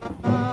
Uh-huh.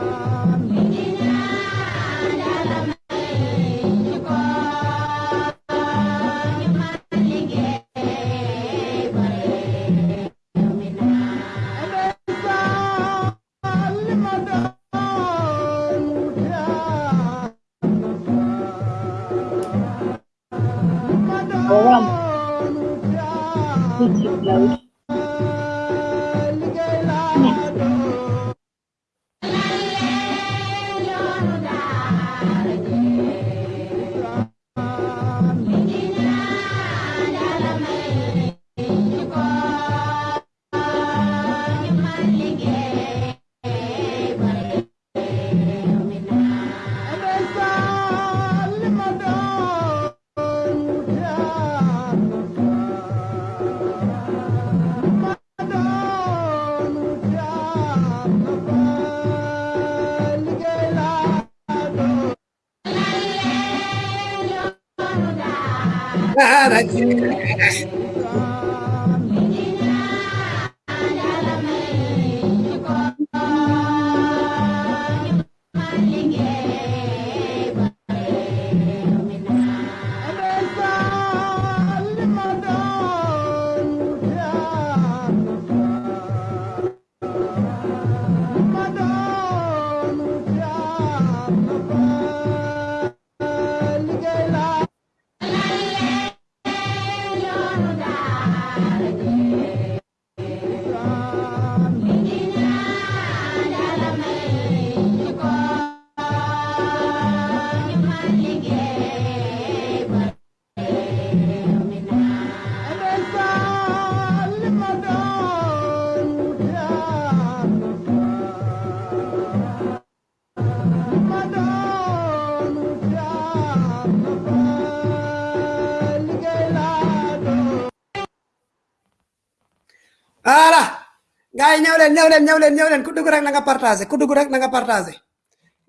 Gars yi ñëw leen ñëw leen ñëw leen ñëw leen ku dugg rek na nga partagé ku dugg rek na nga partagé.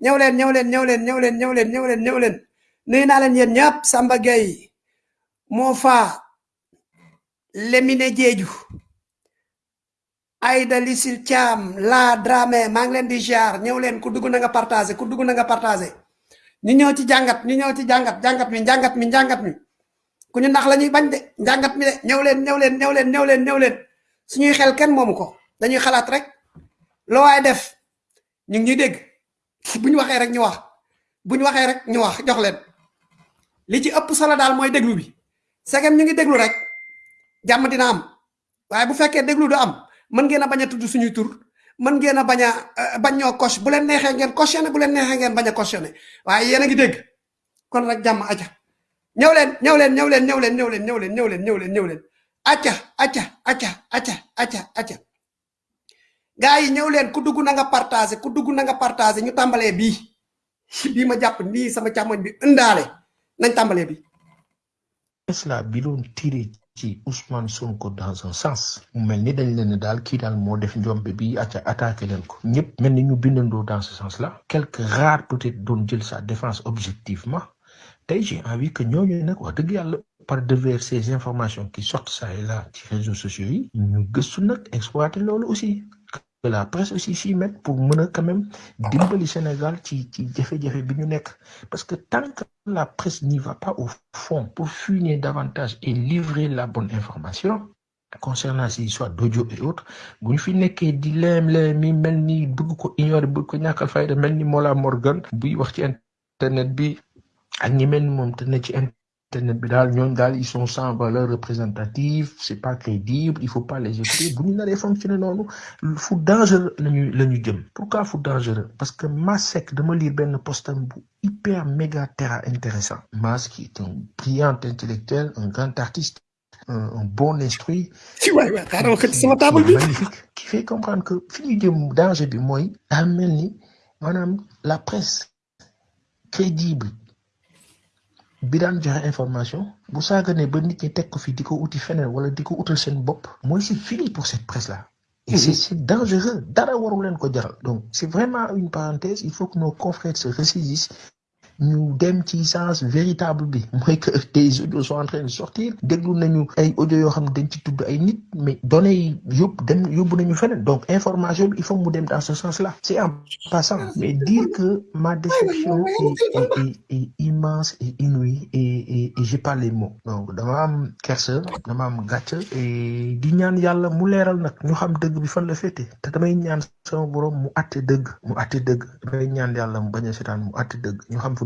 Ñëw leen ñëw leen ñëw leen ñëw leen ñëw leen ñëw leen ñëw leen nuyu naa leen yéen ñëpp Samba Gueye moo fa Lemine Jeeju Aïda Lisil Thiam la Dramé maa ngi leen di jaar ñëw leen ku dugg na nga partagé ku dugg na nga partagé. Ñu ñëw ci jàngat ñu ñëw ci jàngat jàngat mi jàngat mi jàngat mi. Ku ñu nax la ñuy bañ de jàngat mi de. Ñëw leen ñëw leen ñëw leen ñëw leen ñëw leen. Suñuy xel kenn moomu ko dañuy xalaat rek loo waay def ñu ngi ñuy dégg. Bu ñu waxee rek ñu wax. Bu ñu waxee rek ñu wax jox leen. Li ci ëpp solo daal mooy déglu bi. Segem ñu ngi déglu rek jàmm dina am. Waaye bu fekkee déglu du am mën ngeen a bañ a tudd suñuy tur mën ngeen a bañ a bañ ñoo coche. Bu leen neexee ngeen cautionné bu leen neexee ngeen bañ a cautionné waaye yéen a ngi dégg. Kon rek jàmm aja ñëw leen ñëw leen ñëw leen ñëw leen ñëw leen ñëw leen ñëw leen ñëw leen ñëw leen. Acca acca acca acca acca acca gars yi ñëw leen ku dugg na nga partagé ku dugg na nga ñu ma sama bi nañ bi bi tiré ci Ousmane Sonko dans un sens? Mu mel dañ leen ne def bi acca leen ko. Dans ce sens là quelques peut-être doon jël sa défense objectivement. J'ai envie que wax par devers ces informations qui sortent ça et là réseaux sociaux yi ñu loolu aussi la presse aussi s'y mette pour mën a quand même dimbali Sénégal ci ci jafe-jafe bi parce que tant que la presse n'y va pas au fond pour fuiner davantage et livrer la bonne information concernant ces histoires d'audio et autres bu ñu fi nekkee di leem leem mi mel ni bëgg ko ignorer bëgg ko ñàkkal fayda mel ni Mola Morgan buy wax ci internet bi ak ñi internet ñoom daal ils sont sans valeur représentative c'est pas crédible il faut pas les écouter bu ñu naree fonctionner noonu fu dangereux lañu la ñu jëm. Pourquoi fu dangereux? Parce que Masek dama lire benn postam bu hyper méga terra intéressant. Mas qui est un brillant intellectuel un grand artiste un, bon bi magnifique qui fait comprendre que fi ñu jëm danger bi mooy daa mel ni maanaam la presse crédible bi daan joxe information bu saaganee ba nit ñi teg ko fi di ko uti feneen wala di ko utal seen bopp mooy c'est fini pour cette presse là et c'est c'est dangereux. Dara waru leen ko jaral. Donc c'est vraiment une parenthèse. Il faut que nos confrères se ressaisissent ñu dem ci sens véritable bi mooy que des audios sont en train de sortir déglu nañu ay audio yoo xam ne dañ ci tudd ay nit mais données yi yóbbu dem yóbbu nañu feneen. Donc information il faut mu dem dans ce sens là c'est en passant mais dire que ma déception est, est, est, est immense et inouïe et, et, et j'ai pas les mots. Donc dama am kersa dama am gàcce et di ñaan yàlla mu leeral nag ñu xam dëgg bi fan la féete. Te damay ñaan sama borom mu àtte dëgg mu àtte dëgg. Damay ñaan yàlla mu bañ a seetaan mu àtte dëgg. Ñu xam fu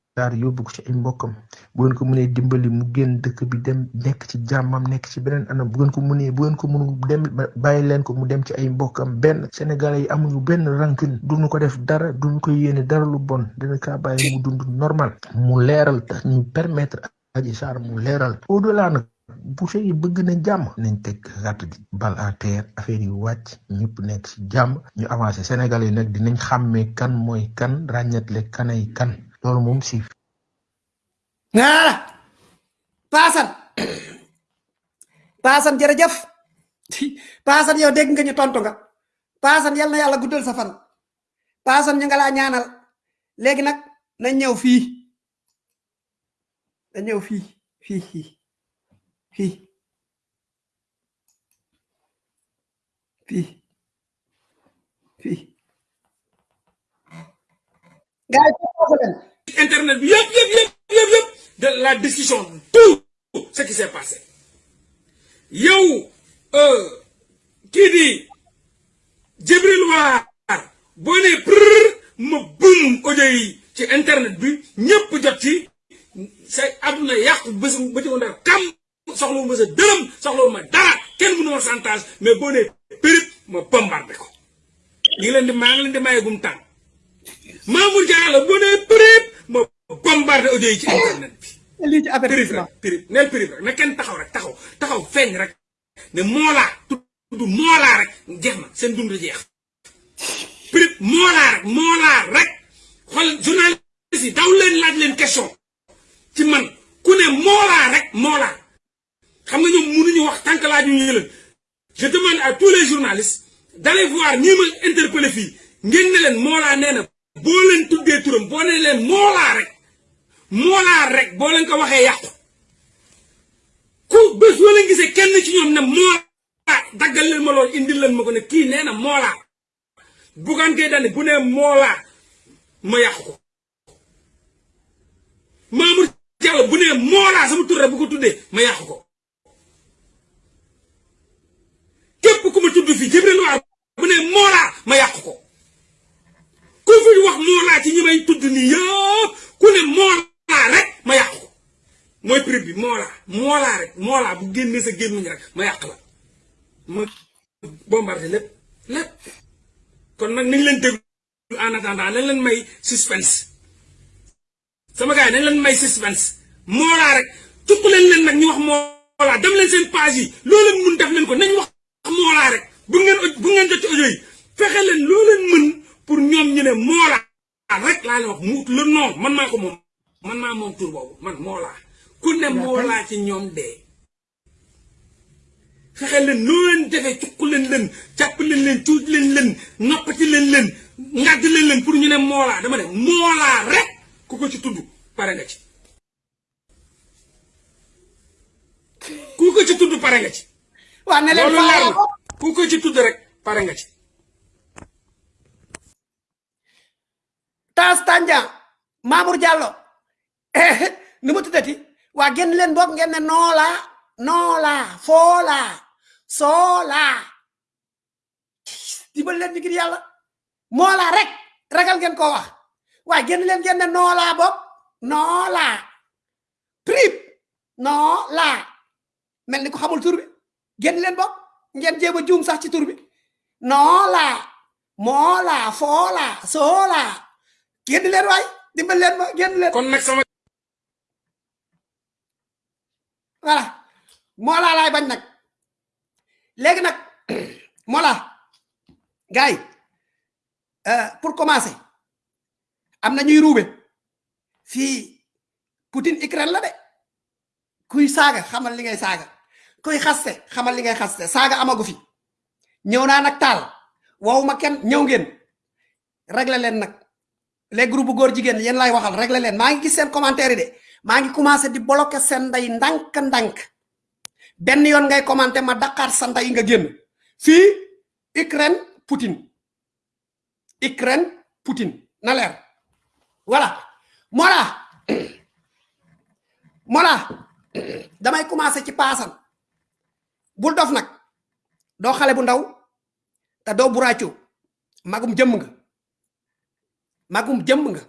saar yóbbu ko ci ay mbokkam bu ngeen ko mënee dimbali mu génn dëkk bi dem nekk ci jàmmam nekk ci beneen anam bu ngeen ko mënee bu ngeen ko mënul dem bàyyi leen ko mu dem ci ay mbokkam benn sénégalais yi amuñu benn rancune duñu ko def dara duñu ko yéene dara lu bon. Dina kaa bàyyi mu dund normal. Mu leeral tax ñu permettre aji saar mu leeral au delà nag bu fekkee bëgg na jàmm. Nañ teg gàtt gi bal à terre affaire yi wàcc ñëpp nekk ci jàmm. Ñu avancé sénégalais dinañ xàmmee kan mooy kan ràññetle kanay kan loolu moom si ah paasan paasan jërëjëf paasan yow dégg nga ñu tontu nga paasan yal na yàlla guddal sa fan paasan ñu nga laa ñaanal léegi nag nañ ñëw fii nañ ñëw fii fii fii fii internet bi de la décision tout ce qui s'est passé. Yow kii di Jibril Waar boo nee prr ma bum audio yi ci internet bi ñëpp jot ci say àdduna yàqu bés ba ma mais ma bombardé ko. Ñu bombardé audio yi ci internet bi. Lii ci périt avertissement rek périt neel périt rek na kenn taxaw rek taxaw taxaw feeñ rek. Ne moolaa tudd moolaa rek jeex na seen dund jeex. Périt moolaa rek moolaa rek. Xool journaliste yi daw leen laaj leen question. Ci man ku ne moolaa rek moolaa xam nga ñoom mënuñu wax tant que laaj ñu leen. Je demande à tous les journalistes d'aller voir ñi ma interpellé fii. Ngeen ne leen moolaa nee na boo leen tuddee turam boo ne leen moolaa rek moolaa rek boo leen ko waxee yàqu. Ku boo leen gisee kenn ci ñoom ne moolaa daggal leen ma loolu indil leen ma ko ne kii nee na moolaa bugaan gay dane bu nee moolaa ma yàqu ko. Mamour Diallo bu nee moolaa sama rek bu ko tuddee ma yàqu ko. Képp ku ma tudd fii Jibril Waar bu nee moolaa ma yàqu ko. Ku fi wax moolaa ci ñi may tudd nii yëpp ku ne moolaa rek ma yàqu. Mooy prix bi moolaa moolaa rek moolaa bu génnee sa gémmiñ rek ma yàq la. Ma bombardé lépp lépp. Kon nag nañ leen déglu en attendant nañ leen may suspense. Sama gars nañ leen may suspense. Moolaa rek tukk leen leen nag ñu wax moolaa dem leen seen page yi loo leen def leen ko nañ wax rek. Bu ngeen bu ngeen jot audio yi fexe leen mën pour ñu rek laa leen wax mu le nom man maa man maa moom tur boobu man moolaa ku ne moolaa ci ñoom dee fexe leen loo leen defee cukk leen leen jàpp leen leen leen leen noppati leen leen ngàdd leen leen pour ñu ne dama ne rek ku ko ci tudd pare nga ci. Ku ko ci tudd pare nga ci. Waa ne leen ku ko ci tudd rek pare nga ci. Taas Tandian Mamour Diallo nu ma tuddati waa génn leen boog ngeen ne noola noola foola soola dimbal leen ngir yàlla moola rek ragal ngeen ko wax waa génn leen ngeen ne noola boog noola prip noola mel ni ko xamul tur bi génn leen boog ngeen jéem a sax ci tur bi noola moola foola soola génn leen waay dimbal leen ma génn leen kon sama voilà. Mola lay bañ nak légui nak mola. Gay euh pour commencer amna ñuy roubé fi Poutine Ukraine la de. Kuy saga xamal li ngay saga kuy xasse xamal li ngay xasse saga amagu fi. Ñew na nak tal wawuma ken ñew ngeen. Régler len nak les groupes góor jigen yeen lay waxal régler len ma ngi gis sen commentaire de ma ngi commencé di bloquer sen nday ndank ndank ben yon ngay commenter ma dakar sa nday nga genn fi Ukraine Poutine. Ukraine Poutine. Na leer. Voilà. Mola mola damay commencé ci passan bul dof nak do xalé bu ndaw ta do buraacu magum jëm nga. Magum jëm nga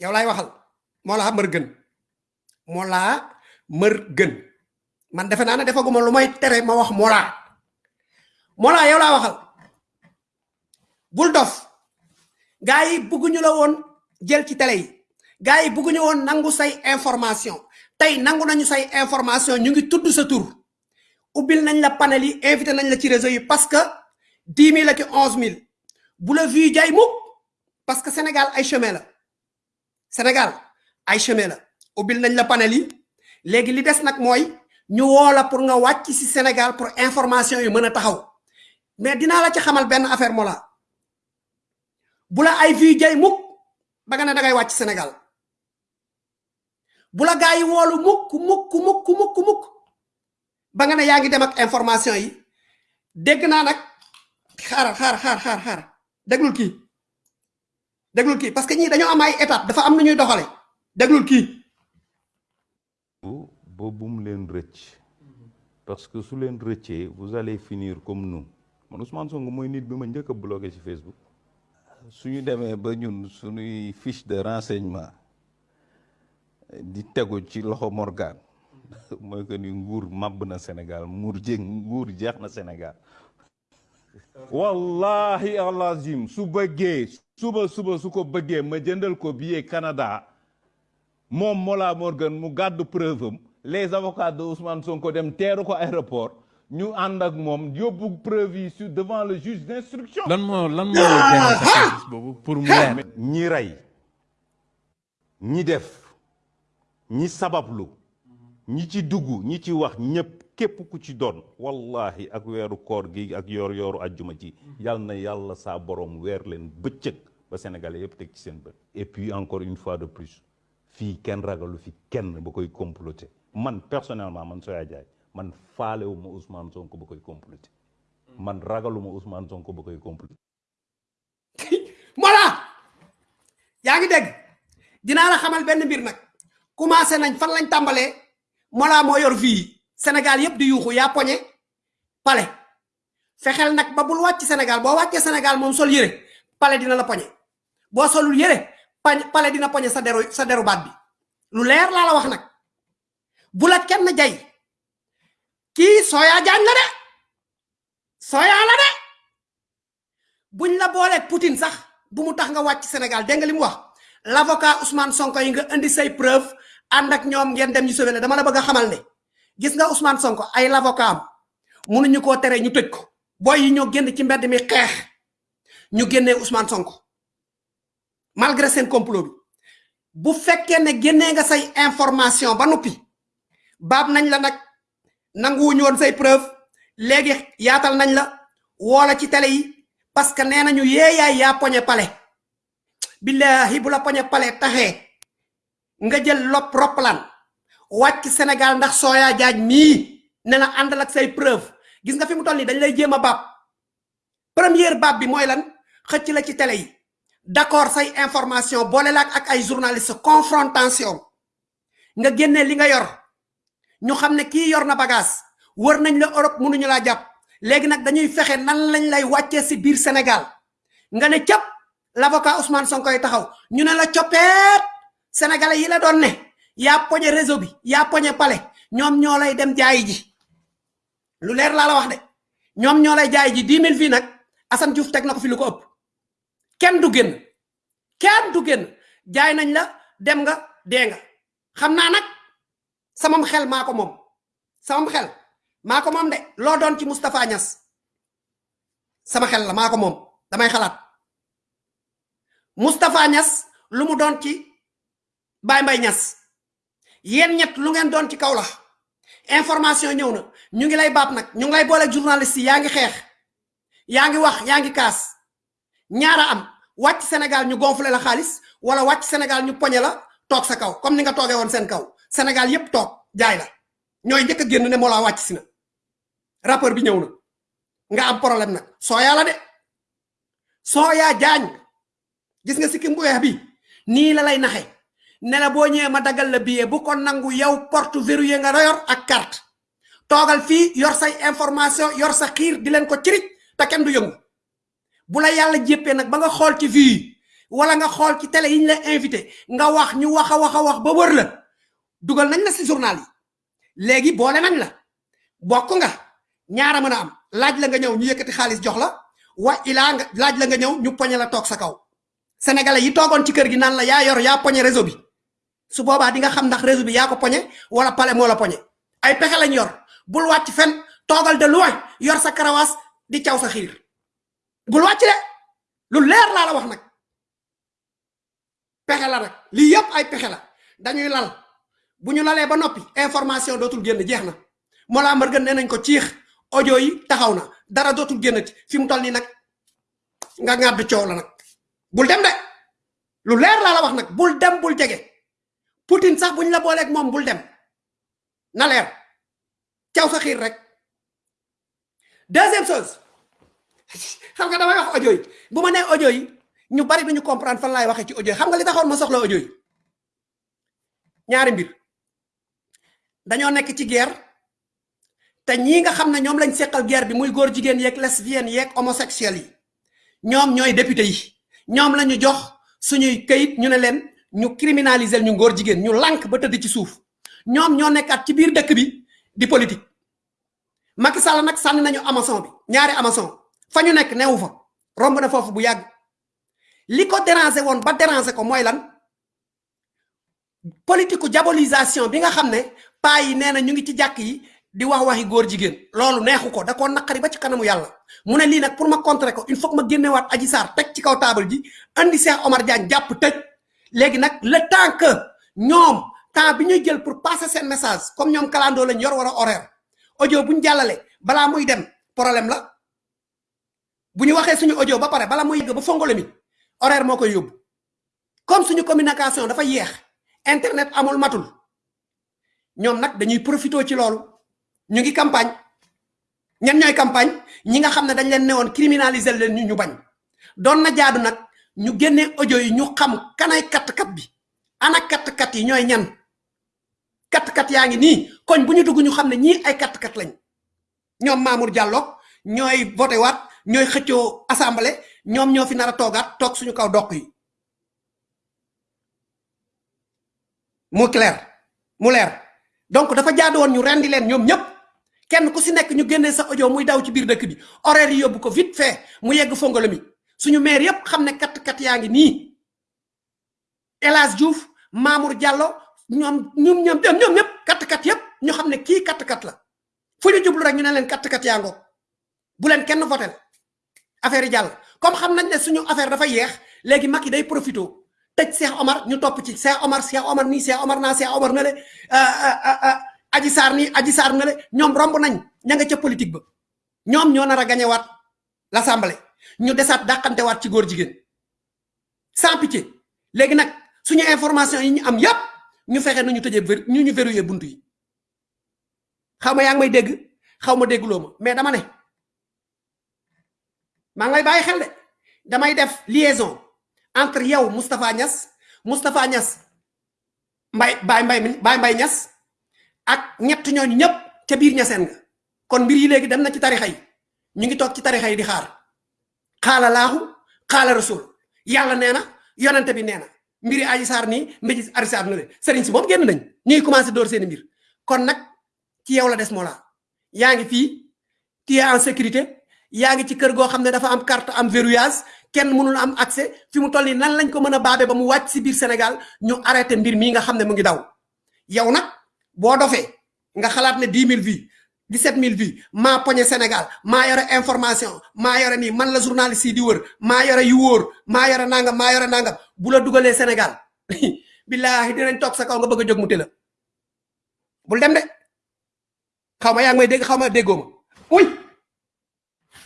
yow lay waxal mola meur gën mola meur gën man defé na defaguma lu may tere ma wax mola. Mola yow la waxal bul dof gaay bëgguñu la won jël ci télé yi gaay bëgguñu won nangu say information. Tay nangu nañu say information ñu ngi tuddu sa tour ubil nañ la panel yi invité nañ la ci réseau yi parce que 10000 la ci 11000 bu la vu jay muk parce que sénégal ay chemin la sénégal ay chemin la ubil nañ la panel yi. Légui li dess nak moy ñu wola pour nga wacc ci sénégal pour information yu mëna taxaw. Mais dina la ci xamal ben affaire mo la ay jay muk ba nga da ngay wacc sénégal. Bu gaay wolu muk muk muk muk muk ba nga ne yaangi dem ak information yi. Dégg na nak xaar xaar xaar xaar xaar déglul ki déglul ki parce que ñi dañu am ay étape dafa am nu ñuy doxale. Déglul ki bo bum len recc parce que su len reccé vous allez finir comme nous. Man Ousmane Sonko moy nit bima ñëk bloquer ci Facebook. Suñu démé ba ñun suñuy fiche de renseignement di téggu ci loxo Morgan moy que ni nguur mab na Sénégal mur jeng nguur jeex na Sénégal. Wallahi alazim su bëggee suba suba su ko bëggee ma jëndal ko billet Canada moom Mola Morgan mu gàddu preuve am les avocats de Ousmane Sonko dem teeru ko aéroport ñu ànd ak moom yóbbu preuve yi sur devant le juge d'instruction. Lan moo lan moo boobu pour mu leer? Ñi rey ñi def ñi sabablu ñi ci dugg ñi ci wax ñëpp képp ku ci doon wallahi ak weeru koor gi ak yoor yooru ajjuma ci yal na yàlla saa borom weer leen bëccëg ba sénégalais yëpp teg ci seen bët. Et puis encore une fois de plus fii kenn ragalu fi kenn ba koy comploter. Man personnellement man Soya Jaay man faalewuma Ousmane Sonko ba koy comploter. Man ragaluma Ousmane Sonko ba koy comploter. Mola yaa ngi dégg? Dinaa la xamal benn mbir nag. Commencé nañ fan lañ tàmbalee? Mola moo yor fii. Sénégal yépp di yuuxu yaa poñe pale. Fexel nag ba bul wàcc sénégal boo wàccee sénégal moom sol yére pale dina la poñe. Boo solul yére pale dina poñe sa deru sa deru baat bi. Lu leer laa la wax nag. Bu la kenn jay kii soya jaañ la de soya la de. Buñ la booleeg poutine sax bu mu tax nga wàcc sénégal dégg nga li mu wax? L'avocat ousmane sonko yi nga indi say preuve ànd ak ñoom ngeen dem ñu sauvé la dama la bëgg xamal ne gis nga ousmane sonko ay l'avocat am mënuñu koo tere ñu tëj ko. Boy yi ñoo génn ci mbedd mi xeex. Ñu génnee ousmane sonko. Malgré seen complot bi. Bu fekkee ne génnee nga say information ba noppi baab nañ la nag. Woon say preuve. Léegi yaatal nañ la. Woola ci télé yi. Parce que nee nañu yeeyaay yaa poñe pale. Billahi bu la poñe pale taxee nga jël lop roplan wacc sénégal ndax soya jaaj mi ne na andal ak say preuve. Gis nga fi mu toll dañ lay jéem bab première bab bi moy lan? Xëcc la ci télé yi. D'accord say information bolé lak ak ay journaliste confrontation. Nga génné li nga yor. Ñu xamné ki yor na bagage. Wër nañ la europe mënuñu la japp légui nak dañuy fexé nan lañ lay waccé ci biir sénégal. Nga né ciap l'avocat ousmane sonko taxaw. Ñu né la ciopet sénégalais yi la doon yaa poñe réseau bi yaa poñe palais ñoom ñoo lay dem jaay ji. Lu leer laa la wax de ñoom ñoo lay jaay ji 10 000 fii nag Assane Diouf teg na ko fi lu ko ëpp. Kenn du génn kenn du génn. Jaay nañ la dem nga dee nga. Xam naa nag samam xel mako mom samam xel mako mom de lo doon ci Moustapha Niass sama xel la mako mom damay xalat Moustapha Niass lu mu doon ci Baye Mbaye Niass yeen ñet lu ngeen doon ci kaw la. Information ñew na. Ñu ngi lay baap nak ñu ngi lay boole journaliste yi. Yaangi xex yaangi wax. Yaangi kaas. Ñaara am. Wacc Sénégal ñu gonfler la xaliss wala wacc Sénégal ñu poñe la tok sa kaw comme ni nga toogee won sen kaw. Sénégal yépp tok jaay la. Ñoy njëkk a ne mo la wacc sina rapport bi ñew na. Nga am problème nak soya la de. Soya jañ gis nga sikim bu bi? Ni la lay naxé ne la boo ma dagal la billet bu ko nangu yow porte verrouillé nga yor ak carte. Togal fi yor say information yor sa xir di len ko cirit ta kenn du yëngu. Bu la yalla jéppee nak ba nga xol ci vie wala nga xol ci télé yiñ la invité nga wax ñu waxa waxa wax ba wër la dugal nañ la ci journal yi. Légui boole nañ la. Bokku nga. Ñaara mëna am. Laaj la nga ñëw ñu yëkëti xaaliss jox la wa ila nga laaj la nga ñëw ñu poñe la tok sa kaw. Sénégalais yi togon ci kër gi nan la ya yor ya réseau bi su boba di nga xam ndax réseau bi ya ko poñe wala palé mo la poñe. Ay pexé lañ yor. Bul wacc fen togal de loin yor sa karawas di ciaw sa xir bul wacc lu leer la la wax nak pexé la nak li yépp ay pexé la. Dañuy lal. Buñu lalé ba nopi information dotul genn jeexna mo la gën ko ciix. Audio yi taxawna dara dotul gennati fi mu toll ni nak nga ngad ciow la nak bul dem de. Lu leer la la wax nak bul dem bul Poutine sax buñ la bolé ak mom bul dem. Na leer. Ciaw sa xir rek. Deuxième chose. Xam nga damay wax audio yi. Bu nee audio yi ñu bari duñu comprendre fan laay waxee ci audio xam nga li taxoon ma soxla audio yi? Ñaari mbir. Dañoo nekk ci guerre. Te ñi nga xam ne ñoom lañ seqal guerre bi muy góor jigéen yeeg lesbienne yeeg homosexuel yi. Ñoom ñooy député yi. Ñoom lañu jox suñuy kayit ñu ne leen ñu criminaliser ñu góor jigéen ñu lank ba tëdd ci suuf. Ñoom ñoo nekkat ci biir dëkk bi di politique. Macky Sall nak sanni nañu Amazon bi ñaari Amazon. Fa ñu nekk newu fa. Romb na foofu bu yàgg. Li ko déranger woon ba déranger ko mooy lan? Politique diabolisation bi nga xam ne paa yi nee na ñu ngi ci jàkk yi di wax waxi góor jigéen. Loolu neexu ko da koo naqari ba ci kanamu yàlla. Mu ne lii nag pour ma contrer ko il faut que ma génnewaat aji saar teg ci kaw table ji andi Cheikh Omar Diagne jàpp tëj léegi nag le temps que ñoom temps bi ñuy jël pour passer seen message comme ñoom kalandoo lañ yor war a horaire audio buñ jàllale balaa muy dem problème la. Bu ñu waxee suñu audio ba pare bala muy yegg ba fongole mi horaire moo koy yóbbu. Comme suñu communication dafa yeex internet amul matul ñoom nag dañuy profito ci loolu. Ñu ngi campagne. Ñan ñooy campagne? Ñi nga xam ne dañ leen newoon criminaliser leen ñu ñu bañ. Doon na jaadu nag ñu génne audio yi ñu xam kanay kat kat bi. Ana kat kat yi ñooy ñan? Kat kat yaa ngi nii. Koñ bu ñu dugg ñu xam ne ñii ay kat kat lañ. Ñoom Mamour Diallo ñooy voté waat ñooy xëccoo assemblée ñoom ñoo fi nar a toogaat toog suñu kaw doq yi. Mu clair mu leer. Donc dafa jaadu woon ñu rendi leen ñoom ñëpp kenn ku si nekk ñu génnee sa audio muy daw ci biir dëkk bi. Horaire yi yóbbu ko vite fait mu yegg fongolo mi suñu maire yépp xam ne kat kat yaa ngi nii. Elas Diouf Mamour Diallo ñoom ñoom ñoom ñoom ñëpp kat kat yépp ñu xam ne kii kat kat la. Fu ñu jublu rek ñu ne leen kat kat yaa ngoog. Bu leen kenn votel affaire yi comme xam nañ ne suñu affaire dafa yeex léegi Macky day profito tëj Cheikh Omar ñu topp ci Cheikh Omar Cheikh Omar nii Cheikh Omar naa Cheikh Omar na le Aji Sarr nii Aji Sarr na le ñoom romb nañ ña nga ca politique ba. Ñoom ñoo nar a waat l'assemblée ñu desaat dàqante waat ci góor jigéen. Sans pitié. Léegi nag suñu information yi ñu am yépp ñu fexe nu ñu tëjee ñu ñu verrouillé buntu yi. Xaw ma yaa ngi may dégg xaw ma dégguloo ma mais dama ngi lay bàyyi xel de damay def liaison entre yow Moustapha Niass Moustapha Niass mbay bay mbay bay mbay Niass ak ñett ñooñu ñëpp ca biir ñaseen nga. Kon mbir yi léegi dem na ci tarixa yi. Ñu ngi toog ci tarixa di xaar xaala laaxu xaala rasul. Yàlla nee na yonente bi nee mbiri aji saar nii mbéji arisaar na le sëriñ si moom génn nañ ñuy commencé door seen mbir. Kon nag ci yow la des moo laa yaa ngi fii en sécurité yaa ci kër dafa am carte am verrouillage kenn mënul am accès. Fi mu toll nan lañ ko mën a ba mu wàcc si biir Sénégal ñu arrêté mbir mii nga xam ne mu ngi daw. Yow nga xalaat ne 10 000 vies 17 000 vies maa poñe Sénégal. Maa yore information. Maa yore nii. Man la journaliste yi di wër. Maa yore yu wóor. Maa yore nangam maa yore nangam. Bu la dugalee Sénégal. Billahi dinañ toog sa kaw nga bëgg a jóg mu tëla. Bul dem de. Xaw ma yaa ngi may dégg xaw ma déggoo ma. Uy!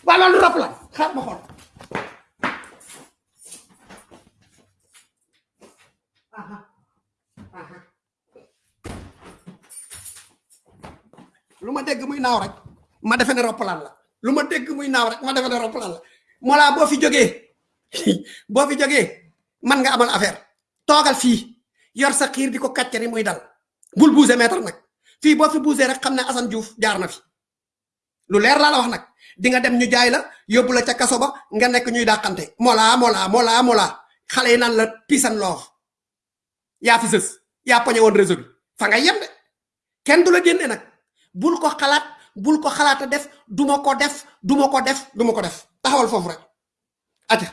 Waa loolu rap la. Xaar ma xool lu ma dégg muy naaw rek ma defe ne roppalaan la. Lu ma dégg muy naaw rek ma roppalaan la. Mola boo fi jógee boo fi jógee man nga amal affaire. Toogal fii yor sa xiir di ko kàccari muy dal. Bul buuse meetar nag. Fii boo fi buusee rek xam ne Assane Diouf jaar na fi. Lu leer laa la wax nag. Di nga dem ñu jaay la yóbbu la ca kaso ba nga nekk ñuy mola mola mola mola xale yi la and love yaa fi sës. Yaa poñe woon réseau bi. Fa nga yem de. Kenn du la bul ko xalaat bul ko xalaata def duma ko def duma ko def duma ko def. Taxawal foofu rek. Ata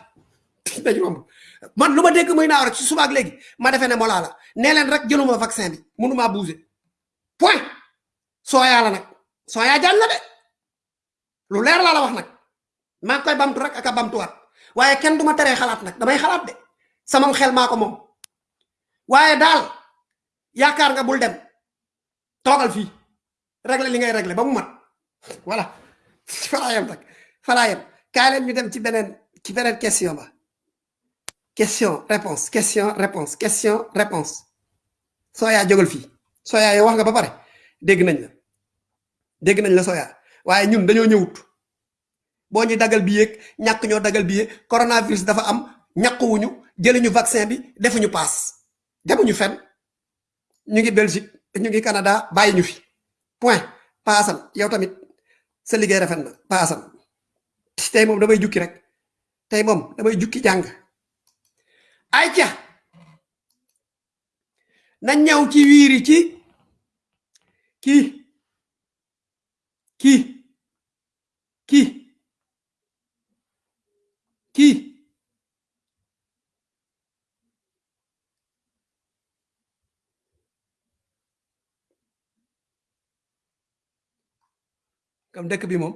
dañu romb. Man lu ma dégg muy naaw rek ci subaak léegi ma defee ne molaa la. Nee rek jëluma vaccin bi mënumaa bouger. Point. Sooyaa la nag. Sooyaa jaan la de. Lu leer laa la wax maa ngi koy bamtu rek ak a bamtuwaat. Waaye kenn duma teree xalaat nag damay xalaat de. Sama xel maa ko moom. Waaye daal nga bul dem. Toogal fii régler li ngay régler ba mu mat. Voilà. Falaa yem rek. Falaa yem. Kaay leen ñu dem ci beneen ci beneen question ba. Question réponse question réponse question réponse. Sooyaa jógal fii. Sooyaa yow wax nga ba pare. Dégg nañ la. Dégg nañ la sooyaa waaye ñun dañoo ñëwut. Boo ñu dagal bi yéeg ñàkk ñoo dagal bi coronavirus dafa am ñàkkuwuñu jëluñu vaccin bi defuñu paas. Demuñu fenn. Ñu ngi Belgique ñu ngi Canada bàyyi ñu fi point. Paasal yow tamit sa liggéey rafet na. Paasal tey moom damay jukki rek. Tey moom damay jukki jàng. Ay ca na ñëw ci wiiri ci kii kii kii comme dëkk bi moom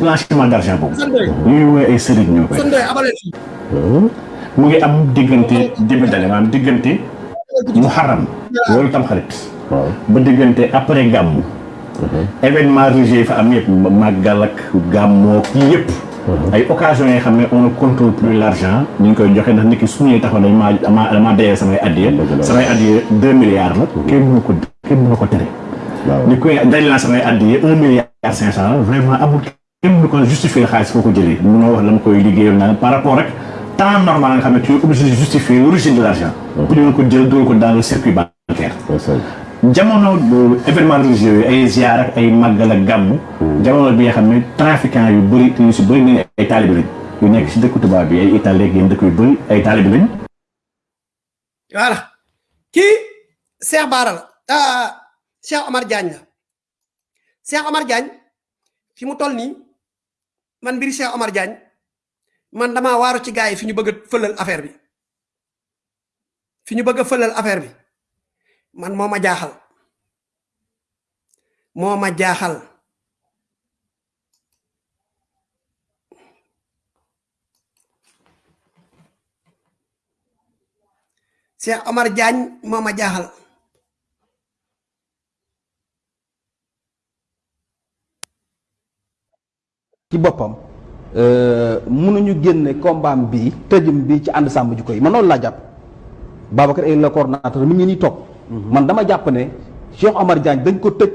blanchiment d'argent boobu. ñuy woowee ay sëriñ ñoo koy. sëñ abaleen fii mu ngi am diggante début d'année maanaam diggante muharram loolu tam xarit. ba diggante après gàmmu. événement religieux yi fa am yëpp màggal ak gàmmoo kii yëpp. ay occasions yoo xam ne on ne contrôle plus l'argent ñu ngi koy joxe ndax nit ki su ñuy taxaw dañ maa damaa damaa dayee samay addiya. samay addiya deux milliards la. kenn mënu ko kenn mënu ko tere. ni koy daj naa samay addiya un milliard cinq cent vraiment amul kenn mënu ko justifier xaalis foo ko jëlee? Mënoo wax dama koy liggéeyal naa par rapport rek temps normal nga xam ne tu es obligé de justifier l'origine de l'argent. Pour ñu ko jël dugal ko dans le circuit bancaire. Jamono événement religieux ay ziar ak ay màggal ak gàmm jamono bi nga xam ne trafiquant yu bëri yu si bëri nañ ay taalibi lañ. Yu nekk si dëkku tubaab bi ay Italie ak dëkk yu bëri ay taalibi lañ. Voilà. Kii Cheikh Bara la. Ah Cheikh Omar Diagne la. Cheikh Omar Diagne fi mu toll nii man mbiri Cheikh Omar Diagne man damaa waaru ci gars yi fi ñu bëgg a fëlal affaire bi. Fi ñu bëgg a fëlal affaire bi. Man moo ma jaaxal. Moo ma jaaxal. Cheikh Omar Diagne moo ma jaaxal ci boppam mënuñu génne combat bi tëjum bi ci ànd sàmm jikko yi. Man noonu laa jàpp. Babacar est le coordonnateur mi ngi nii toog. Man dama jàpp ne Cheikh Omar Diagne dañ ko tëj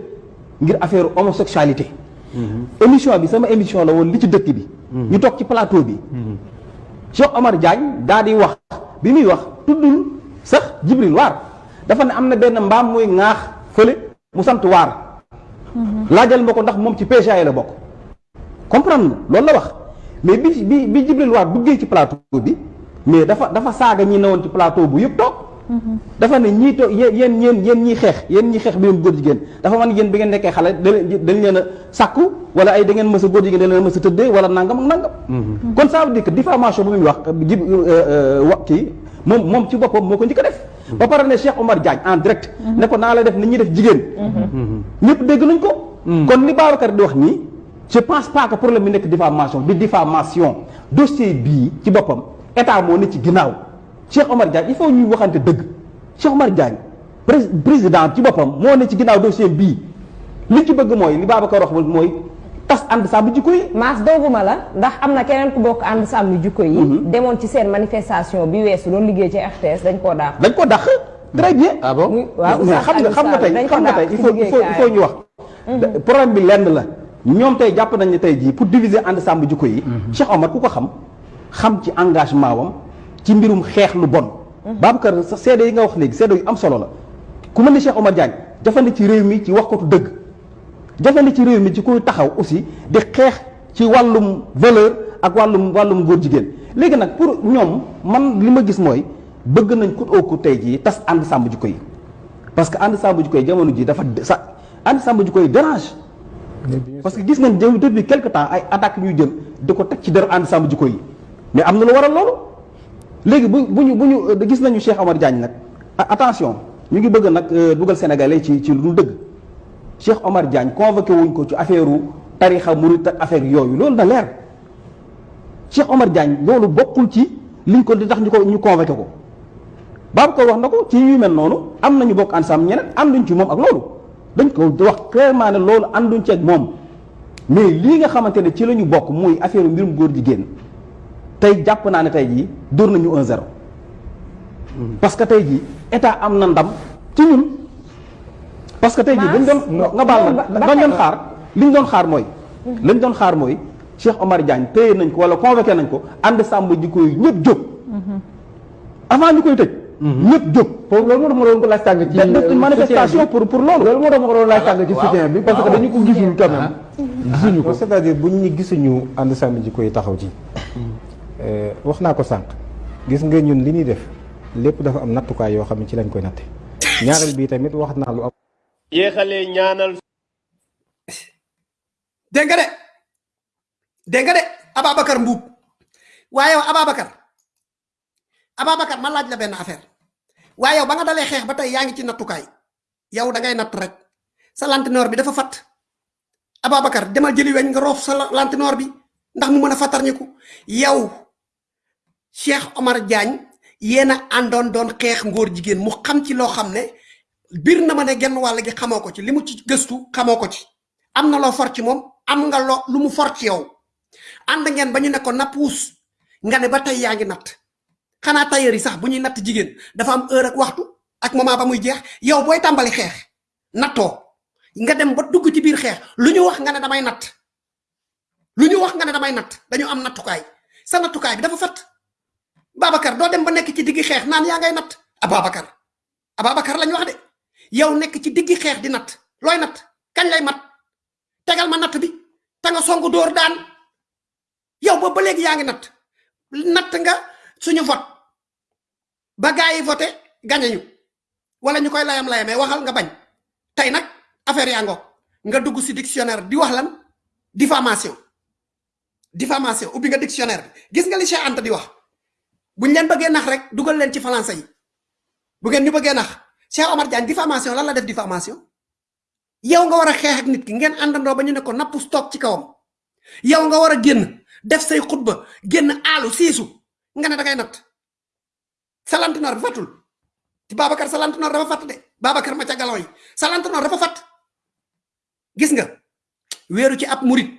ngir affaire homosexualité. Émission bi sama émission la woon li ci dëkk bi. Ñu toog ci plateau bi. Cheikh Omar Diagne daa di wax bi muy wax tuddul sax Jibril Waar dafa ne am na benn mbaam muy ŋaax fële mu sant waar laajal ma ko ndax moom ci PGA la bokk comprendre loolu la wax. Mais bi bi bi Jibril Waar duggee ci plateau bi mais dafa dafa saaga ñi newoon ci plateau bu yëpp toog. Dafa ne ñii to yéen yéen yéen ñiy xeex yéen ñiy xeex mbirum góor jigéen. Dafa man yéen bi ngeen nekkee xale dañ leen a sàkku wala ay da ngeen mës a góor jigéen da leen mës a tëddee wala nangam ak nangam. Kon ça veut dire que diffamation bu muy wax jib wa kii moom moom ci boppam moo ko njëkk a def. Ba pare ne Cheikh Omar Diagne en direct ne ko naa la def ni ñuy def jigéen. Ñëpp dégg nañ ko. Kon li Babacar di wax nii je pense pas que problème bi nekk diffamation di diffamation. Dossier bii ci boppam état moo ne ci ginnaaw. Cheikh Omar Diagne il faut ñuy waxante dëgg. Cheikh Omar Diagne prés- président ci boppam moo ne ci ginnaaw dossier bii li ci bëgg mooy li Babacar wax mooy tas ànd sàmm jikko yi. Maas dooguma la ndax am na keneen ku bokk ànd sàmm jikko yi. Demoon ci seen manifestation bi weesu doon liggéey ci RTS dañ koo daax dañ ko dàq. Très bien. Ah bon? Xam nga xam nga tey xam nga tey dàq il faut il faut il faut ñu wax. problème bi lenn la ñoom tey jàpp nañ ne tey jii pour diviser ànd sàmm jikko yi. Cheikh Omar ku ko xam xam ci engagement wam ci mbirum xeex lu bon. Babacar sa seede yi nga wax léegi seede yu am solo la. Ku mel ni Cheikh Omar Diagne jafandi ci réew mi ci wax ko dëgg. Jafandi ci réew mi ci kuy taxaw aussi di xeex ci wàllum valeur ak wàllum wàllum góor jigéen. Léegi nag pour ñoom man li ma gis mooy bëgg nañ ku oo ku tey jii tas ànd sàmm jikko yi. Parce que ànd sàmm jikko yi jamono ji dafa sa ànd sàmm jikko yi dérange. Parce que gis nañ jëm depuis quelque temps ay attaques ñuy jël di ko teg ci deru ànd sàmm jikko yi. mais am na lu waral loolu. léegi bu bu ñu bu ñu gis nañu Cheikh Omar Diagne nag. Attention ñu ngi bëgg nag euh, dugal sénégalais ci ci lu dul dëgg. Cheikh Omar Diagne convoqué wuñ ko ci affaire tarixa murit ak affaire yooyu loolu na leer. Cheikh Omar Diagne loolu bokkul ci liñ ko di tax ñu ko ñu convoqué ko. Babacar wax na ko ci yu mel noonu am nañu bokk ensemble ñeneen ànduñ ci moom ak loolu. Dañ ko wax clairement ne loolu ànduñ ceeg moom. mais lii nga xamante ne ci la ñu bokk muy affaire mbirum góor jigéen tey jàpp naa ne tey jii dóor nañu un zéro. parce que tey jii état am na ndam ci ñun. parce que tey jii dañ doon nga baal ma dañ doon xaar li ñu doon xaar mooy lañ doon xaar mooy Cheikh Omar Diagne téye nañ ko wala convoqué nañ ko ànd sàmm ji koy ñëpp jóg. Avant ñu koy tëj ñëpp jóg foofu loolu moo tax ma doon ko laaj tàng ci def manifestation pour pour loolu loolu moo tax ma ko doon laaj tàng ci soutien bi parce que dañu ko gisul quand même gisuñu ko c'est-à-dire buñ ñu gisuñu ànd sàmm jikko yi taxaw ci wax naa ko sànq gis nga ñun li ñuy def lépp dafa am nattukaay yoo xam ne ci lañ koy natte ñaareel bii tamit wax naa lu am yéexalee ñaanal dégg nga de dégg nga de Ababacar Mbuub waaye yow Ababacar ma laaj la benn affaire. Waaye yow ba nga dalee xeex ba tey yaa ngi ci nattukaay. Yow da ngay natt rek. Sa bi dafa fat. Ababacar demal jëli weñ nga roof sa la- lantinoor bi ndax mu mën a yow Cheikh Omar Diagne yéen a àndoon doon xeex ngóor jigéen. Mu xam ci loo xam ne bir na ma ne genn wàll gi xamoo ko ci. Li mu ci gëstu xamoo ko ci. Am na loo for ci moom? Am nga loo lu mu for ci yow? Ànd ngeen ba ñu ne ko ba tey yaa ngi xanaa tailleur yi sax bu ñuy natt jigéen dafa am heure ak waxtu ak moment ba muy jeex yow booy tàmbali xeex nattoo. Nga dem ba dugg ci biir xeex lu ñu wax nga ne damay natt. Lu ñu wax nga ne damay natt dañu am nattukaay. Sa nattukaay bi dafa fat. Babacar doo dem ba nekk ci diggi xeex naan yaa ngay natt. Ababacar Ababacar lañ wax de. Yow nekk ci diggi xeex di natt. Looy natt? Kañ lay mat? Tegal ma natt bi. Te nga songu dóor daan. Yow boobu ba léegi yaa ngi natt. Natt nga suñu vote ba gaa yi voté gañe ñu. Wala ñu koy layam layamee waxal nga bañ. Tey nag affaire yaa ngoog. Nga dugg si dictionnaire di wax lan? Diffamation. Diffamation ubbi nga dictionnaire bi. Gis nga li Cheikh Anta di wax? Buñ leen bëggee nax rek dugal leen ci français yi. Bu ngeen ñu bëggee nax. Cheikh Omar Diagne diffamation lan la def diffamation? Yow nga war a xeex ak nit ki ngeen àndandoo ba ñu ne ko napp stop ci kawam. Yow nga war a génn def say xutba génn aalu siisu. Nga ne da ngay sa lantinoor bi fatul ci Babacar sa lantinoor dafa fatt de Babacar ma ca galon yi sa lantinoor dafa fatt gis nga wéeru ci ab murit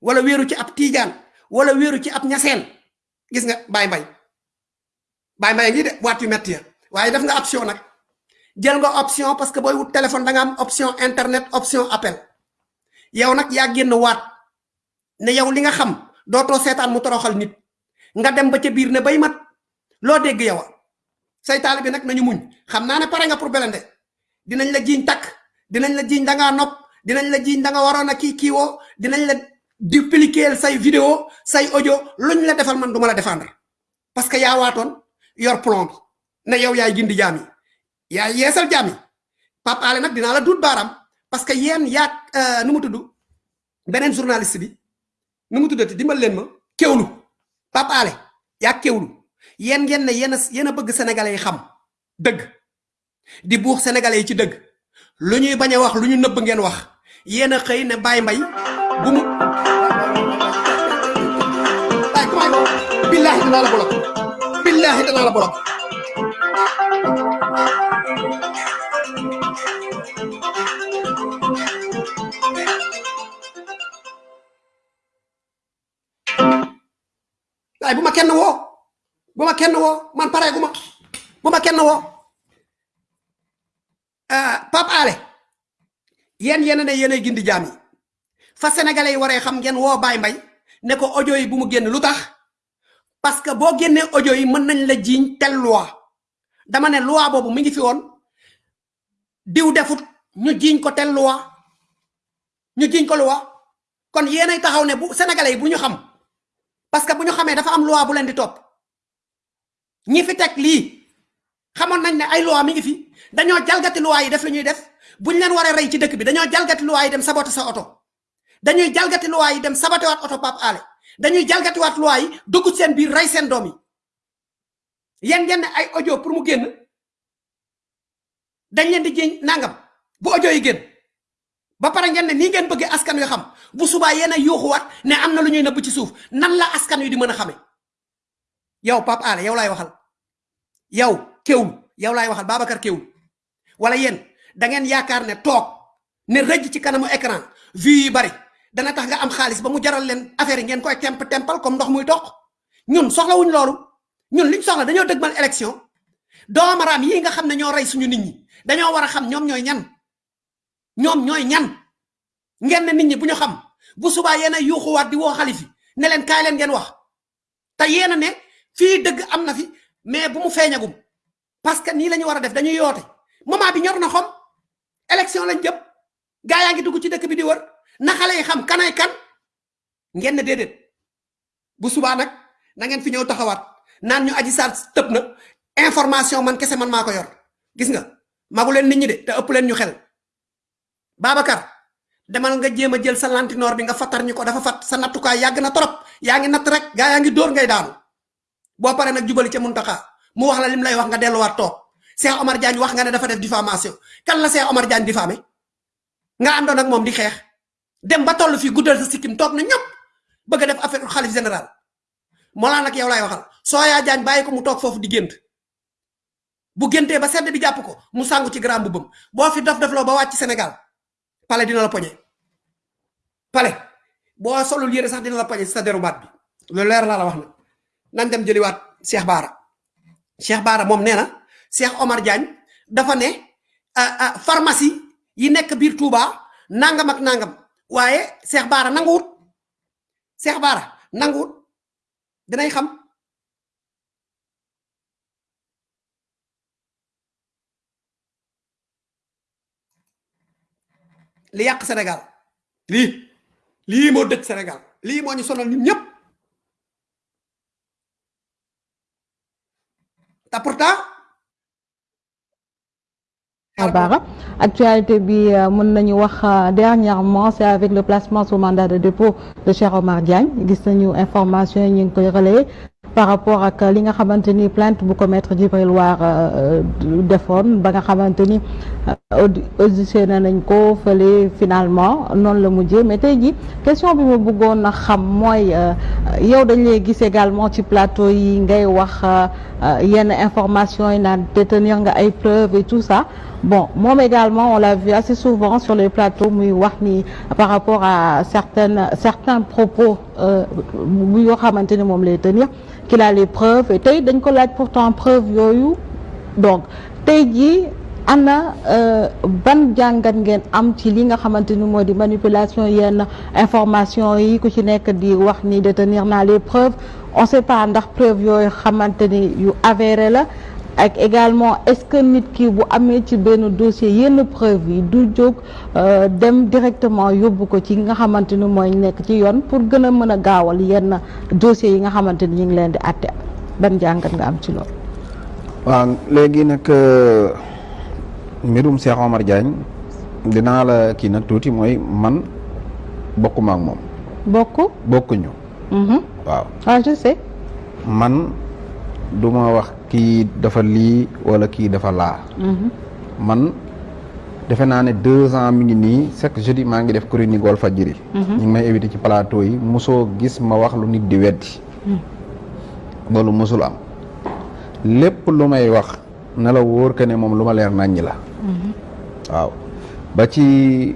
wala wéeru ci ab tiijaan wala wéeru ci ab ñaseen gis nga baay mbay baay mbay ngi de waat yu metti ya. Waaye def nga option nag jël nga option parce que booy wut téléphone da nga am option internet option appel. Yow nag yaa génn waat. Ne yow li nga xam dootoo seetaan mu toroxal nit. Nga dem ba ca biir ne bay mat. Loo dégg yow say taalibe nag nañu muñ. Xam naa ne pare nga pour belende. Dinañ la jiiñ takk dinañ la jiiñ da ngaa nopp dinañ la jiiñ da nga waroon a kii kiiwoo dinañ la dupliquer say vidéo say audio luñ la defal man duma la défendre. Parce que yaa waatoon yor plomb ne yow yaay gindi jaam yi. Yeesal jaam yi. Pape Alé nag dinaa la duut baaraam. Parce que yéen yaag nu mu tudd? Beneen journaliste bi. Nu mu tuddati? Dimbal leen ma. Kéwlu Pape Alé yaag kéwlu yéen ngeen ne yéen a bëgg sénégalais yi xam dëgg di buux sénégalais yi ci dëgg lu ñuy wax lu ñu ngeen wax. Xëy ne Baye Mbaye bu mu ay billahi danaa la bolok billahi danaa la bolok waaye bu ma kenn woo bu ma kenn woo man pare gu ma kenn woo Pape Alé yéen yéen ne yéenay gindi jaam yi. Fa sénégalais yi xam ngeen woo Baye Mbaye ne ko audio yi bu mu génn lu tax? Parce que boo génnee audio yi mën nañ la jiiñ tel loi. Dama ne loi boobu mi ngi fi woon. Diw defut ñu jiiñ ko tel loi. Ñu jiiñ ko loi. Kon yéenay taxaw ne bu sénégalais yi bu ñu xam parce que bu ñu dafa am loi bu leen di topp ñi fi teg lii xamoon nañ ne ay loi mi ngi fi. Dañoo jalgati loi yi def lu ñuy def. Buñ leen war a rey ci dëkk bi dañoo jalgati loi yi dem saboté sa oto. Dañuy jalgati loi yi dem saboté waat oto Pape Alé. Dañuy jalgati waat loi yi dugg seen biir rey seen doom yi. Yéen ngeen ay audio pour mu génn? Dañ leen di nangam bu audio yi génn. Ba pare ngeen ne nii ngeen bëggee askan wi xam bu subaa yéen a yuuxuwaat ne am na lu ñuy ci suuf. Nan la askan wi di mën a xame yow Pape Alé yow laay waxal yow kéwul yow laay waxal Babacar kéwul wala yéen da ngeen yaakaar ne toog ne rëj ci kanamu écran vues yi bari. Dana tax nga am xaalis ba mu jaral leen affaire ngeen koy temp tempal comme ndox muy toq. Ñun soxlawuñ loolu. Ñun liñ soxla dañoo dëgmal élection. Doomaraam yi nga xam ne ñoo rey suñu nit ñi dañoo war a xam ñoom ñooy ñan. Ñoom ñooy ñan. Ngeen ne nit ñi bu ñu xam bu subaa yéen a yuuxuwaat di woo xalifi ne leen kaay leen ngeen wax. Te yéen a ne fii dëgg am na fi mais bu mu feeñagum parce que nii la ñu war a def dañuy yoote. Moment bi ñor na xom élection lañ jëm gaa yaa ngi dugg ci dëkk bi di wër na xale yi xam kanay kan ngeen ne déedéet. Bu subaa nag na ngeen fi ñëw taxawaat naan ñu aji saar tëb na information man kese man maa ko yor. Gis nga magu leen nit ñi de te ëpp leen ñu xel. Babacar demal nga jéem a jël sa lantinoor bi nga fattar ñu ko dafa fat sa nattukaay yàgg na torop yaa ngi natt rek gaa yaa ngi dóor ngay daanu boo paree nag jubali ca muntaxa mu wax la lim lay wax nga delluwaat toog. Cheikh Omar Diagne wax nga ne dafa def diffamation. Kan la Cheikh Omar Diagne diffamé? Nga àndoon ak moom di xeex. Dem ba toll fii guddal sa sikkim toog na ñëpp bëgg def affaire xalif général. Moo laa nag yow lay waxal. Soo yaa Diagne bàyyi ko mu toog foofu di gént. Bu géntee ba sedd bi jàpp ko mu sangu ci grand bu bëm boo fi dof dofloo ba wàcc Sénégal pale dina la poñe. Pale boo solul yére sax dina la si sa baat bi. Loolu leer laa la wax nag nañ dem jëliwaat Cheikh Baara Cheikh Baara moom nee na Cheikh Omar Diagne dafa ne pharmacie yi nekk biir Touba nangam ak nangam waaye Cheikh Baara nanguwut. Cheikh Baara nanguwut. Dinay xam. Li yàq Sénégal. Lii lii moo dëkk Sénégal. Lii moo ñu sonal ñun ñëpp Bara actualité nañu wax dernièrement c'est avec le placement sous mandat de dépôt de Cheikh Omar Diagne. Gis nañu information yi ñu ngi par rapport li nga xamante ni plainte bu ko maître Djibril War xamante ni auditionné finalement noonu la mujjee. Mais tey question a également plateau yi ngay wax yenn information preuves et tout ça bon moom également on l'a vu assez souvent sur les plateaux muy wax par rapport à certaines certains propos bu yoo xamante ni moom tenir qu'il a les preuves. Et tey dañ ko pourtant preuve yooyu. Donc tey jii ana ban jàngat ngeen am ci li nga xamante ni moo di manipulation yenn information yi ku ci nekk di wax ni détenir naa les preuves. On sait pas ndax preuve yooyu xamante ni yu avéré la ak également est-ce que nit ki bu amee ci benn dossier yenn preuve yi du jóg euh, dem directement yóbbu ko ci nga xamante ni mooy nekk ci yoon pour gën a mën a gaawal yenn dossiers yi nga xamante ni ñu ngi leen di àtte? Ban jàngat nga am ci loolu? waaw léegi nag euh, mbirum Cheikh Omar Diagne dinaa la kii nag tuuti mooy man bokkuma ak moom bokk. bokkuñu Mhm. waaw ah je sais. man du ma wax kii dafa lii wala kii dafa laa Mhm. man defe naa ne deux ans mi ngi nii chaque jeudi maa ngi def chronique Walfadjri Mhm. ñu ngi may éviter ci plateau yi mosoo gis ma wax lu nit di weddi. Loolu mosul am. Lépp lu may wax na la wóor que ne moom lu ma leer naññi la. Waaw. Ba ci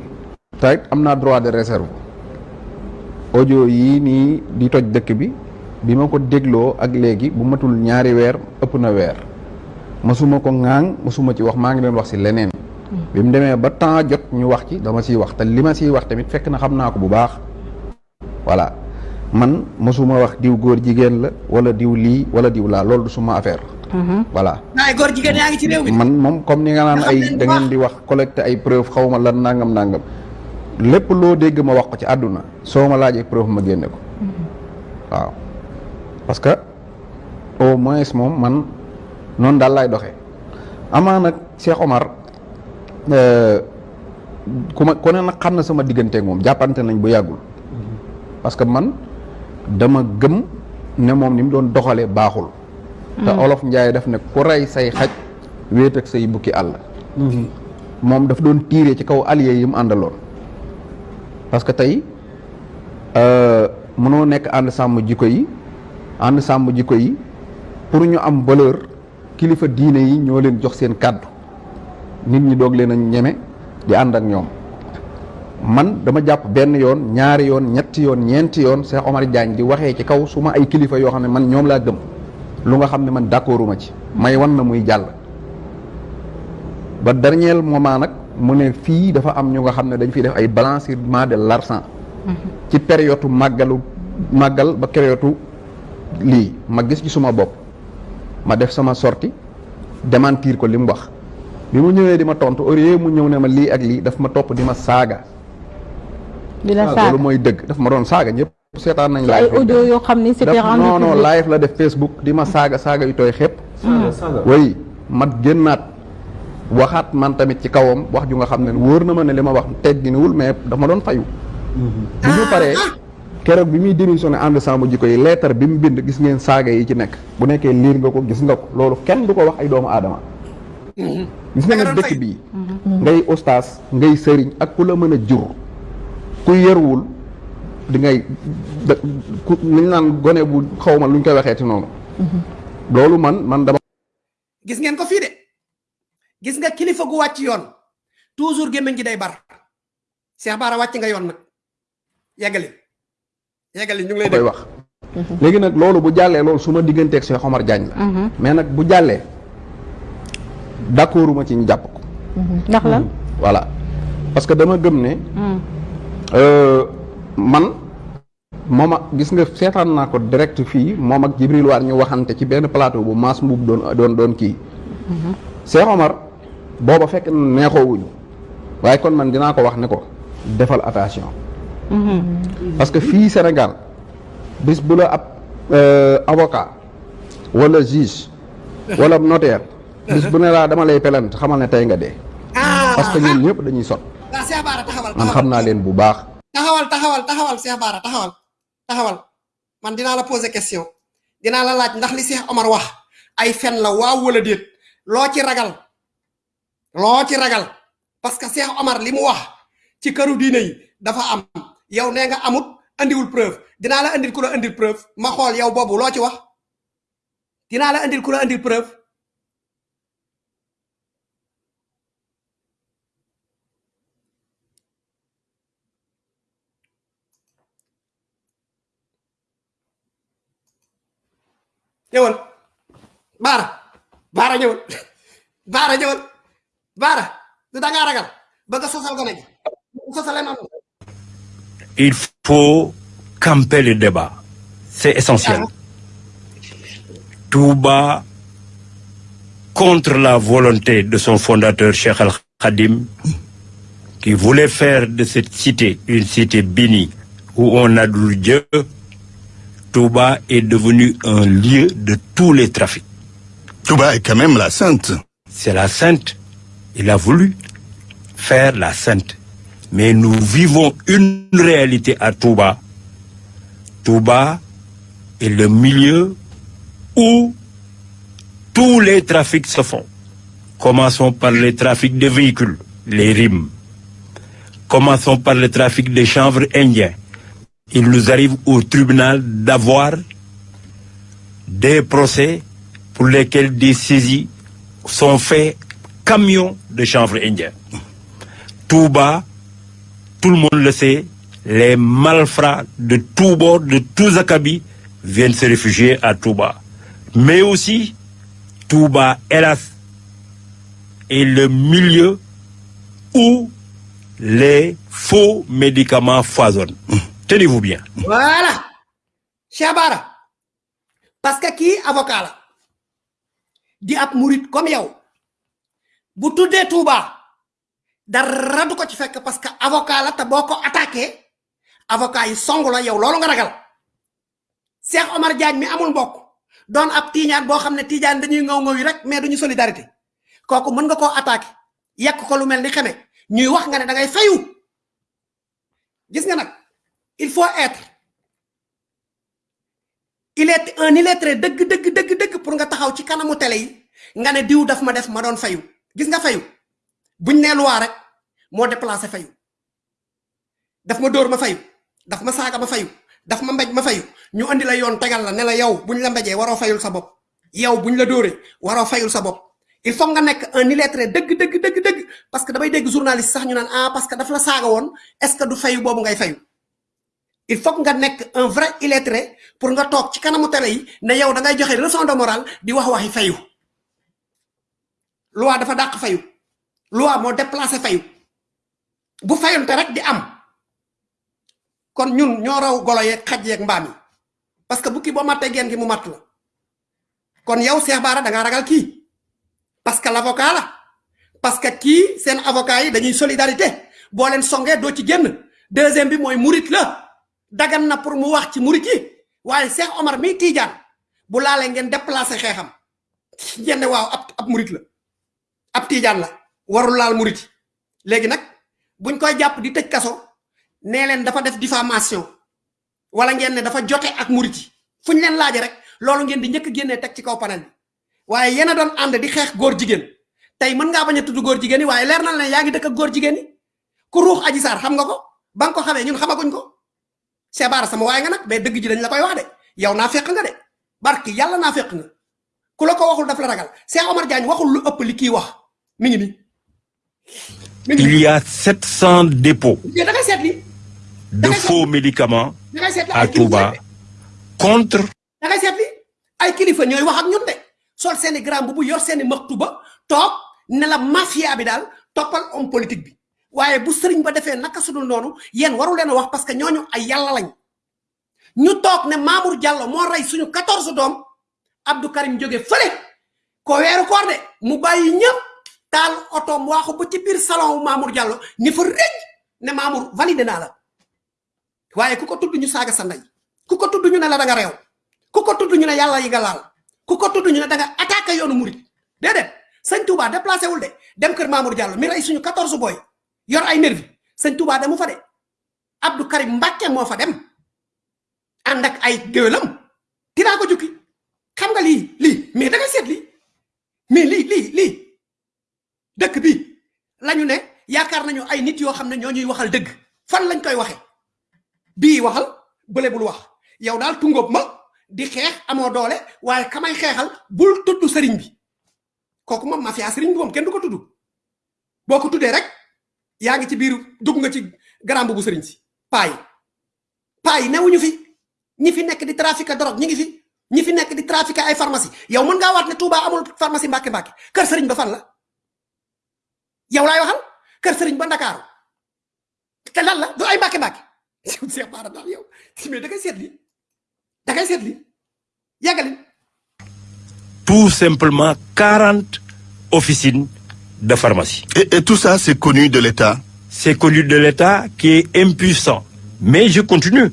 tey am naa droit de réserve. Audio yii nii di toj dëkk bi bi ma ko dégloo ak léegi bu matul ñaari weer ëpp na weer. Masuma ko ŋaaŋ masuma ci wax maa ngi doon wax si leneen. Bi mu demee ba temps jot ñu wax ci dama siy wax. Te li ma siy wax tamit fekk na xam naa ko bu baax. Voilà. Man masuma wax diw góor jigéen la wala diw lii wala diw laa loolu du suma affaire. Voilà. Waaye góor jigéen yaa ngi ci réew mi. man moom comme ni nga naan ay da ngeen di wax collecté ay preuve xaw ma lan nangam nangam. Lépp loo dégg ma wax ko ci àdduna soo ma laajee preuve ma génne ko. Waaw parce que au moins moom man noonu daal laay doxee. Amaa nag Cheikh Omar euh, ku ma ku ne nag xam na sama digganteeg moom jàppante nañ bu yàggul. Parce que man dama gëm ne moom ni mu doon doxalee baaxul. Te olof njaay daf ne ku rey say xaj wéet ak say bukki àll. Moom daf doon tiire ci kaw allié yi mu àndaloon. Parce que tey euh, mënoo nekk ànd sàmm jikko yi ànd sàmm jikko yi pour ñu am valeur kilifa diine yi ñoo leen jox seen kàddu. Nit ñi doog leen a ñeme di ànd ak ñoom. Man dama jàpp benn yoon ñaari yoon ñetti yoon ñeenti yoon Cheikh Omar Diagne di waxee ci kaw su ma ay kilifa yoo xam ne man ñoom laa gëm. Lu nga xam ne man d'accorduma ci. May wan na muy jàll. Ba dernier moment nag mu ne fii dafa am ñu nga xam ne dañ fiy def ay blanchiment de l'argent. Ci période màggalu màggal ba période lii ma gis ci suma bopp ma def sama sortie démentir ko li mu wax. Bi mu ñëwee di ma tontu au lieu mu ñëw ne ma lii ak lii daf ma topp di ma saaga. Di la waaw saaga. loolu mooy dëgg daf ma doon saaga ñëpp seetaan nañ live audio yoo xam ni c'était rendu non non live la def Facebook di ma saaga saaga yu tooy xepp. Saaga, saaga. oui mat génnaat waxaat man tamit ci kawam wax ju nga xam ne wóor na ma ne li ma wax tegginuwul mais dafa ma doon fayu. Bi ñu paree keroog bi muy démissionné ànd sàmm jikko yi lettre bi mu bind gis ngeen saaga yi ci nekk. Bu nekkee liir nga ko gis nga ko. Loolu kenn du ko wax ay doomu aadama. Gis nga nag dëkk bii ngay ustaas ngay sëriñ ak ku la mën a jur. Ku yërwul di ngay da ku li ñu naan gone bu xaw ma lu ñu koy waxee ci noonu. Loolu man man dama gis ngeen ko fii de. Gis nga kilifa gu wàcc yoon. Toujours gémmiñ gi day bar. Cheikh Bara wàcc nga yoon nag. Yeggali yeggali ñu ngi lay koy wax. Léegi nag loolu bu jàllee loolu su ma digganteeg Cheikh Omar Diagne la. Mais nag bu jàllee d'accorduma ci ñu jàpp ko. Ndax lan. voilà. Parce que dama gëm ne euh, man moom ak gis nga seetaan naa ko direct fii moom ak Jibril Waar ñu waxante ci benn plateau bu maas mbuub doon doon doon kii. Cheikh Omar booba fekk neexoowuñu. Waaye kon man dinaa ko wax ne ko defal attention parce que fii Sénégal bis bu la ab euh, avocat wala juge wala notaire bis bu ne laa dama lay pelante xamal ne tey nga dee. Parce que ñun ñëpp dañuy sot. Taxawal man xam naa leen bu baax. Taxawal taxawal taxawal Cheikh Bara taxawal taxawal. Man dinaa la poser question. Dinaa la laaj ndax li Cheikh Omar wax ay fen la waaw wala déet? Loo ci ragal? Loo ci ragal? Parce que Cheikh Omar li mu wax ci këru diine yi dafa am yow nee nga amut andiwul preuve. Dinaa la andil ku la andil preuve. Ma xool yow boobu loo ci wax. Dinaa la andil ku la andil preuve. Ñëwal. Baara. Baara ñëwal. Baara ñëwal. Baara. Du da ngaa ragal? Bëgg a sosal gone gi. Noonu Il faut camper le débat. C'est essentiel. Touba contre la volonté de son fondateur Cheikh Al Khadim, qui voulait faire de cette cité une cité bénie où on adoure Dieu, Touba est devenu un lieu de tous les trafics. Touba est quand même la sainte. C'est la sainte. Il a voulu faire la sainte. Mais nous vivons une réalité à Touba. Touba est le milieu où tous les trafics se font. Commençons par les trafics de véhicules, les rimes. Commençons par le trafic des chanvres indiens. Il nous arrive au tribunal d'avoir des procès pour lesquels des saisies sont faits camions de chanvre indien. Touba, tout le monde le sait, les malfrats de tous bords, de tous acabits, viennent se réfugier à Touba. Mais aussi, Touba, hélas, est le milieu où les faux médicaments foisonnent. Tenez-vous bien. voilà Cheikh Bara parce que kii avocat la di ab murit comme bu tuddee Touba dara du ko ci fekk parce que avocat la te boo ko attaqué avocat yi song la yow loolu nga ragal. Cheikh Omar Diagne mi amul mbokk doon ab tiiñaan boo xam ne dañuy ngaw ngaw yi rek mais duñu solidarité. Kooku mën nga koo attaqué yekk ko lu mel ni xeme ñuy wax nga ne da ngay fayu. Gis nga nag il faut être il est un illettré dëgg dëgg dëgg dëgg pour nga taxaw ci kanamu télé yi nga ne diw daf ma def ma doon fayu. Gis nga fayu buñ nee loi rek moo déplacé fayu. Daf ma dóor ma fayu daf ma saaga ma fayu daf ma mbéj ma fayu. Ñu andi la yoon tegal la ne la yow buñ la mbéjee waroo fayul sa bopp. Yow buñ la dóoree waroo fayul sa bopp. Il faut nga nekk un illettré dëgg dëgg dëgg dëgg parce que damay dégg journaliste sax ñu naan ah parce que daf la saaga woon est ce que du fayu boobu ngay fayu? Il faut nga nekk un vrai illettré pour nga toog ci kanamu télé yi ne yow da ngay joxe leçon de morale di wax waxi fayu. Loi dafa dàq fayu loi moo déplacé fayu bu fayonte rek di am. Kon ñun ñoo raw golo yeeg xaj yeeg mbaam yi. Parce que bu kii boo mattee geen gi mu matt la. Kon yow Cheikh Bara da ngaa ragal kii. Parce que l'avocat la. Parce que kii seen avocat yi dañuy solidarité. Boo leen songee doo ci génn. Deuxième bi mooy murit la. Dagan na pour mu wax ci murit yi. Waaye Cheikh Omar mi Tidiane bu laalee ngeen déplacé xeexam. Ngeen waaw ab ab murit la. Ab Tidiane la warul laal murit yi. Léegi nag buñ koy jàpp di tëj kaso nee leen dafa def diffamation wala ngeen ne dafa jote ak murit yi. Fu ñu leen laaje rek loolu ngeen di njëkk génnee teg ci kaw panel bi. Waaye yéen a doon ànd di xeex góor jigéen. Tey mën ngaa bañ a tudd góor jigéen yi waaye leer na la ne góor jigéen yi. Ku ruux aji saar xam nga ko ba nga ko xamee ñun xamaguñ ko. Bara sama waaye nga nag mais dëgg ji dañ la koy wax de. Yow naa fekk nga de. Barki yàlla naa fekk nga. Ku la ko waxul daf la ragal. Cheikh Omar Diagne waxul lu ëpp li kii wax. Mi ngi Il y a 700 dépôts de faux médicaments à Touba contre da ngay seet li ay kilifa ñooy wax ak ñun de. Sol seeni grand bu bu yor seeni maxtu ba toog ne la mafia bi daal toppal homme politique bi. Waaye bu sëriñ ba defee naka sudul noonu yéen waru leen a wax parce que ñooñu ay yàlla lañ. Ñu toog ne Mamour Diallo moo rey suñu 14 doom Abdou Karim jóge fële ko weeru koor de mu bàyyi ñëpp taal otoom waaxu ba ci biir salon Mamour Diallo ni fa rëj ne Mamour validé naa la. Waaye ku ko tudd ñu saaga sa ndey ku ko ñu ne la da nga réew ku ko tudd ñu ne yàlla yi nga laal ku ñu ne da nga attaqué yoonu murit. Déedéet sëñ Touba déplacé wul de dem kër Mamour Diallo mi rey suñu 14 boy yor ay nervi. Sëñ Touba demu fa de Abdou Karim Mbacke moo fa dem ànd ak ay géwélam. Dinaa ko jukki. Xam nga lii lii mais da ngay seet lii mais lii lii lii dëkk bi lañu ne yaakaar nañu ay nit yoo xam ne ñoo ñuy waxal dëgg. Fan lañ koy waxe? Bii waxal bële bul wax. Yow daal tungóob ma di xeex amoo doole waaye kamay xeexal bul tudd sëriñ bi. Kooku moom mafia sëriñ bi moom kenn du ko tudd. Boo ko tuddee rek yaa ngi ci biir dugg nga ci garambu bu sëriñ si. Paa yi. Paa yi newuñu fi. Ñi fi nekk di trafiquer drogue ñi ngi fi. Ñi fi nekk di trafiquer ay pharmacie. Yow mën ngaa waat ne Touba amul pharmacie Mbàkke Mbàkke kër sëriñ ba fan la yow laay waxal? Kër sëriñ ba Ndakaaru te lan la? Du ay Mbàkke Mbàkke yow Cheikh Bara daal yow mais da ngay seet li da ngay seet li yàggali tout simplement 40 officines de pharmacie. Et, et tout ça, c'est connu de l'État? C'est connu de l'État qui est impuissant. Mais je continue.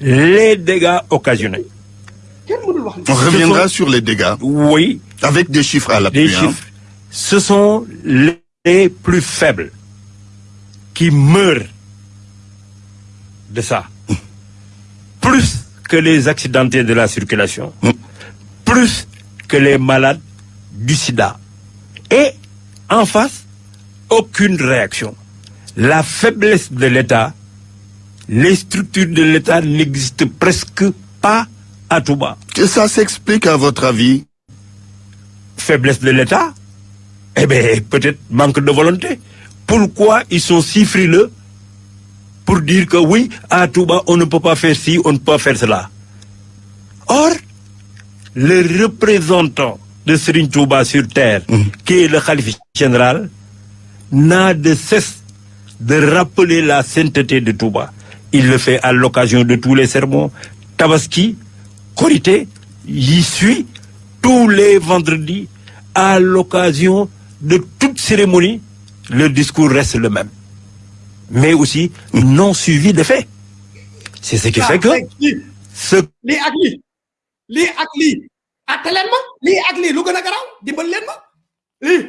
Les dégâts occasionnés. On reviendra sur les dégâts. Oui. Avec des chiffres à l'appui. Les hein. chiffres. Ce sont les plus faibles qui meurent de ça. Plus que les accidentés de la circulation. Plus que les malades du sida. Et en face, aucune réaction. La faiblesse de l'État, les structures de l'État n'existent presque pas à Touba. Que ça s'explique à votre avis? Faiblesse de l'État Eh bien, peut-être manque de volonté. Pourquoi ils sont si frileux pour dire que oui, à Touba, on ne peut pas faire ci, on ne peut pas faire cela? Or, le représentant de Serigne Touba sur terre, qui est le Khalif général, n'a de cesse de rappeler la sainteté de Touba. Il le fait à l'occasion de tous les sermons. Tabaski, Korité, y suit tous les vendredis à l'occasion de toute cérémonie. Le discours reste le même. Mais aussi non suivi de faits. C'est ce qui fait que ce lii ak lii lii ak lii atte leen ma. Lii ak lii lu gën a garaaw? Dimbal leen ma. Lii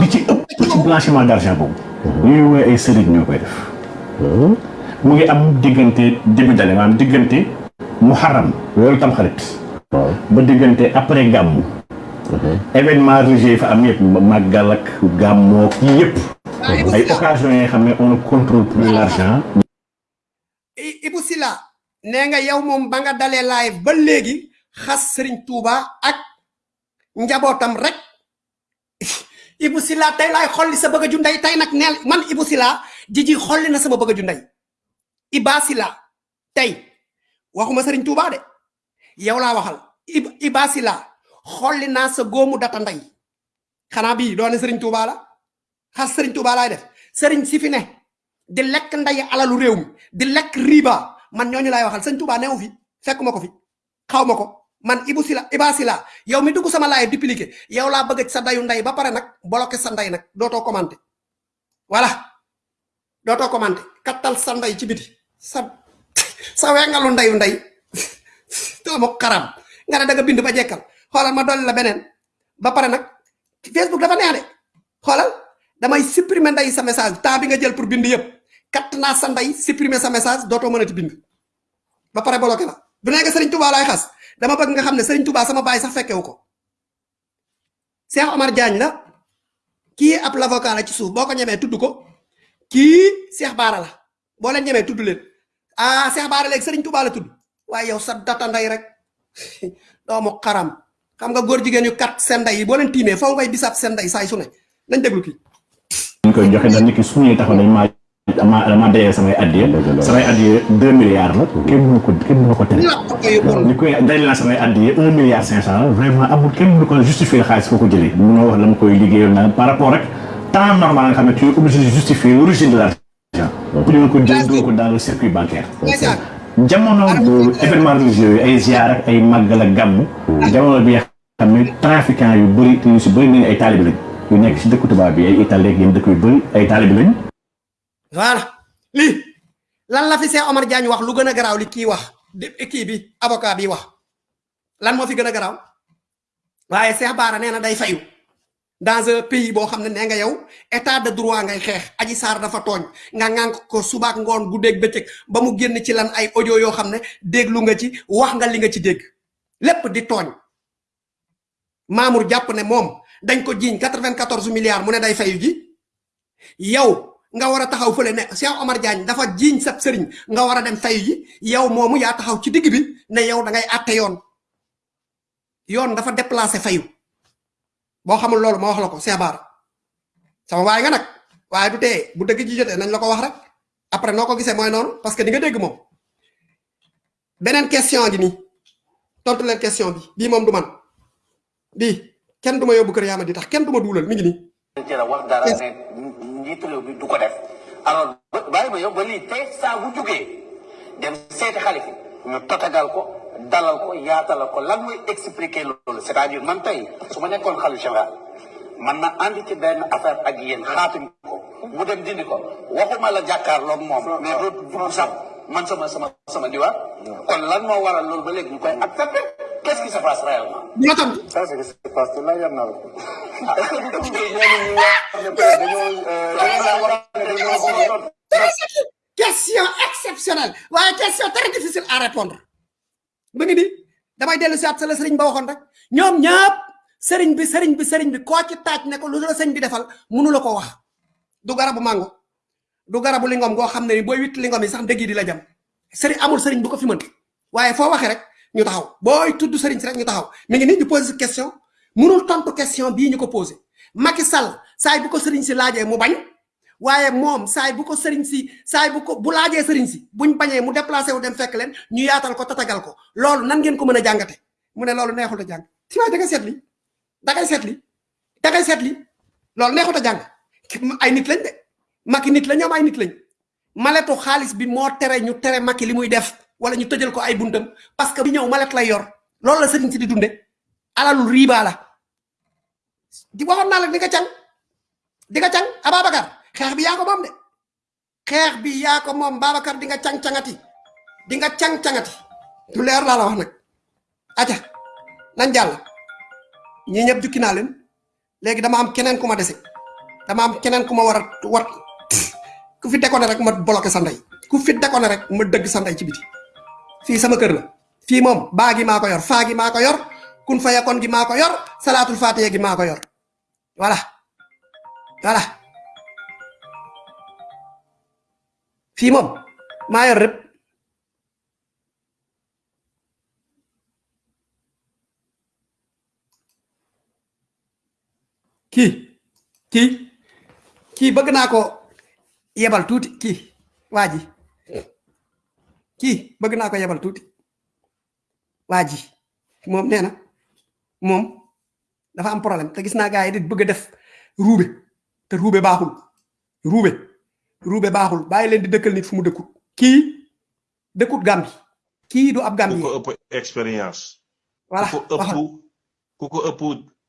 li ci ëpp ci blanchiment d'argent boobu. Ñuy woowee ay sëriñ ñoo koy def. Mu ngi am diggante début d'année maanaam diggante muharram weeru tamxarit ba diggante après gàmmu événement religieux yi fa am yëpp màggal ak gàmmoo yi yëpp ay occasions yi nga xam ne on ne contrôle plus l'argent. I- Ibou Sila nee nga yow moom ba nga dalee live ba léegi xas Serigne Touba ak njabootam rek. Ibou Sila tey laay xolli sa bëgg ju ndey tey nag neel man Ibou Sila jiji xolli na sama bëgg ju ndey Iba Sila tey waxuma Serigne Touba de yow laa waxal. Ib Iba Sila xolli naa sa góomu data ndey. Xanaa bii doone Serigne Touba la? Xas Serigne Touba laay def. Serigne si fi ne di lekk nday alalu di lekk riba. Man ñooñu laay waxal. Sëñ Touba newu fi ko fi xaw ma ko. Man Ibou Sila Iba Sila yow mi dugg sama laay dupliqué yow laa bëgg sa dayu nday ba pare nag bloqué sa nday nag dootoo commenté. Voilà. Dootoo commenté. Kattal sa nday ci biti. Sa sa wengalu ndayu nday doomu xaram nga da nga ba xoolal ma dolli la beneen. Ba pare nag Facebook dafa neex de. Xoolal damay supprimer nday sa message. Temps bi nga jël pour bind yëpp. Kat naa sa nday supprimer sa message dootoo mënati bind. Ba pare bloqué la. Du nekk Serigne Touba laay xas. Dama bëgg nga xam ne Serigne Touba sama baay sax fekkewu ko. Cheikh Omar Diagne la. Kii ab l'avocat la ci suuf. Boo ko ñemee tudd ko kii Cheikh Baara la. Boo leen ñemee tudd leen. Ah Cheikh Baara léegi Serigne Touba la tudd. Waaye yow sa data nday rek. Doomu xaram xam nga góor jigéen yu kat seen nday yi boo leen tiimee faw ngay bisaab seen nday saay su ne. Nañ déglu kii. Ñu koy joxe dañ nekk su ñuy taxaw dañ maa dama dama dayee samay addiye samay addiye deux milliards la. Kenn mënu ko kenn mënu ko tere. Ni koy day naa samay addiye un milliard cinq cent vraiment amul kenn mënu ko justifier xaalis foo ko jëlee. Mënoo wax la ma koy liggéeyal na par rapport rek temps normal nga xam ne tu es obligé de justifier l'origine de l'argent. Pour ñu ko jël doo ko dans le circuit bancaire jamono événement religieux yi ay ziar ak ay màggal ak gàmmu jamono bi nga xam ne trafiquant yu bëri te ñu si bëri nañu ay taalibi lañ. Yu nekk si dëkku tubaab bi ay Italie ak yenn dëkk yu bëri ay taalibi lañ. Voilà. Lii lan la fi Cheikh Omar Diagne wax lu gën a garaaw li kii wax kii bi avocat bi wax. Lan moo fi gën a garaaw? Waaye Cheikh Bara nee na day fayu dans un pays boo xam ne nga yow état de droit ngay xeex. Aji saar dafa tooñ. Nga ŋànk ko subaak ngoon guddeeg bëccëg ba mu génn ci lan ay audio yoo xam ne déglu nga ci wax nga li nga ci dégg. Lépp di tooñ. Mamour jàpp ne moom dañ ko jiiñ 94 milliards mu ne day fayu ji. Yow nga war a taxaw fële ne Cheikh Omar Diagne dafa jiiñ sab sëriñ nga war a dem fayu ji. Yow moomu yaa taxaw ci digg bi ne yow da ngay àtte yoon. Yoon dafa déplacé fayu boo xamul loolu ma wax la ko Cheikh Bara sama waay nga nag waaye du tee bu dëgg ji jotee nañ la ko wax rek. Après noo ko gisee mooy noonu parce que di nga dégg moom beneen question gi nii tontu leen question bi. Bii moom du man bii kenn du ma yóbbu kër yaa ma di tax kenn du ma duulal mi ngi nii ci la wax dara ne njiitu réew mi du ko def alors bàyyi ma yow ba lii tey saa bu jógee dem seeti xalifi ñu tatagal ko dalal ko yaatalal ko lan mooy expliquer loolu c'est-à-dire man tey su ma nekkoon xalu général man na andi ci benn affaire ak yéen xaatim ko mu dem dindi ko waxuma la jàkkaarloog moom mais dugg sax man sama sama sama diwaan kon lan moo waral loolu ba léegi ñu koy accepté qu'est-ce qui se passe réellement ça c'est ce qui se passe là yam na la est-ce que du wax dañoo dañoo question exceptionnelle waaye question très difficile à répondre mu ngi nii damay dellu si at sa la sëriñ ba waxoon rek. Ñoom ñëpp sëriñ bi sëriñ bi sëriñ bi koo ci taaj ne ko lu la sëriñ bi defal mënu la ko wax. Du garabu mango du garabu lingom goo xam ne ni booy witt lingom yi sax dëgg di la jam. Sëriñ amul sëriñ bu ko fi mën. Waaye foo waxee rek ñu taxaw. Booy tudd sëriñ si rek ñu taxaw. Mi ngi nii ñu posé question. Mënul tontu question bii ñu ko posé Macky Sall saay bu ko sëriñ si laajee mu bañ waaye moom saay bu ko sëriñ si saay bu ko bu laajee sëriñ si buñ bañee mu déplacé wu dem fekk leen ñu yaatal ko tatagal ko. Loolu nan ngeen ko mën a jàngate? Mu ne loolu neexul a jàng. Si da li da li da li loolu neexut a jàng. Ay nit lañ de. Macky nit la ñoom ay nit lañ. Maletu xaalis bi moo tere ñu tere Macky li muy def wala ñu tëjal ko ay buntam parce que bi ñëw malet lay yor. Loolu la sëriñ si di dunde. Alalul riba la. Di waxoon naa la di nga càng di nga càng Ababacar xeex bi yaa ko moom de. Xeex bi yaa ko moom di nga càng cangati di nga càng cangati lu leer laa la wax nag. Aca nañ jàll? Ñi ñëpp jukki naa leen. Léegi dama am keneen ku ma dese. Dama am keneen ku ma war a wat ku fi déconné rek ma bloqué sa ku fi déconné rek ma dëgg sa ci biti. Fii sama kër la. Fii moom baa gi maa ko yor faa gi maa ko yor kun fa yakon gi maa ko yor salaatul fatiha gi maa ko yor. Voilà. Voilà fii moom maa yor rëpp kii kii kii bëgg naa ko. Yebal tuuti. Kii waa ji. Kii bëgg naa ko yebal tuuti. Waa ji. Moom nee na. Moom dafa am problème. Te gis naa gars di bëgg def te baaxul ruube baaxul. Bàyyi leen di dëkkal nit fu mu dëkkut. Kii dëkkut gambi kii du ab gambi ko ëpp expérience. Voilà ko ëpp ku ko ëpp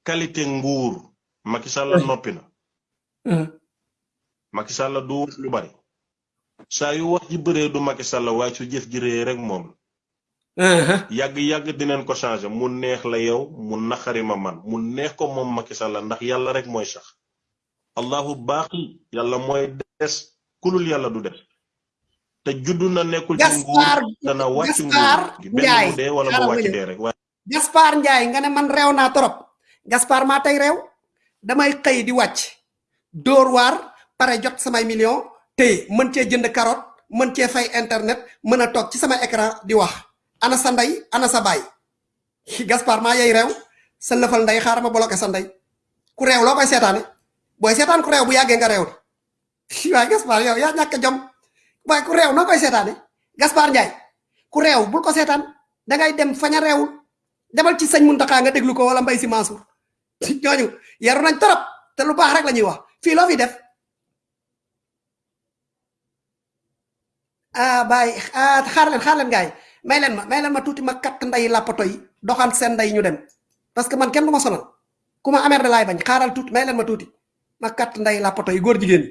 qualité nguur. Macky Sall noppi na. Macky Sall du lu bari. Saa yu wax ji du Macky Sall waaye su jëf ji rek moom yàgg yàgg dinañ ko changer. Mu neex la yow mu naqari ma man. Mu neex ko moom Macky Sall ndax yàlla rek mooy sax. Allahu baaqi yàlla mooy des kulul yàlla du des te juddu na nekkul ci nguur dana wàcc nguur. Mu dee wala mu wàcc dee rek Gaspar Ndiaye nga ne man réew naa torop. Gaspar maa tey réew. Damay xëy di wàcc. Dóor waar pare jot samay million téye mën cee jënd carotte mën cee fay internet mën a toog ci sama écran di wax. Ana sa ndey ana sa baay? Gaspar maa yey réew. Sa lëfal ndey xaaral ma bloqué sa ndey. Ku réew loo koy seetaane? Booy seetaan ku réew bu yàggee nga réew. de waaye Gaspar yow yaa ñàkk jom waaye ku réew noo koy seetaane Gaspar Ndiaye ku réew bul ko seetaan dangay dem faña réewul demal ci sëñ Muntaxa nga déglu ko wala mbay si Mansour ñooñu yaru nañ torop te lu baax rek la wax fii loo fi def ah bàyyi ah xaar leen xaar leen gaay may leen ma may leen ma tuuti ma katt nday làppato yi doxal seen nday ñu dem parce que man kenn du ma sonal ku amer da laay bañ xaaral tuuti may leen ma tuuti ma katt nday làppato yi góor jigéen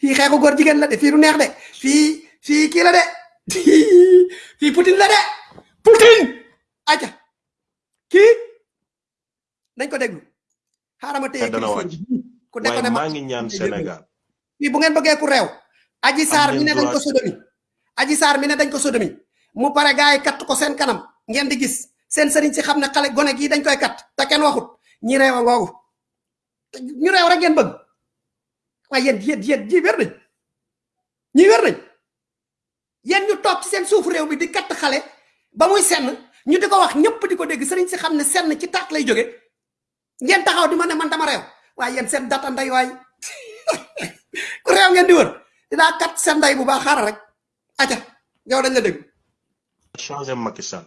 fii xeexu góor jigéen la de fii du neex de fii fii kii la de fii Poutine la de Poutine! Aja kii? Dañ ko déglu. Xaaral ma téye ku nekk ne maa ngi ñaan Sénégal. Fii bu ngeen bëggee ku réew. Aji saar mi ne dañ ko sodomi. Aji saar mi ne dañ ko sodomi. Mu pare gars yi katt ko seen kanam. Ngeen di gis. Seen sëriñ si xam ne xale gone gii dañ koy kat te kenn waxut. Ñi réew a ngoogu. Ñu réew rek ngeen bëgg waaye yéen yéen yéen wér nañ ñii wér nañ yéen ñu toog ci seen suuf réew mi di katt xale ba muy senn ñu di ko wax ñëpp di ko dégg sëriñ si xam ne senn ci taat lay jóge. Ngeen taxaw di ma man dama réew. Waaye yéen seen data nday waay. Ku réew ngeen di wër dinaa kat seen nday bu baax xaaral rek. Aca yow dañ la dégg. Changé Macky Sall.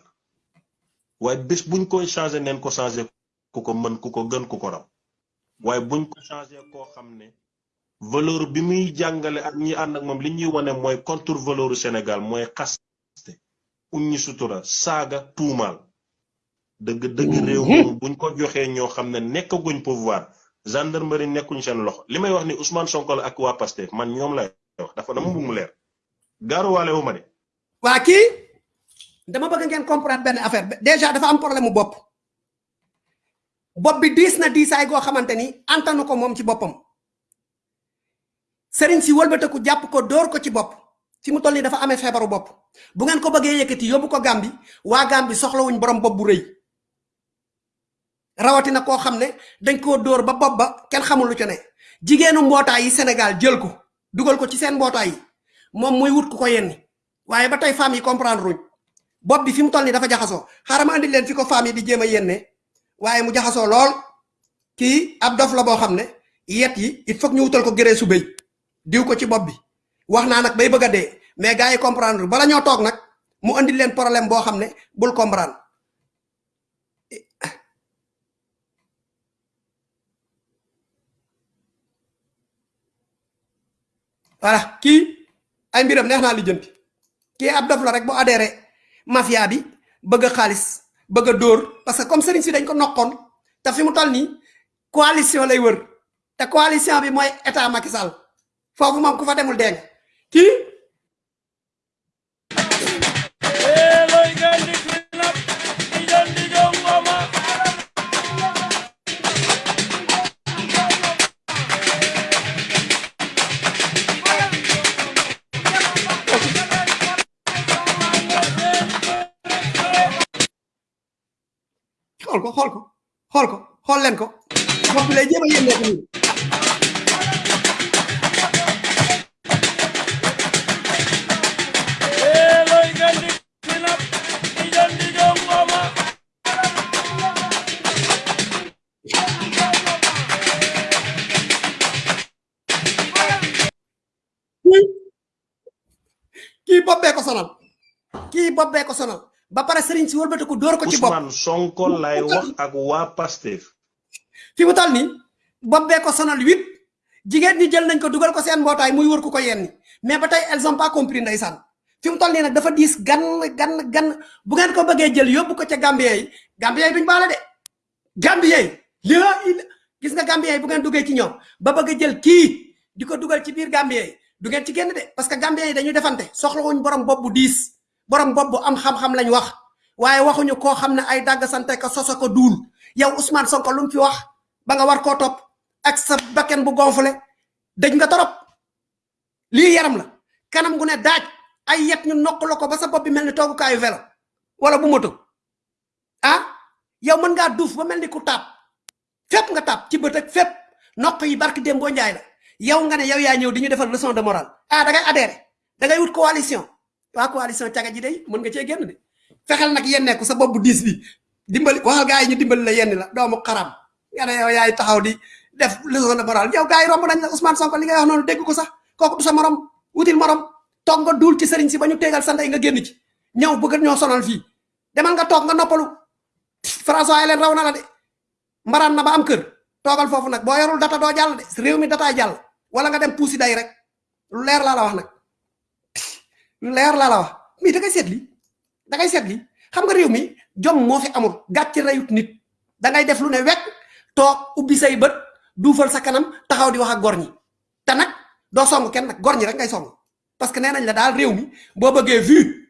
Waaye bés buñ koy changé neen ko changé ku ko mën ku ko gën ku ko raw. Waaye buñ ko changé koo xam ne valeur bi muy jàngale ak ñi ànd ak moom li ñuy wane mooy contre valeur Sénégal mooy xaste uññi sutura saaga tuumaal. Dëgg dëgg réew moom buñ ko joxee ñoo xam ne nekkaguñ pouvoir gendarmerie nekkuñ seen loxo. Li may wax ni Ousmane Sonko la ak waa Pastef man ñoom lay wax dafa dama bëgg mu leer. Gaaruwaale wu ma de. Waa kii? Dama bëgg ngeen comprendre benn affaire. Déjà dafa am problème mu bopp. Bopp bi diis na diisaay goo xamante ni antanu ko moom ci boppam sëriñ si wëlbateku jàpp ko dóor ko ci bopp. Fi mu toll nii dafa amee feebaru bopp. Bu ngeen ko bëggee yëkkati yóbbu ko Gàmbi. Waa Gàmbi soxlawuñ borom bopp bu rëy. Rawatina koo xam ne dañ koo dóor ba bopp ba kenn xamul lu ci ne. Jigéenu mbootaay yi Sénégal jël ko dugal ko ci seen mbootaay yi. Moom muy wut ku ko yenni. Waaye ba femmes yi comprendre ruñ bopp bi fi mu dafa jaxasoo. Xaaral ma andi leen fi ko yi di jéem a yenne. Waaye mu jaxasoo lool. Kii ab dof la boo xam ne. Yet yi il faut ñu wutal ko gëree su béy diw ko ci bopp bi. Wax naa nag bay bëgg a dee mais gars yi comprendre bala ñoo toog nag mu andi leen problème boo xam ne bul comprendre. Voilà kii ay mbiram neex naa lijjanti. Kii ab dof rek bu adhéré mafia bi bëgg a xaalis bëgg a dóor parce que comme sëriñ si dañ ko nokkoon te fi mu toll nii coalition lay wër te coalition bi mooy état Macky foofu moom ku fa demul dégg kii xool ko xool ko xool ko, xool leen ko. Bopp bi lay jéem a yénnee ko nii. Kii bopp bee ko sonal. Kii bopp bee ko sonal. Ba pare sëriñ si wëlbati ko dóor ko ci bopp. Ousmane Sonko lay wax ak waa Pastef. Fi mu toll nii bopp bee ko sonal huit. Jigéen ñi jël nañ ko dugal ko seen mbootaay muy wër ku ko yenni. Mais ba tey elles ont pas compris ndeysaan. Fi mu toll nii nag dafa diis gan gan gan. Bu ngeen ko bëggee jël yóbbu ko ca Gambien yi. Gambien yi duñ baale de. Gambien yi ila gis nga Gambien yi bu ngeen duggee ci ñoom ba bëgg jël kii di ko dugal ci biir Gambien yi du ngeen ci génn de parce que Gambien yi dañuy defante. Soxlawuñ borom bopp bu diis borom bopp bu am xam-xam lañ wax. Waaye waxuñu koo xam ne ay dàgg sante ko soso ko duul. Yow Ousmane Sonko lu mu fi wax ba nga war koo topp ak sa bakken bu gonflé dëj nga torop. Lii yaram la. Kanam gu ne daaj ay yet ñu nokk la ko ba sa bopp bi mel ni toogukaayu vélo wala bu moto. Ah yow mën ngaa duuf ba mel ni ku taab. Fépp nga taab ci bët ak fépp. Nokk yi barki démb boo njaay la yow nga ne yow yaa ñëw di ñu defal leçon de morale. Ah da ngay adhéré da ngay wut coalition. Waa coalition caga ji day mën nga cee génn de. Fexeel nag yenneeku sa bopp bu diis bi. Dimbali waxal gaa yi ñu dimbali la yenn la doomu xaram. Nga ne yow yaay taxaw di def leçon de morale. Yow gaa yi romb nañ la Ousmane Sonko li ngay wax noonu dégg ko sax. Kooku du sa morom wutil morom. Toog nga duul ci sëriñ si ba ñu tegal sa nga génn ci. Ñëw bëgg ñoo sonal fii. Demal nga toog nga noppalu. François Hélène raw na la de. Mbaraan na ba am kër. Toogal foofu nag boo yorul data doo jàll de. Réew mi dataay wala nga dem puusi day rek. Lu leer laa la wax nag. Lu leer laa la wax. Mais da ngay seet li. Da ngay seet li. Xam nga réew mi jom moo fi amul. Gàcc reyut nit. Da ngay def lu ne wekk toog ubbi say bët duufal sa kanam taxaw di wax ak gor ñi. Te nag doo song kenn nag. Gor ñi rek ngay song. Parce que nee nañ la daal réew mi boo bëggee vu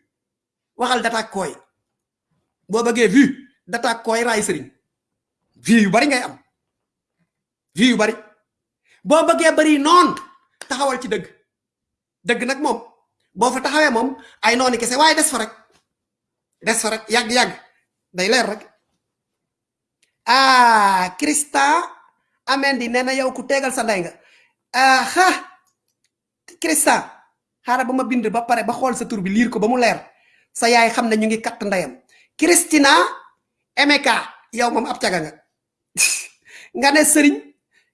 waxal dataak kooy. Boo bëggee vu dataak kooy raay sëriñ. Vu yu bari ngay am. Vu yu bari boo bëggee bari noon taxawal ci dëgg dëgg nag moom boo fa taxawee moom ay nooni kese waaye des fa rek des fa rek yàgg-yàgg day leer rek. Ah Christa Amendi nee na yow ku tegal sa ndey nga. Aha Christa xaaral ba ma bind ba pare ba xool sa tur bi liir ko ba leer sa yaay xam ne ñu ngi katt ndeyam Christina Emeka yow moom ab caga nga. Nga ne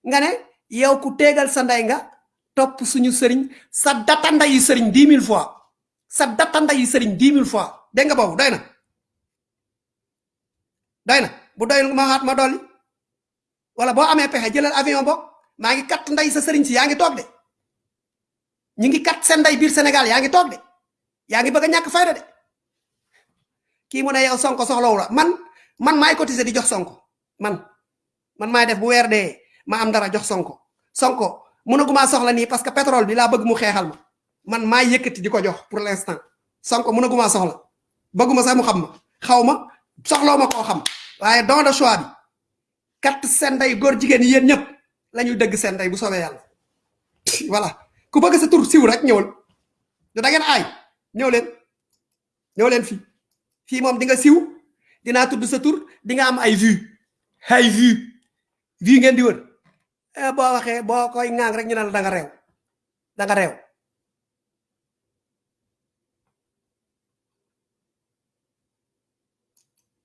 nga ne yow ku tegal sa ndey nga topp suñu sëriñ sa data sëriñ dix mille fois sa data sëriñ dix mille fois dégg nga boobu doy na. Doy na. Bu doyul ma xaat ma dolli wala boo amee pexe jëlal avion boog maa ngi kat nday sa sëriñ si yaa ngi toog de. Ñu ngi kat seen nday biir Sénégal yaa ngi toog de. Yaa ngi bëgg ñàkk fayda de. Kii mu ne yow sonko la man man maay cotiser di jox sonko. Man man maay def bu dee ma am dara jox sonko. Sonko mënaguma soxla nii parce que pétrole bi laa bëgg mu xeexal ma. Man maay yëkkati di ko jox pour l'instant. Sonko mënaguma soxla. Bëgguma sax mu xam ma. Xaw ma soxloo ma koo xam. Waaye don de choix bi kat seen ndey góor jigéen yi yéen ñëpp la ñuy dëgg seen ndey bu soobee yàlla. Voilà. Ku bëgg sa tur siw rek da ngeen aay. Ñëw leen. Ñëw leen fii. Fii moom di nga siw. Dinaa tudd sa tur. Di nga am ay vue ay vue vue ngeen di wër boo waxee boo koy ŋaang rek ñu la da nga réew da nga réew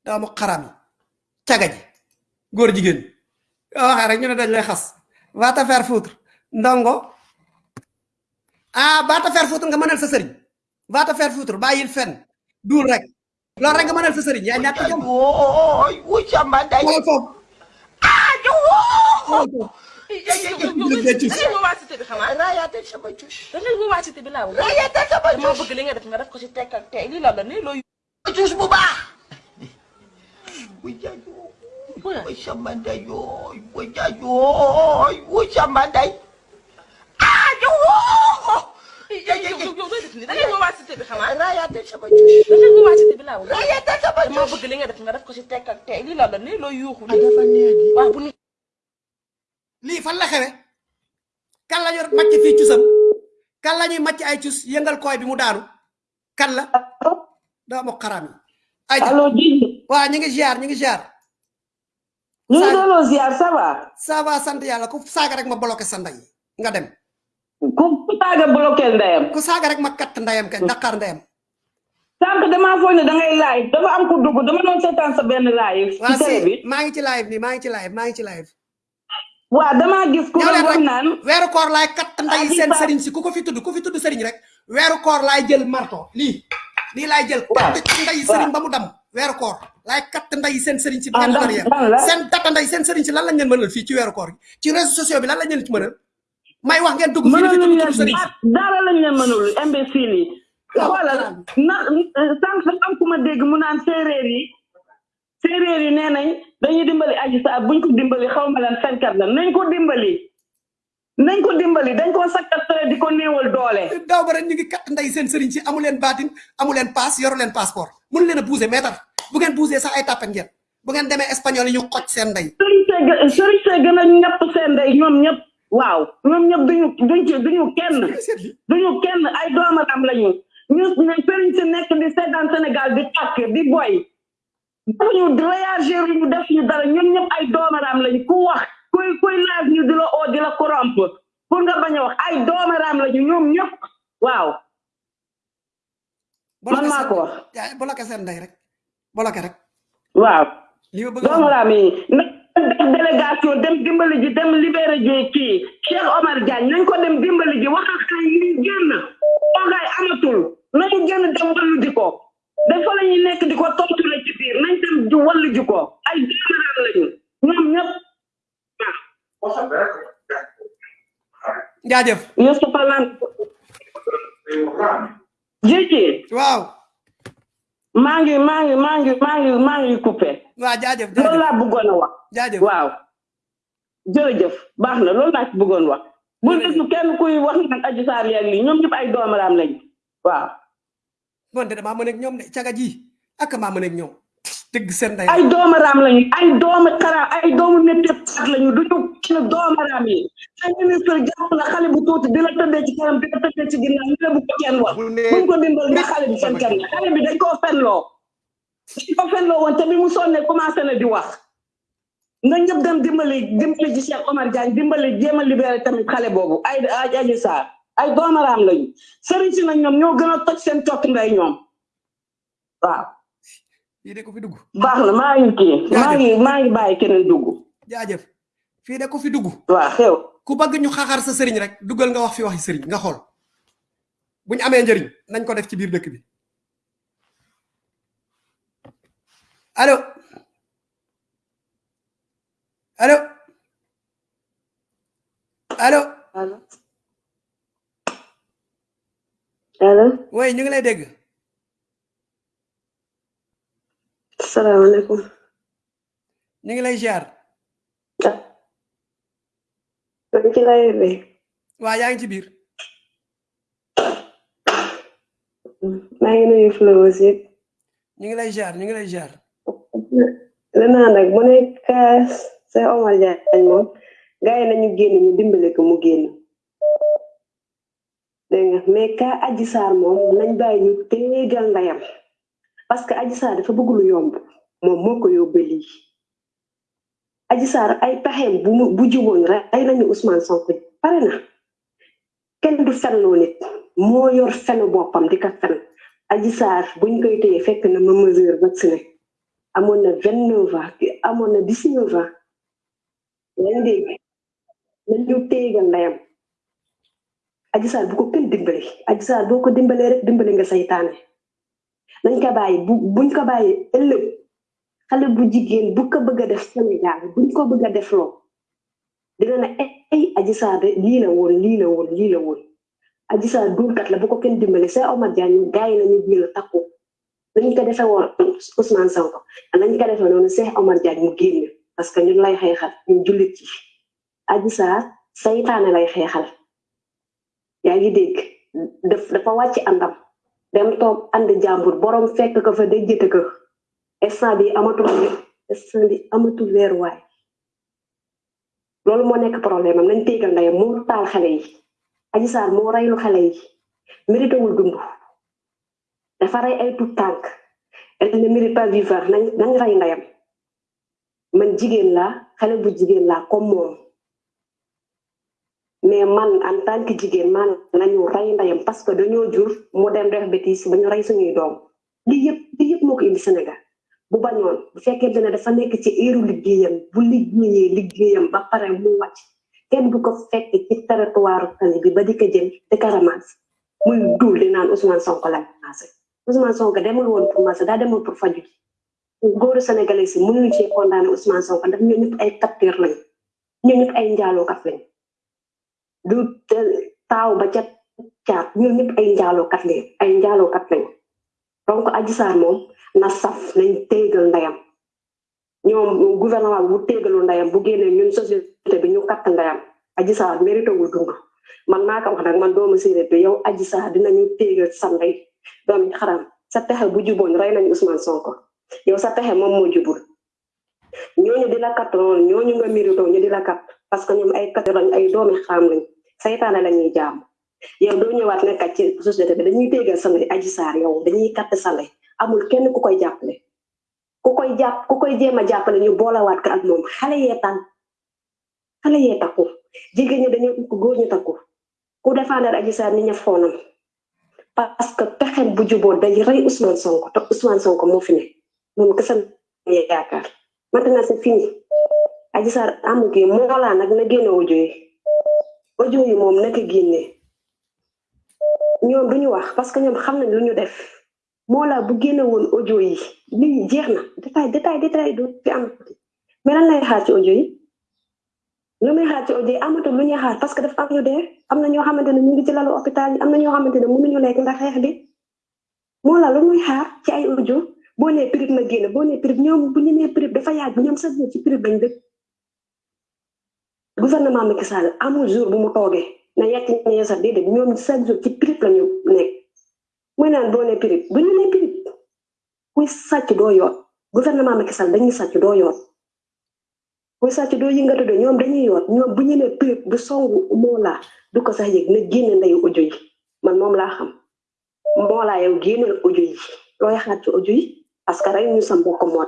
doomu xaram yi caga ji góor jigéen boo rek ñu ne dañ lay xas va te faire foutre ndongo ah va te faire foutre nga mënal sa sëriñ va te faire foutre bàyyil fen duul rek loolu rek nga mënal sa sëriñ yaa ñàkk jom Ôi, ui chamba đây. xoolal foofu À, chú. xoolal foofu Raya te sama cus. da ngay woo waa cité bi laa Raya te sama dama cus. bëgg li nga def nga def ko ci tekk ak tey lii la la nii looy Cus bu baax. Ôi, ui jaju. Ui chamba đây. À, chú. yow yow yow looy def nii da ngay woo waa cité bi xanaa Raya te sama cus. da ngay woo waa cité bi laa Raya te sama dama cus. bëgg li nga def nga def ko ci tekk ak tey lii la la nii looy yuuxu Ah, dafa neex waaw bu lii fan la xewe kan la yor macc fii cusam? Kan la ñuy macc ay cus? Yëngal koy bi mu daanu. Kan la? Doomu xaram yi. Ay allo Djily waa ñu ngi ziar ñu ngi ziar. Ñu ngi delloo ziar ça va? Ça va sant yàlla. Ku saaga rek ma bloqué sa ndey nga dem. Ku saaga bloqué ndeyam? Ku saaga rek ma katt ndeyam kay Dakar ndeyam. Sànq damaa foog ne da ngay live. Dafa am ku dugg dama doon seetaan sa benn live ci télé bi. Maa ngi ci live nii maa ngi ci live maa ngi ci live waa damaa gis ku rek naan weeru koor laay katt nday Adji seen Sarr- sëriñ si ku ko fi tudd ku fi tudd sëriñ rek weeru koor laay jël marto lii lii laay jël katt ci nday sëriñ ba mu dam weeru koor laay katt nday seen sëriñ si bu Ah, ngeen ndax- arrière ndax la? seen data nday seen sëriñ si lan lañ leen mënal fii ci weeru koor ci réseaux sociaux bi lan lañ leen ci mënal? May wax ngeen dugg fi mënaluñ tudd tudd sëriñ. leen dara lañ leen mënul imbécile yi. Xoolal na dafa am ku ma dégg mu naan séeréer yi yi nee nañ dañuy dimbali Adji Sarr buñ ko dimbali xaw ma lan fenkat la nañ ko dimbali. Nañ ko dimbali dañ ko sakkat tere di ko néewal doole. Daaw ba rek ñu ngi katt nday seen sëriñ si amu leen baatin amu leen paas yoru leen passeport. Mënu leen a bouger meetar bu ngeen bouger sax ay tàppet ngeen. Bu ngeen demee espagnol ñu xoj seen ndey sëriñ see gë- sëriñ see gën a ñett seen ndey ñoom ñëpp. Waaw ñoom ñëpp duñu duñ ci duñu kenn. Duñu kenn ay doomaram lañu. Ñu sëriñ si nekk di seetaan Sénégal di tàkk di boy dafuñu réagir ñu def ñu dara ñoom ñëpp ay doomaram lañu. Ku wax kuy kuy laaj ñu di la oo di la corrompre. Pour nga bañ a wax ay doomaram lañu ñoom ñëpp. Waaw. Man maa ko wax. bloqué seen ndey rek. Bloqué rek. Waaw. Doomaram yi def délégation dem dimbali ji dem libéré ji kii Cheikh Omar Diagne nañ ko dem dimbali ji wax ak xale yi ñu génn. Toogaay amatul. Nañu génn dem wallu ji ko dafa la ñuy nekk di ko tontule ci biir. Nañ dem di wallu ji ko. Ay doomaram lañu. Ñoom ñëpp. Jaajëf. Youssoupha Lan Jiji waaw. Maa ngi maa ngi maa ngi maa ngi maa ngi coupé. Waaw jaajëf loolu laa bëggoon a wax. Jaajëf. Waaw. Jërëjëf. Baax na loolu laa ci bëggoon wax. Bu gisu kenn kuy wax naan Adji Sarr yeeg lii ñoom ñëpp ay doomaraam lañ waaw man de damaa mën ak ñoom de caga ji ak maa mën ak ñoom dëgg seen ndey ay doomaraam lañu ay doomu xaraam ay doomu nettekat lañu duñu kenn doomaraam yi ay ministre jàpp la xale bu tuuti di la tëddee ci kanam di la tëddee ci ginnaaw ñu ne bu ko kenn wax buñ ko dimbal ndax xale bi seen kenn xale bi dañ koo fenloo dañ ko fenloo woon te bi mu sonnee commencé na di wax nga ñëpp dem dimbali dimbali ci Cheikh Omar Diagne dimbali jéem a libéré tamit xale boobu ay ay Adji Sarr ay doomaraam lañu sëriñ si nag ñoom ñoo gën a toj seen cokk ndey ñoom. Waaw. Fii de ko fi dugg. Baax na maa ngi kii. Maa ngi maa ngi bàyyi keneen dugg. Jaajëf. Fii de ko fi dugg. Waaw xew. Ku bëgg ñu xaxar sa sëriñ rek duggal nga wax fi waxi sëriñ nga xool. Buñ amee njëriñ nañ ko def ci biir dëkk bi. Allo? Allo? Allo? Allo allo oui ñu ngi lay dégg. Asalaamaaleykum. Ñu ngi lay ziar. Maa ngi ci lay bi. Waa yaa ngi ci biir. Maa ngi nuyu flowers yëpp ñu ngi lay ziar ñu ngi lay ziar. Nag mu Cheikh Omar Diagne moom. Gars yi nañu génn ñu dimbale ko mu génn dégg nga. Mais ka Adji Sarr moom nañ bàyyi ñu téegal ndayam. Parce que Adji Sarr dafa bëgg lu yomb. Moom moo ko yóbbee lii. Adji Sarr ay pexeem bu mu bu juboon rek ay nañu Ousmane Sonko. Pare na. Kenn du fenloo nit. Moo yor fenu boppam di ko fen. Adji buñ koy téye fekk na ma mesure vacciné. Amoon na vingt neuf ans. Amoon na dix neuf ans. Yaa ngi dégg? Nañu ndayam. Adji Sarr bu ko kenn dimbali Adji Sarr boo ko dimbalee rek dimbali nga saytaane nañ ko bàyyi bu buñ ko bàyyi ëllëg xale bu jigéen bu ko bëgg a def Sénégal buñ ko bëgg a def loo dina ne ay Adji de lii la woon lii la woon lii la woon Adji Sarr duulkat la bu ko kenn dimbali Cheikh Omar Diagne gars yi nañu jël takku nañ ko defee woon Ousmane Sonko nañ ko defee noonu Cheikh Omar Diagne mu génn parce que ñun lay xeexal ñun jullit ci Adji saytaane lay xeexal yaa ngi dégg. Daf dafa wàcc àndam. Dem toog ànd jàmbur. Borom fekk ko fa déjjate ko. Instant bi amatul instant bi amatul weeruwaay loolu moo nekk problème am. Nañ téegal ndeyam. Moo taal xale yi. Adji Sarr moo reylu xale yi. Mérité wul dund. Dafa rey ay tout tànk. Elle ne mérite pas vivre nañ nañ rey ndeyam. Man jigéen laa xale bu jigéen laa comme moom mais man en tant que jigéen man nañu rey ndeyam parce que dañoo jur mu dem def bêtise ba ñu rey suñuy doom lii yëpp lii yëpp moo ko indi Sénégal bu bañoon bu fekkente ne dafa nekk ci éeru liggéeyam bu liggéeyee liggéeyam ba pare mu wàcc. Kenn du ko fekk ci territoire tali bi ba di ko jël di ko ramasse muy duul di naan Ousmane Sonko la maase. Ousmane Sonko demul woon pour maase daa demul pour faju ji. Góoru sénégalais si mënuñu cee condamné Ousmane Sonko ndax ñoo ñëpp ay capteur lañ ñoo ñëpp ay njaalookat lañ du taaw ba ca caat ñoo ñëpp ay njaalookat lañ ay njaalookat lañ donc Adji Sarr moom na saf nañ téegal ndeyam ñoom gouvernement bu téegalu ndeyam bu génnee ñun société bi ñu katt ndeyam Adji Sarr mérité wul dund man maa ko wax nag man doomu séeréer bi yow Adji Sarr dinañu téegal sa ndey doomi xaram sa pexe bu juboon rey nañ Ousmane Sonko yow sa pexe moom moo jubul ñooñu di la katt noonu ñooñu nga mérité ñu di la katt parce que ñoom ay katt saytaane la ñuy jaam yow doo ñëwaat nekkat ci société bi dañuy téegal sa ndey Adji Sarr yow dañuy katt sa ndey amul kenn ku koy jàppale ku koy jàpp ku koy jéem a jàppale ñu boolawaat ko ak moom xale yee tànn xale yee takku jigéen ñi dañoo takku góor ñu takku ku défendre Adji Sarr ni ña xoonam parce que pexem bu juboo day rey Ousmane Sonko te Ousmane Sonko moo fi ne moom kese la yaakaar maintenant c'est fini Adji Sarr amu kii moolaa nag na yi audio yi moom naka génne. ñoom duñu wax parce que ñoom xam nañ lu def. Mollah bu génne woon audio yi. lii jeex na. détail détail détail du fi am. mais lan lay xaar ci audio yi? lu muy xaar ci audio yi amatul lu ñuy xaar parce que dafa am ñu dee. am na ñoo xamante ne ñu ngi ci lalu hôpital yi am na ñoo xamante ne mënuñu lekk ndax xeex bi. Mollah lu muy xaar ci ay audio? boo nee prib na génn boo nee prib ñoom bu ñu nee prib dafa yàgg ñoom sax ci prib lañ dëkk gouvernement Macky Sall amul jour bu mu toogee na yàcc ñee sax déedéet ñoom chaque jour ci prib la ñu nekk. Muy naan boo nee prib bu ñu nee prib kuy sàcc doo yoon. Gouvernement Macky Sall dañuy sàcc doo yoon. Kuy sàcc doo yëngatu de ñoom dañuy yoon. Ñoom bu ñu nee prib du songu Mollah du ko sax yëg na génne ndeyu audio yi. Man moom laa xam. Mollah yow génneel audio yi. Looy xaar ci audio yi? Parce ñu sa mbokk moo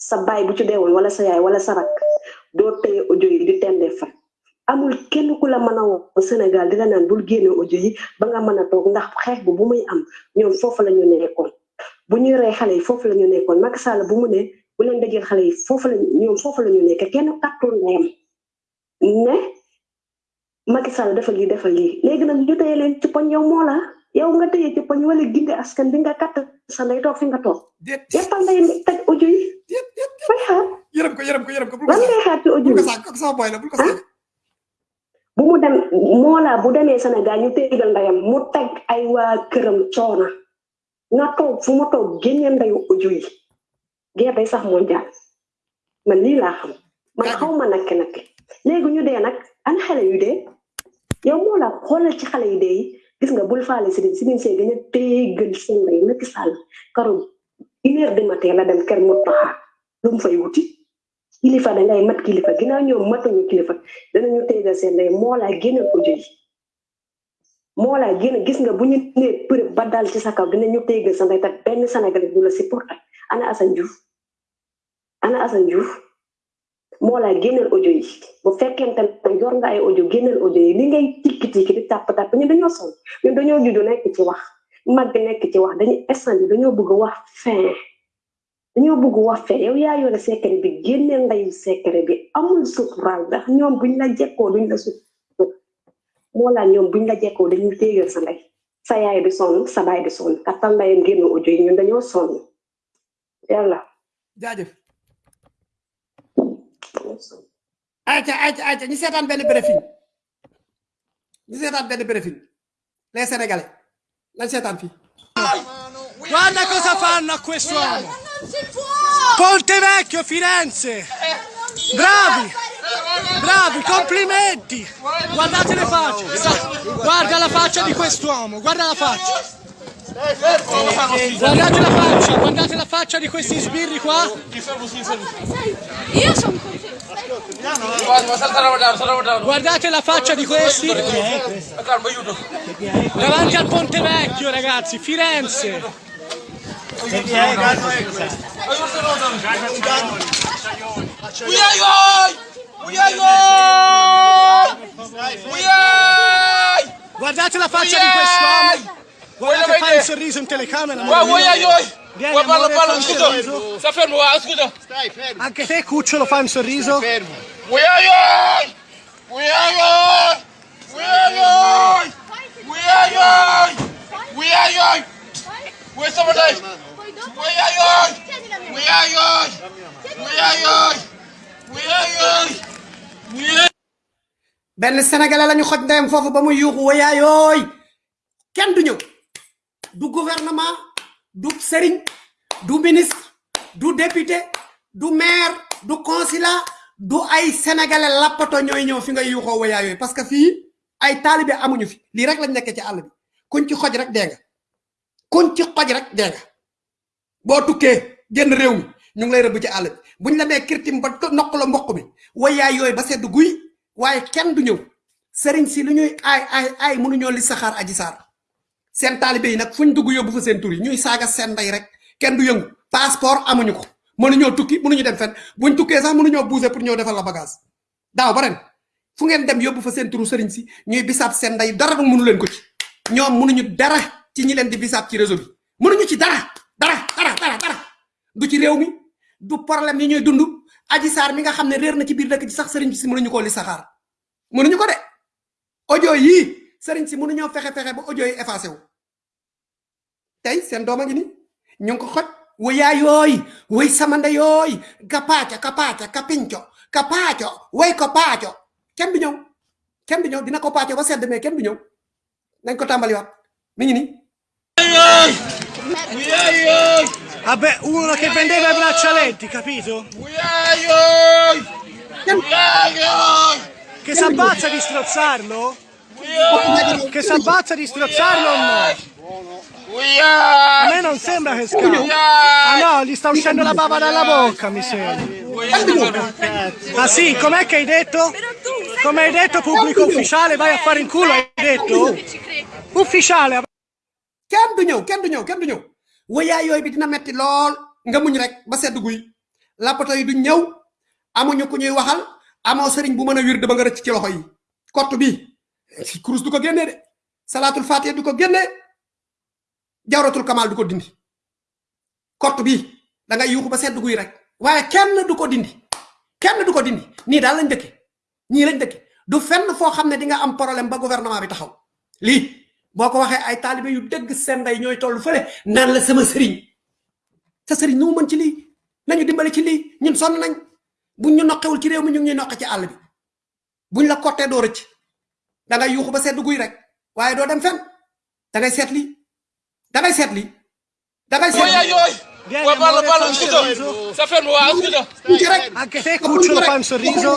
sa baay bu ci deewoon wala sa yaay wala sa rak doo tëye audio yi di tendee fa. Amul kenn ku la mën a woo Sénégal di la naan bul génne audio yi ba nga mën a toog ndax xeex bu bu muy am ñoom foofu la ñu nekkoon. Bu ñuy rey xale yi foofu la ñu nekkoon. Macky Sall bu mu ne bu leen dajeel xale yi foofu la ñoom foofu la ñu nekk. Kenn kàttoon ndeyam ne Macky Sall defal lii defal lii. Léegi nag ñu tëye leen ci poñ yow moo la. Yow nga tëye ci poñ wala ginde askan bi nga kàtt sa ndey toog fi nga toog. Ndey taj audio yi. Fay xaar yërëm ko yërëm ko yërëm ko lan ngay xaar ci audio yi ko sama boy la bul ko sax bu mu dem Mollah bu demee Sénégal ñu téegal ndeyam mu teg ay waa këram coona nga toog fu mu toog génne ndeyu audio yi guerre day sax mondial man lii laa xam man xaw ma nakke nakke léegi ñu dee nag ana xale yu dee yow moo la xoolal ci xale yu dee yi gis nga bul faale si si see gën a téegal seen lay Macky Sall karo une heure du matin la dem kër mu taxaa lu mu fay wuti kilifa da ngay mat kilifa. Ginnaaw ñoom matuñu kilifa. Danañu téegal seen lay moo laa génneel ko jëli. Moo laa génn gis nga bu ñu nee përëb ba dal ci sa kaw dinañu téegal sa ndey. Te benn Sénégalais du la supporté ana Assane Diouf. Ana Assane Diouf. Moo laa génneel audio yi. Bu fekkente ne yor nga ay audio génneel audio yi. Li ngay tikki tikki di tàpp tàpp ñun dañoo sonn. Ñun dañoo judd nekk ci wax. Mag nekk ci wax. Dañu instant dañoo bëgg wax fin dañoo bëgg wax fin yow yaa yore secret bi génne ndayu secret bi amul suturaal ndax ñoom buñ la jekkoo duñ la sut moo laa ñoom buñ la jekkoo dañuy téegal sa ndey sa yaay di sonn sa baay di sonn kattan ndayam génn audio yi ñun dañoo sonn. Yàlla. Jaajëf. Ayca ayca ayca ñu seetaan benn briefing. Ñu seetaan benn briefing. Les sénégalais lañ seetaan fii? Guarda cosa fanno a quest'uomo! Ponte Vecchio, Firenze! Bravi! Bravi, complimenti! Guardate le facce! Guarda la faccia di quest'uomo, guarda la faccia! Guardate la faccia, guardate la faccia di questi sbirri qua! Io sono Guardate la faccia di questi! Davanti al Ponte Vecchio, ragazzi, Firenze! Guardate la faccia di quest'uomo! Guardate fa il sorriso in telecamera! Guarda, amore mio. guarda, Vieni, guarda, amore, parla, fa un scusa. sorriso. Sta fermo, guarda, scusa. Anche te, Cucciolo, fa un sorriso? Uiaioi! Uiaioi! Uiaioi! Uiaioi! Uiaioi! Ui, stop dai! Uiaioi! Uiaioi! Uiaioi! Uiaioi! Uiaioi! Benn sénégalais lañu xoj ndeyam foofu ba muy yuuxu wayaa yooy kenn du ñëw. Du gouvernement du sëriñ du ministre du député du maire du consulat du ay sénégalais lappato ñooy ñëw fi ngay yuuxoo wayaa yooy parce que fii ay taalibe amuñu fi. Lii rek lañ nekkee ci àll bi. Kuñ ci xoj rek dee nga. Kuñ ci xoj rek dee nga. Boo génn réew mi ñu ngi lay rëbb ci àll bi. Buñ la nee kirtim ba nokk la mboq mi wayaa yooy ba sedd guy waaye kenn du ñëw. Sëriñ si lu ñuy ay ay ay mënuñoo li saxaar aji saar. Seen taalibe yi nag fuñ dugg yóbbu fa seen tur yi ñuy saaga seen ndey rek. Kenn du yëngu. Passeport amuñu ko. Mënuñoo tukki mënuñu dem fenn. Buñ tukkee sax mënuñoo bouger pour defal la bagage. Daaw ba ren fu ngeen dem yóbbu fa seen turu sëriñ si ñuy bisaab seen ndey dara mënu leen ko ci. Ñoom mënuñu dara ci ñi leen di bisaab ci réseau bi. Mënuñu ci dara dara dara dara dara. Du ci réew mi du problème yi ñuy dund. Aji saar mi nga xam ne réer na ci biir dëkk ci sax sëriñ si mënuñu koo li saxaar mënuñu ko de. Audio yii sëriñ si mënuñoo fexe fexe ba audio yi effacé wu. Tey seen doom a ngi ni ñu ngi ko xoj. Wayaa yooy way samanda yooy. Kapaaca kapaaca kapinco kapaaco way ko paaco. Kenn du ñëw. Kenn du ñëw. Dina ko paaco ba sedd mais kenn du ñëw. Nañ ko tàmbaliwaat. Mi ngi ni Vabbè, uno che vendeva i braccialetti, capito? Che s'abbazza di strozzarlo? Che s'abbazza di strozzarlo o no? A me non sembra che scappa. Ah no, gli sta uscendo la bava dalla bocca, mi sembra. Ah sì, com'è che hai detto? Come hai detto pubblico ufficiale, vai a fare in culo, hai detto? Ufficiale, kenn du ñëw kenn du ñëw kenn du ñëw wayaa yooyu bi dina metti lool nga muñ rek ba sedd guy lapato yi duñ ñëw amuñu ku ñuy waxal amoo sëriñ bu mën a wir ba nga rëcc ci loxo yi. Kott bi kurus du ko génnee de salaatul fatiha du ko génnee jawratul kamal du dindi. Kott bi da ngay yuuxu ba sedd guy rek waaye kenn du dindi. Kenn du ko dindi. Nii daal lañ dëkke ñii lañ dëkke. Du fenn foo xam ne di nga am problème ba gouvernement bi taxaw. Lii boo ko waxee ay taalibe yu dëgg seen ndey ñooy toll fële naan la sama sëriñ. Sa sëriñ nu mën ci lii? Nañu dimbali ci lii? Ñun sonn nañ buñ ñu noqewul ci réew mi ñu ngi noqe ci àll bi. Buñ la kottee doo rëcc. Da ngay yuuxu ba sedd guy rek waaye doo dem fenn. Da ngay seet lii. Da ngay seet lii. Da ngay seet Guarda, parla, parla, scusa. Sta fermo, scusa. Anche te, cucciolo, un sorriso.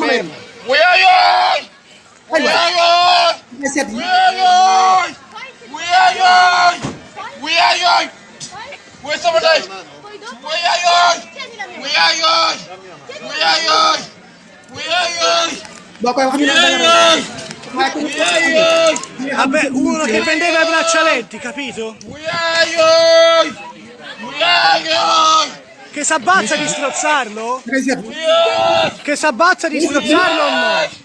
Vabbè, uno che vendeva i braccialetti, capito? Che s'abbazza di strozzarlo? Che s'abbazza di strozzarlo o no?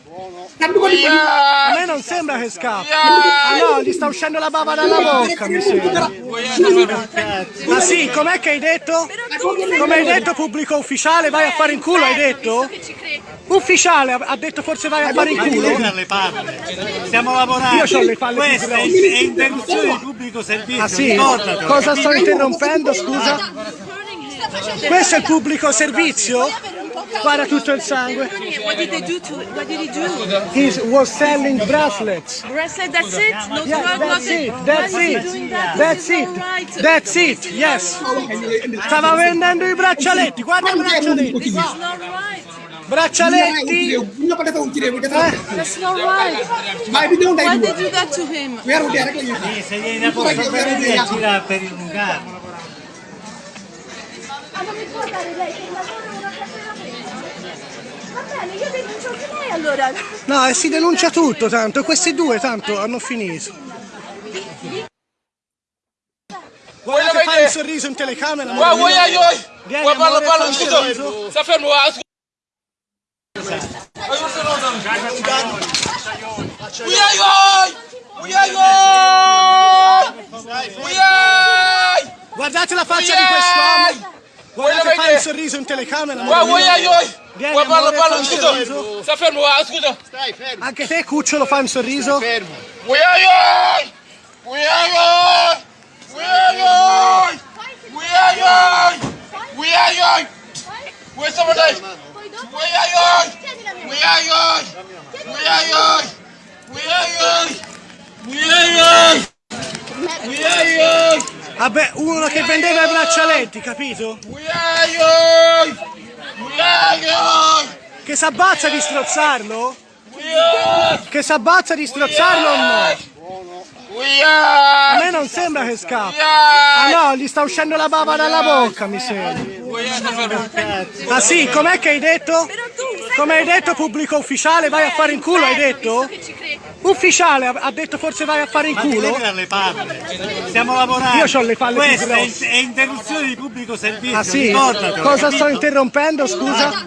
A me non sembra che scappi. Ah no, gli sta uscendo la bava dalla bocca, mi sembra. Ma sì, com'è che hai detto? Come hai detto pubblico ufficiale, vai a fare in culo, hai detto? Ufficiale, ha detto forse vai a fare in culo? le palle. Stiamo lavorando. Io ho le palle Questa è, interruzione di pubblico servizio. Ah sì? Cosa sto interrompendo, scusa? Questo è il pubblico servizio? Guarda tutto il sangue. What did they do to What did he do? He was selling bracelets. Bracelet, that's it? No Yeah, drug, that's nothing? it, that's it, that? that's it, right. that's it, yes. Stava vendendo i braccialetti, guarda i braccialetti. Braccialetti. Eh? That's not right. Why did they do that to him? Sì, se viene a posto per dire gira per illungare. Ma non mi può dare lei Va bene, io denuncio anche lei allora. No, e si denuncia tutto tanto, questi due tanto hanno finito. Guarda che fai un sorriso in telecamera. Mio. uyayay! Vieni, Uy, parla, parla, un sorriso. Sta fermo, ah, scusa. Uyayay! Uyayay! Uyay! Guardate la faccia di quest'uomo. Guarda che fa un sorriso in telecamera. amore Uy, mio. uyayay! Vieni, Uy, parla, amore, parla, fai un scusa. sorriso. Sta fermo, ah, scusa. Anche te, cucciolo, fai un sorriso. Uyayay! Uyayay! Uyayay! Uyayay! Uyayay! Uy, sama day! Uyayay! Uyayay! Uyayay! Uyayay! Uyayay! Uyayay! Vabbè, uno che vendeva i braccialetti, capito? Che s'abbazza di strozzarlo? Che s'abbazza di strozzarlo o no? A me non sembra che scappi. Ah no, gli sta uscendo la bava dalla bocca, mi sembra. Ah sì, com'è che hai detto? Come hai detto pubblico ufficiale, vai a fare in culo, hai detto? Ufficiale, ha detto forse vai a fare in Ma culo? palle. Stiamo lavorando. Io ho le palle Questa è, è interruzione di pubblico servizio. Ah sì? Cosa sto interrompendo, scusa?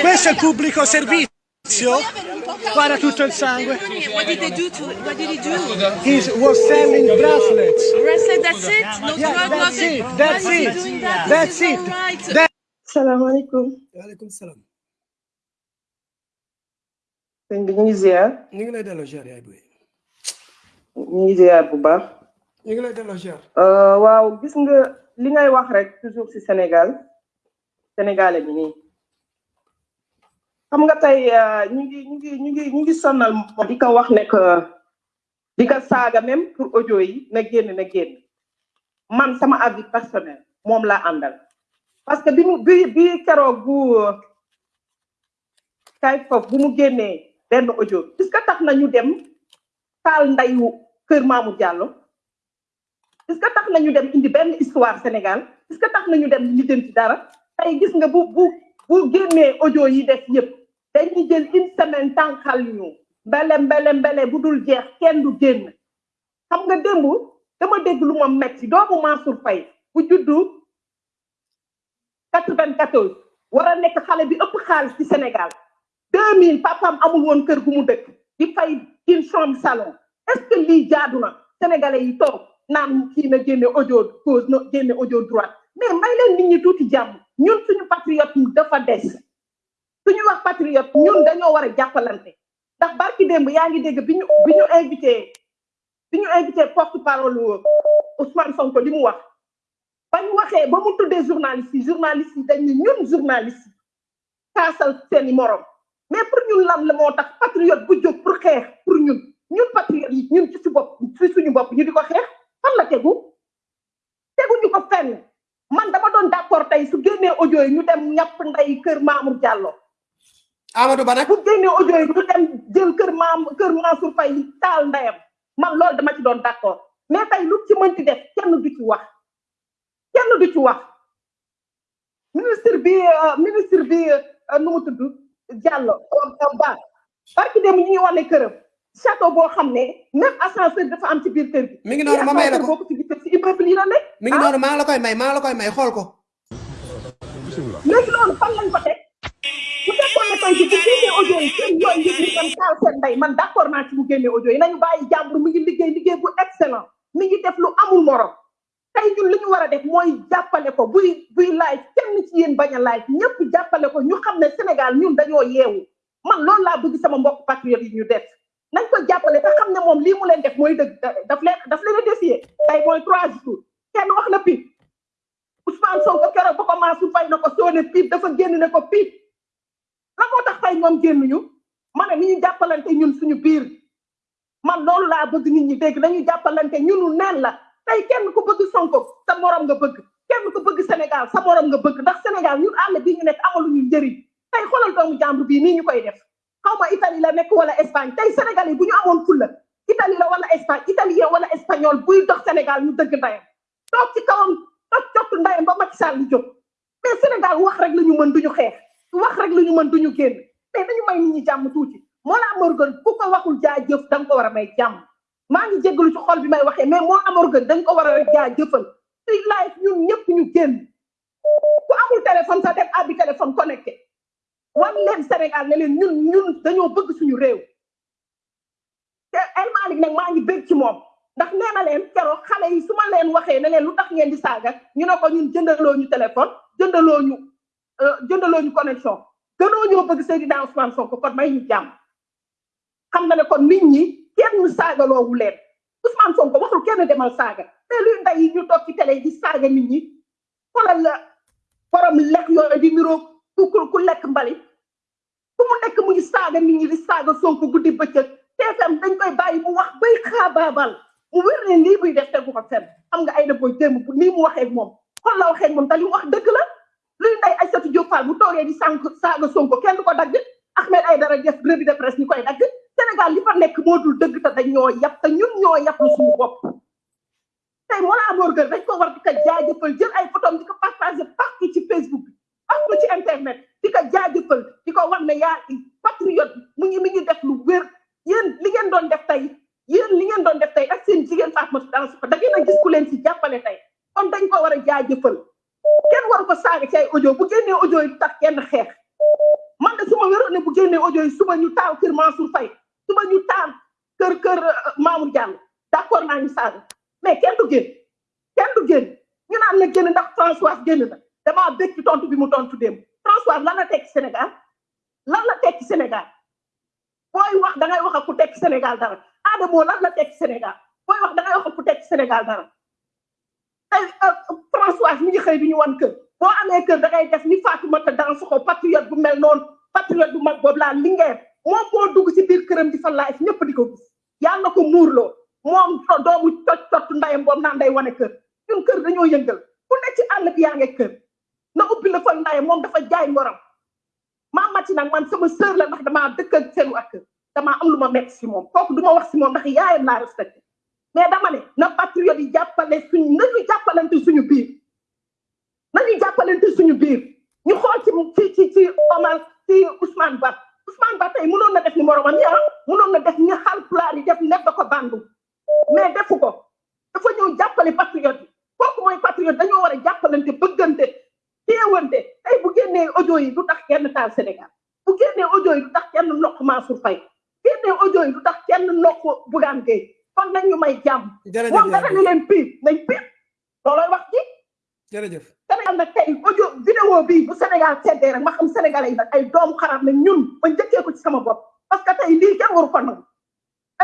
Questo è il pubblico servizio? Guarda tutto il sangue. What did they do to What did he do? He was selling bracelets. Bracelet, that's it? No Yeah, drug, that's nothing? it, that's Why it, doing that? that's it. not right. That- salaamaaleykum. waaleykum salaam. sëñ bi ñu ngi ziar. ñu ngi lay delloo ziar yaay boy. ñu ngi ziar bu baax. ñu ngi lay delloo ziar. Euh, waaw gis nga li ngay wax rek toujours ci Sénégal sénégalais bi nii xam nga tey euh, ñu ngi ñu ngi ñu ngi ñu ngi sonal di ko wax ne que di ko saaga même pour audio yi na génn na génn. Man sama avis personnel moom laa àndal. Parce que bi mu bi bi keroog bu kay foofu bu mu génnee benn audio est-ce que tax na ñu dem taal ndayu kër Mamou Diallo? Est-ce que tax na ñu dem indi benn histoire Sénégal? Est-ce que tax na ñu dem ci dara? Tey gis nga bu bu bu génnee audio yi def yëpp dañuy jël une semaine tànqal ñu. Mbele mbele mbele jeex kenn du génn. Xam nga démb dama dégg lu ma metti. Doomu Mansour bu juddu 94 war a Sénégal. 2000 papam amul woon kër gu mu dëkk. Di une chambre salon. Est-ce que lii jaadu sénégalais yi toog naan kii na génne audio na mais may leen nit ñi tuuti jàmm. Patriote dafa des suñu wax patriote ñun dañoo war a jàppalante. Ndax barki démb yaa ngi dégg bi ñu bi ñu invité bi ñu invité porte parole Ousmane Sonko li mu wax. Ba ñu waxee ba mu tuddee journaliste journaliste dañ ne ñun journaliste yi kaasal seeni morom. Mais pour ñun lan la moo tax patriote bu jóg pour xeex pour ñun. Ñun patriote ñun ci si bopp ci suñu bopp ñu di ko xeex. Fan la tegu? Teguñu ko fenn. Audio yi ñu dem ñàpp ndey kër Mamour Diallo Amadou Ba nag bu audio yi ñu dem jël kër maam kër Mansour Faye taal ndeyam man loolu dama ci doon d'accord mais tey lu ci mënti def kenn du ci wax kenn du ci wax ministre bi euh, ministre bi euh, nu mu tudd Diallo Ba. Barki dem ñu ngi wane këram château boo xam ne même ascenseur dafa am ci biir kër gi. Mi ngi noonu ma may la ko. Ci gisee si immeuble yi la nekk. Mi ngi noonu maa ngi la koy may maa ngi la koy may xool ko. Léegi loolu fan lañ ko teg jii bu génnee audio yi seen yooyu ñu dem taal seen ndey. Man d'accord naa ci bu génnee audio yi. Nañu bàyyi jàmbur mi ngi liggéey liggéey bu excellent. Mi ngi def lu amul morom. Tey ñun li ñu war a def mooy jàppale ko. Buy buy live kenn ci yéen bañ a live. Ñëpp jàppale ko. Ñu xam ne Sénégal ñun dañoo yeewu. Man loolu laa bëgg sama mbokk patriote yi ñu def. Nañ ko jàppale te xam ne moom lii mu leen def mooy dëgg. Daf leen daf leen a défier. Tey mooy trois jours. Kenn wax na pip Ousmane Sonko keroog ba ko Mansour Faye na ko soo ne dafa génn ne ko la moo tax tey ñoom génnuñu? Ma ne ni ñu jàppalante ñun suñu biir. Man loolu laa bëgg nit ñi dégg. Nañu jàppalante ñunu neen la. Tey kenn ku bëgg Sonko sa morom nga bëgg. Kenn ku bëgg Sénégal sa morom nga bëgg. Ndax Sénégal ñun àll bii ñu nekk amaluñu njëriñ. Tey xoolal doomu jàmbur bii nii ñu koy def. Xaw ma Italie la nekk wala Espagne. Tey Sénégal yi bu ñu amoon fulla Italie la wala Espagne italien wala espagnol buy dox Sénégal ñu dëgg ndayam. Toog ci kawam toog cottu ndayam ba Macky Sall jóg. Mais Sénégal wax rek la ñu mën duñu xeex wax rek la ñu mën duñu génn. Mais dañu may nit ñi jàmm tuuti. Moo laa Morgan ku ko waxul jaajëf da nga ko war a may jàmm. Maa ngi jéggalu ci xol bi may waxee mais la Morgan dañ ko war a rek jaajëfal suy live ñun ñëpp ñu génn. Ku amul téléphone sax dem abbi téléphone connecté. Wan leen Sénégal ne leen ñun ñun dañoo bëgg suñu réew. Te El Malick nag maa ngi bëgg ci moom. Ndax nee leen keroog xale yi su ma leen waxee ne leen lu tax ngeen di saaga ñu ne ko ñun jëndaloo ñu téléphone jëndaloo ñu jëndaloo ñu connexion. Gënoo ñoo bëgg Seydina Ousmane Sonko kon may ñu jàmm. Xam na ne kon nit ñi kenn saagaloowu leen. Ousmane Sonko waxul kenn demal saaga. Te luy ndey yi ñu toog ci télé di saaga nit ñi. Xoolal la borom lekk yooyu di niroog ku ku lekk mbali fu mu mu saaga nit ñi di saaga Sonko guddi bëccëg. TFM dañ koy bàyyi mu wax bay xaabaabal. Mu wér ne lii buy def tegu ko fenn. Xam nga ay na booy démb nii mu waxee moom. Kon la waxee moom te wax dëgg la. Luy ndey Aïssatou Diop Fall bu toogee di sànq saaga Sonko kenn du ko dagg. Ahmed Aïdara def revue de presse ñu koy dagg. Sénégal li fa nekk moo dul dëgg te dañ ñoo yab te ñun ñoo yab lu suñu bopp. Tey Mollah Morgun dañ ko war di ko jaajëfal jël ay photom di ko partagé partout ci Facebook bi partout ci internet di ko jaajëfal di ko wax ne yaa patriote mu ngi mi ngi def lu wér. Yéen li ngeen doon def tey yéen li ngeen doon def tey ak seen jigéen Fatoumatou Danso da ngeen a gis ku leen ci jàppale tey. Kon dañ ko war a kenn waru ko saaga ci ay audio bu génnee audio yi tax kenn xeex. Man de su ma wéroon ne bu génnee audio yi suba ñu taal kër Mansour Faye suba ñu taal kër kër Mamour Diallo d'accord naa ñu saaga. Mais kenn du génn kenn du génn. Ñu naan la génn ndax François génn na. Damaa bëgg ci tontu bi mu tontu démb. François lan la tekki Sénégal? Lan la tekki Sénégal? Booy wax da ngay wax ak ku tekki Sénégal dara. Adamo lan la tekki Sénégal? Booy wax da ngay wax ak ku tekki Sénégal dara. Tey François mi ngi xëy bi ñu wan kër. Boo amee kër da ngay def ni Fatoumata Dansoxo patriote bu mel noonu. Patriote bu mag boobu laa lingeer moom moo dugg ci biir këram di fa live ñëpp di ko gis. Yàlla ko muurloo moom doomu cot cot ndayam boobu naan day wane kër. Ñun kër dañoo yëngal. Ku nekk ci àll bi yaa ngi kër. Na ubbi la fa ndayam moom dafa jaay ngoram. Maa màcc nag man sama sœur la ndax damaa dëkk ak seen waa kër. Damaa am lu ma metti si moom. Kooku du ma wax si moom ndax yaayam laa respecté mais dama ne na patriote yi jàppale suñ nañu jàppalante suñu biir. Nañu jàppalante suñu biir. Ñu xool ci ci ci Omar ci Ousmane Ba Ousmane Ba tey mënoon na def ni moromam ya mënoon na def ni Haalpulaar yi def nekk da ko bandu. Mais defu ko. Dafa ñëw jàppale patriote yi. Kooku mooy patriote dañoo war a jàppalante bëggante téewante tey bu génnee audio yi du tax kenn taal Sénégal. Bu génnee audio yi du tax kenn nokk Mansour Faye. Génnee audio yi du tax kenn nokk Bougane Gueye kon nañ ñu may jàmm moom dara ni leen piir nañ piir loolooy wax ji jërëjëf Sénégal nag tey audio vidéo bii bu Sénégal seddee rek ma xam sénégalais yi nag ay doomu xaraam la ñun ba njëkkee ko ci sama bopp parce que tey lii kenn waru ko nangu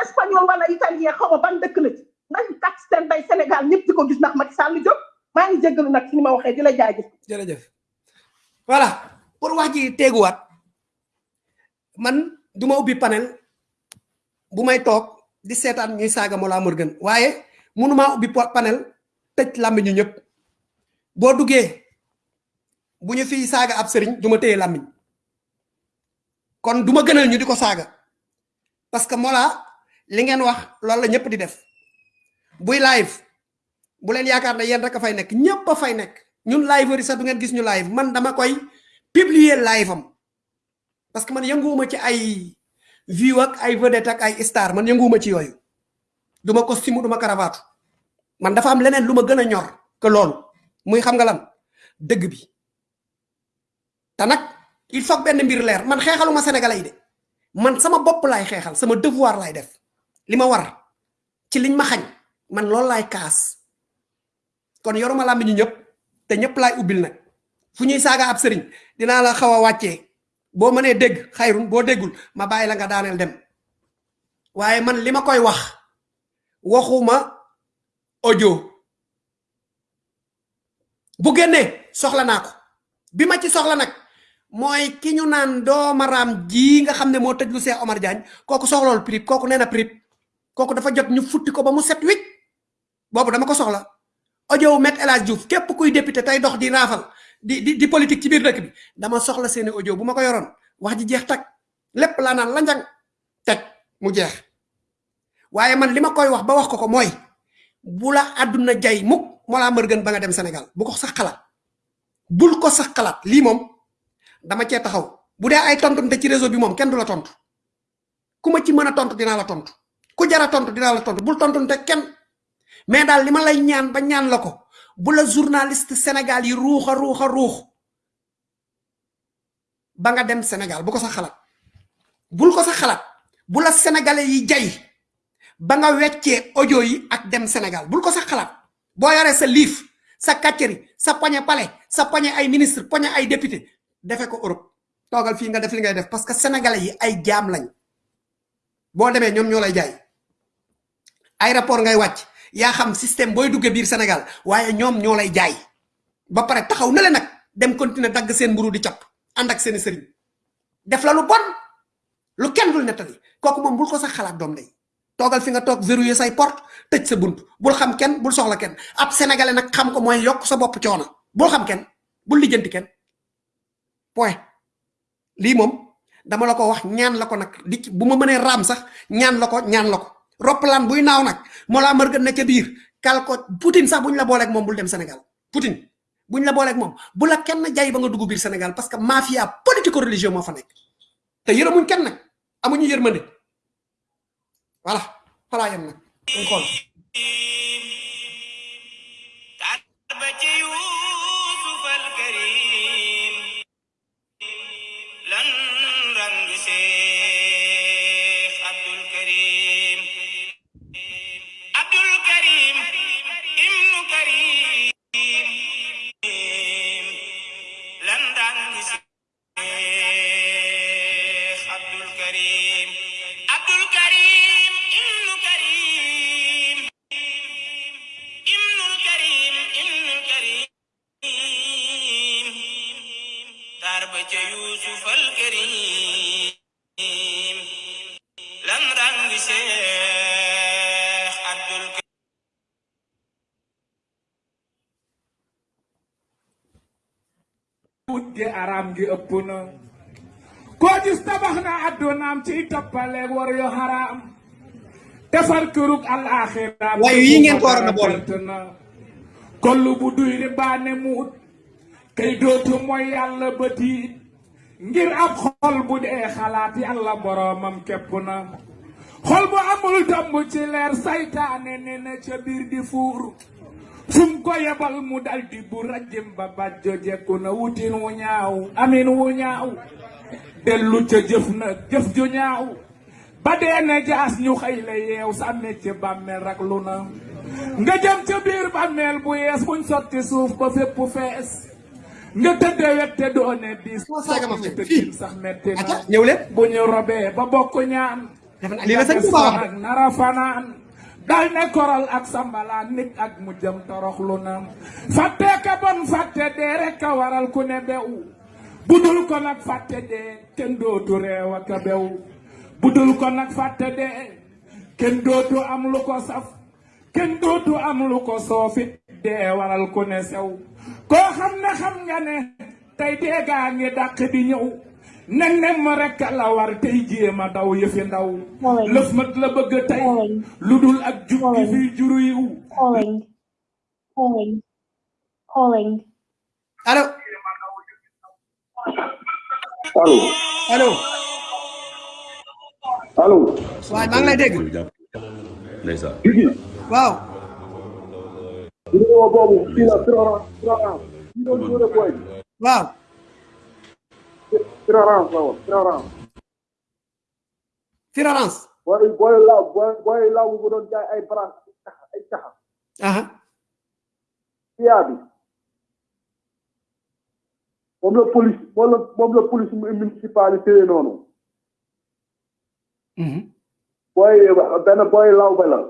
espagnol wala italien xaw ma ban dëkk la ci ndax tax seen day Sénégal ñëpp di ko gis ndax Macky Sall jóg maa ngi jéggalu nag ci ni ma waxee di la jaajëf jërëjëf voilà. Pour wax ji teeguwaat man du ma ubbi panel. Bu may toog di seetaan ñuy saaga Mollah Morgun waaye mënumaa ubbi panel tëj làmmiñu ñëpp. Boo duggee bu ñu fiy saaga ab sëriñ du ma téye làmmiñ. Kon du ma gënal ñu di ko saaga. Parce que mola li ngeen wax loolu la ñëpp di def. Buy live bu leen yaakaar ne yéen rek fay nekk ñëpp fay nekk. Ñun liveur yi sax du ngeen gis ñu live. Man dama koy publier live am. Parce que man yënguwuma ci ay view ak ay vedette ak ay star man yënguwuma ci yooyu. Duma costume duma cravate. Man dafa am leneen lu ma gën a ñor que loolu. Muy xam nga lan? Dëgg bi. Te nag il faut benn mbir leer. Man xeexaluma sénégalais man sama bopp laay xeexal sama devoir laay def. Li ma war ci liñ ma xañ man loolu laay kaas. Kon yoruma làmbi ñu ñëpp te ñëpp laay ubbil nag. Fu ñuy ab sëriñ dinaa la xaw a wàccee boo mënee dégg xayrun boo déggul ma bàyyi la nga daaneel dem. Waaye man li ma koy wax waxuma audio. Bu génnee soxla naa ko. Bi ma ci soxla nag mooy ki ñu naan doomaraam ji nga xam ne moo tëj lu Cheikh Omar Diagne kooku soxlool prip kooku nee na prip kooku dafa jot ñu futti ko ba mu set wicc. Boobu dama ko soxla. Audio met El Hadj Diouf képp kuy député tey dox di raafal di di di politique ci biir dëkk bi. Dama soxla seeni audio bu ma ko yoroon. Wax ji jeex laa naan la njang teg. Mu jeex. Waaye man li ma koy wax ba wax ko ko mooy bu la àdduna jay mukk moo laa mër gën ba nga dem Sénégal. Bu ko sax xalaat. Bul ko sax xalaat. Lii moom dama cee taxaw. Bu ay tontunte ci réseau bi moom kenn du la tontu. Ku ma ci mën a tontu dinaa la tontu. Ku jara tontu dinaa la tontu. Bul tontunte kenn. Mais daal li ma lay ñaan ba ñaan la ko bu la journaliste Sénégal yi ruux a ruux. Ba nga dem Sénégal bu ko sax xalaat. Bul ko sax xalaat. Bu la sénégalais yi jay ba nga weccee audio yi ak dem Sénégal bul ko sax xalaat. Boo yoree sa liif sa kàcceri sa poñe palais sa poñe ay ministre poñe ay député defe ko Europe. Toogal fii nga def li ngay def parce que sénégalais yi ay jaam lañ. Boo demee ñoom ñoo lay jaay. Aéroport ngay wàcc yaa xam système booy duggee biir Sénégal waaye ñoom ñoo lay jaay. Ba pare taxaw na le nag dem continuer dagg seen mburu di cap ànd ak seeni sëriñ. Def la lu bon lu kenn dul nettali. Kooku moom bul ko sax xalaat doom day toogal fi nga toog verrouiller say porte tëj sa bunt. Bul xam kenn bul soxla kenn. Ab sénégalais nag xam ko mooy yokk sa bopp coono. Bul xam kenn bul lijjanti kenn. Point. Lii moom dama la ko wax ñaan la ko nag. Di bu ma mënee raam sax ñaan la ko ñaan la ko roppalaan buy naaw nag moo laa mër gën ne ca biir kal ko Poutine sax buñ la booleeg moom bul dem Sénégal. Poutine buñ la booleeg moom. Bu la kenn jay ba nga dugg biir Sénégal parce que mafia politico religieux moo fa nekk. Te yërëmuñ kenn nag. Amuñu yërmande. Voilà. Falaa yem nag. Dañ xool wujje araam gi ëpp na koo gis tabax na addunaam ciy toppaleeg war yu xaraam defar kërug alaaxiraam waaye yii ngeen ko waroon a boole bu duy kay dootu mooy yàlla ba tiit. Ngir ab xol bu dee xalaat yàlla boroomam képp na. Xol bu amul tomb ci leer saytaane ne ca biir di fuur. Fum ko yebal mu daldi bu rajim ba bàjjo jekku na wutin wu ñaaw amin wu ñaaw. Dellu ca jëf na jëf ju ñaaw. Ba dee ne jaas ñu xëy yeew sànni ci bàmmeel rak lu na. Nga jëm ca biir bàmmeel bu yees buñ sotti suuf ba fépp fees. Nga tëdde wette doone diis tëddin sax metti na ñëw leen bu ñu robee ba bokk ñaan lii la sëñ Tuba wax ak nara fanaan dal ne koral ak sambalaan nit ak mu jëm toroxlu na fàtte ka bon fàtte dee rek ka waral ku ne bew budul ko nag fàtte dee kenn dootu reew ak a budul ko nag fàtte dee kenn dootu am lu ko saf kenn dootu am lu ko soofit dee waral ku ne sew koo xam ne xam nga ne tey deegaa ngi dàq di ñëw. ne nem ma rek la war tey jéema daw yëfi ndaw. Lëf mat la bëgg tey. Lu dul ak jub bi fiy juru yiw. Calling. Calling. Calling. allo. Allo. Allo. Allo. Waaye maa ngi lay dégg. Ndeysaan. Waaw. Vidéo boobu fii la Florence Florence fii doon jóore boy waaw Florence la woon Florence Florence boy boy law boy boy law bu doon jaay ay bras ay caxa aha fiyaa bi moom la police moom la moom la police municipalité noonu boy benn boy law ba la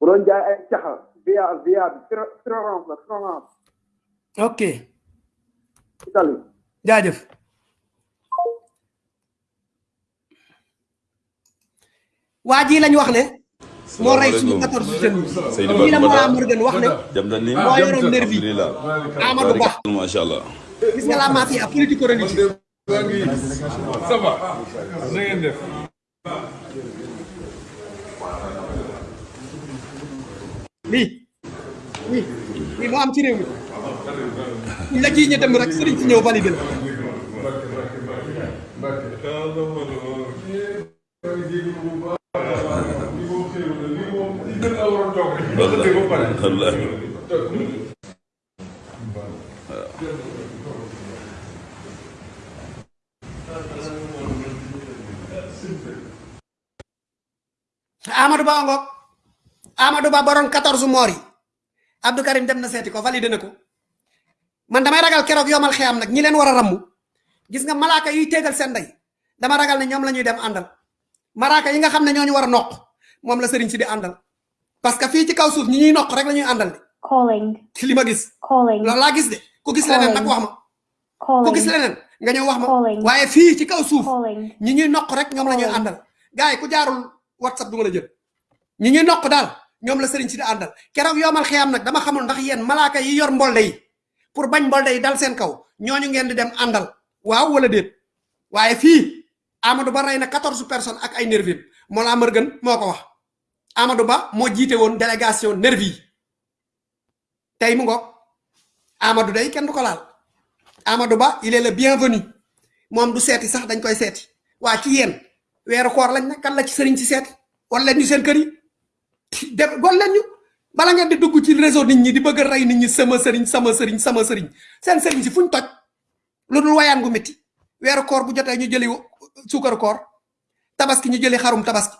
bu doon jaay ay caxa via via bi Florence la Florence ok Italie jaajëf waa ji lañ wax ne moo rey suñu 14 jeunes yi lii la Mollah Morgun wax ne jam na ni moo yoroon nervi Amadou Ba macha allah gis nga la mafia politico religieuse ça va na ngeen def lii lii lii moo am ci réew mi ñu la ciy ñe dem rek sëriñ si ñëw Amadou Amadou Ba borom 14 moor yi Abdou Karim dem na seeti ko validé na ko. Man damay ragal keroog yomal xiyam nag ñi leen war a rammu. Gis nga malaaka yuy téegal seen ndey. Dama ragal ne ñoom la ñuy dem àndal. Malaaka yi nga xam ne ñooñu war a noq moom la sëriñ si di àndal. Parce que fii ci kaw suuf ñi ñuy noq rek la ñuy àndal de. Calling. ci gis. Calling. loolu laa gis de. Ku gis leneen nag wax ma. Ku gis leneen nga ñëw wax ma. Waaye fii ci kaw suuf ñi ñuy noq rek ñoom la ñuy àndal. Gars yi ku jaarul whatsapp du ma la jël. Ñi ñuy noq daal ñoom la sëriñ si di àndal. Keroog yoomal xiyam nag dama xamul ndax yéen malaaka yi yor mbolde yi pour bañ mbolde yi dal seen kaw ñooñu ngeen di dem àndal. Waaw wala déet? Waaye fii Amadou Ba rey na 14 personnes ak ay nervi Mollah Morgun moo ko wax. Amadou Ba moo jiite woon délégation nervi tey mu ngoog Amadou day kenn du ko laal. Amadou Ba il est le bienvenu. Moom du seeti sax dañ koy seeti. Waa ci yéen weeru koor lañ ne kan la ci sëriñ si seeti? Wala ñu seen kër yi def gol leen bala ngeen di dugg ci réseau nit ñi di bëgg a rey nit ñi sama sëriñ sama sëriñ sama sëriñ. Seen sëriñ si fuñ toj lu dul wayaan gu métti weeru koor bu jotee ñu jëli suukaru koor. Tabaski ñu jëli xarum tabaski.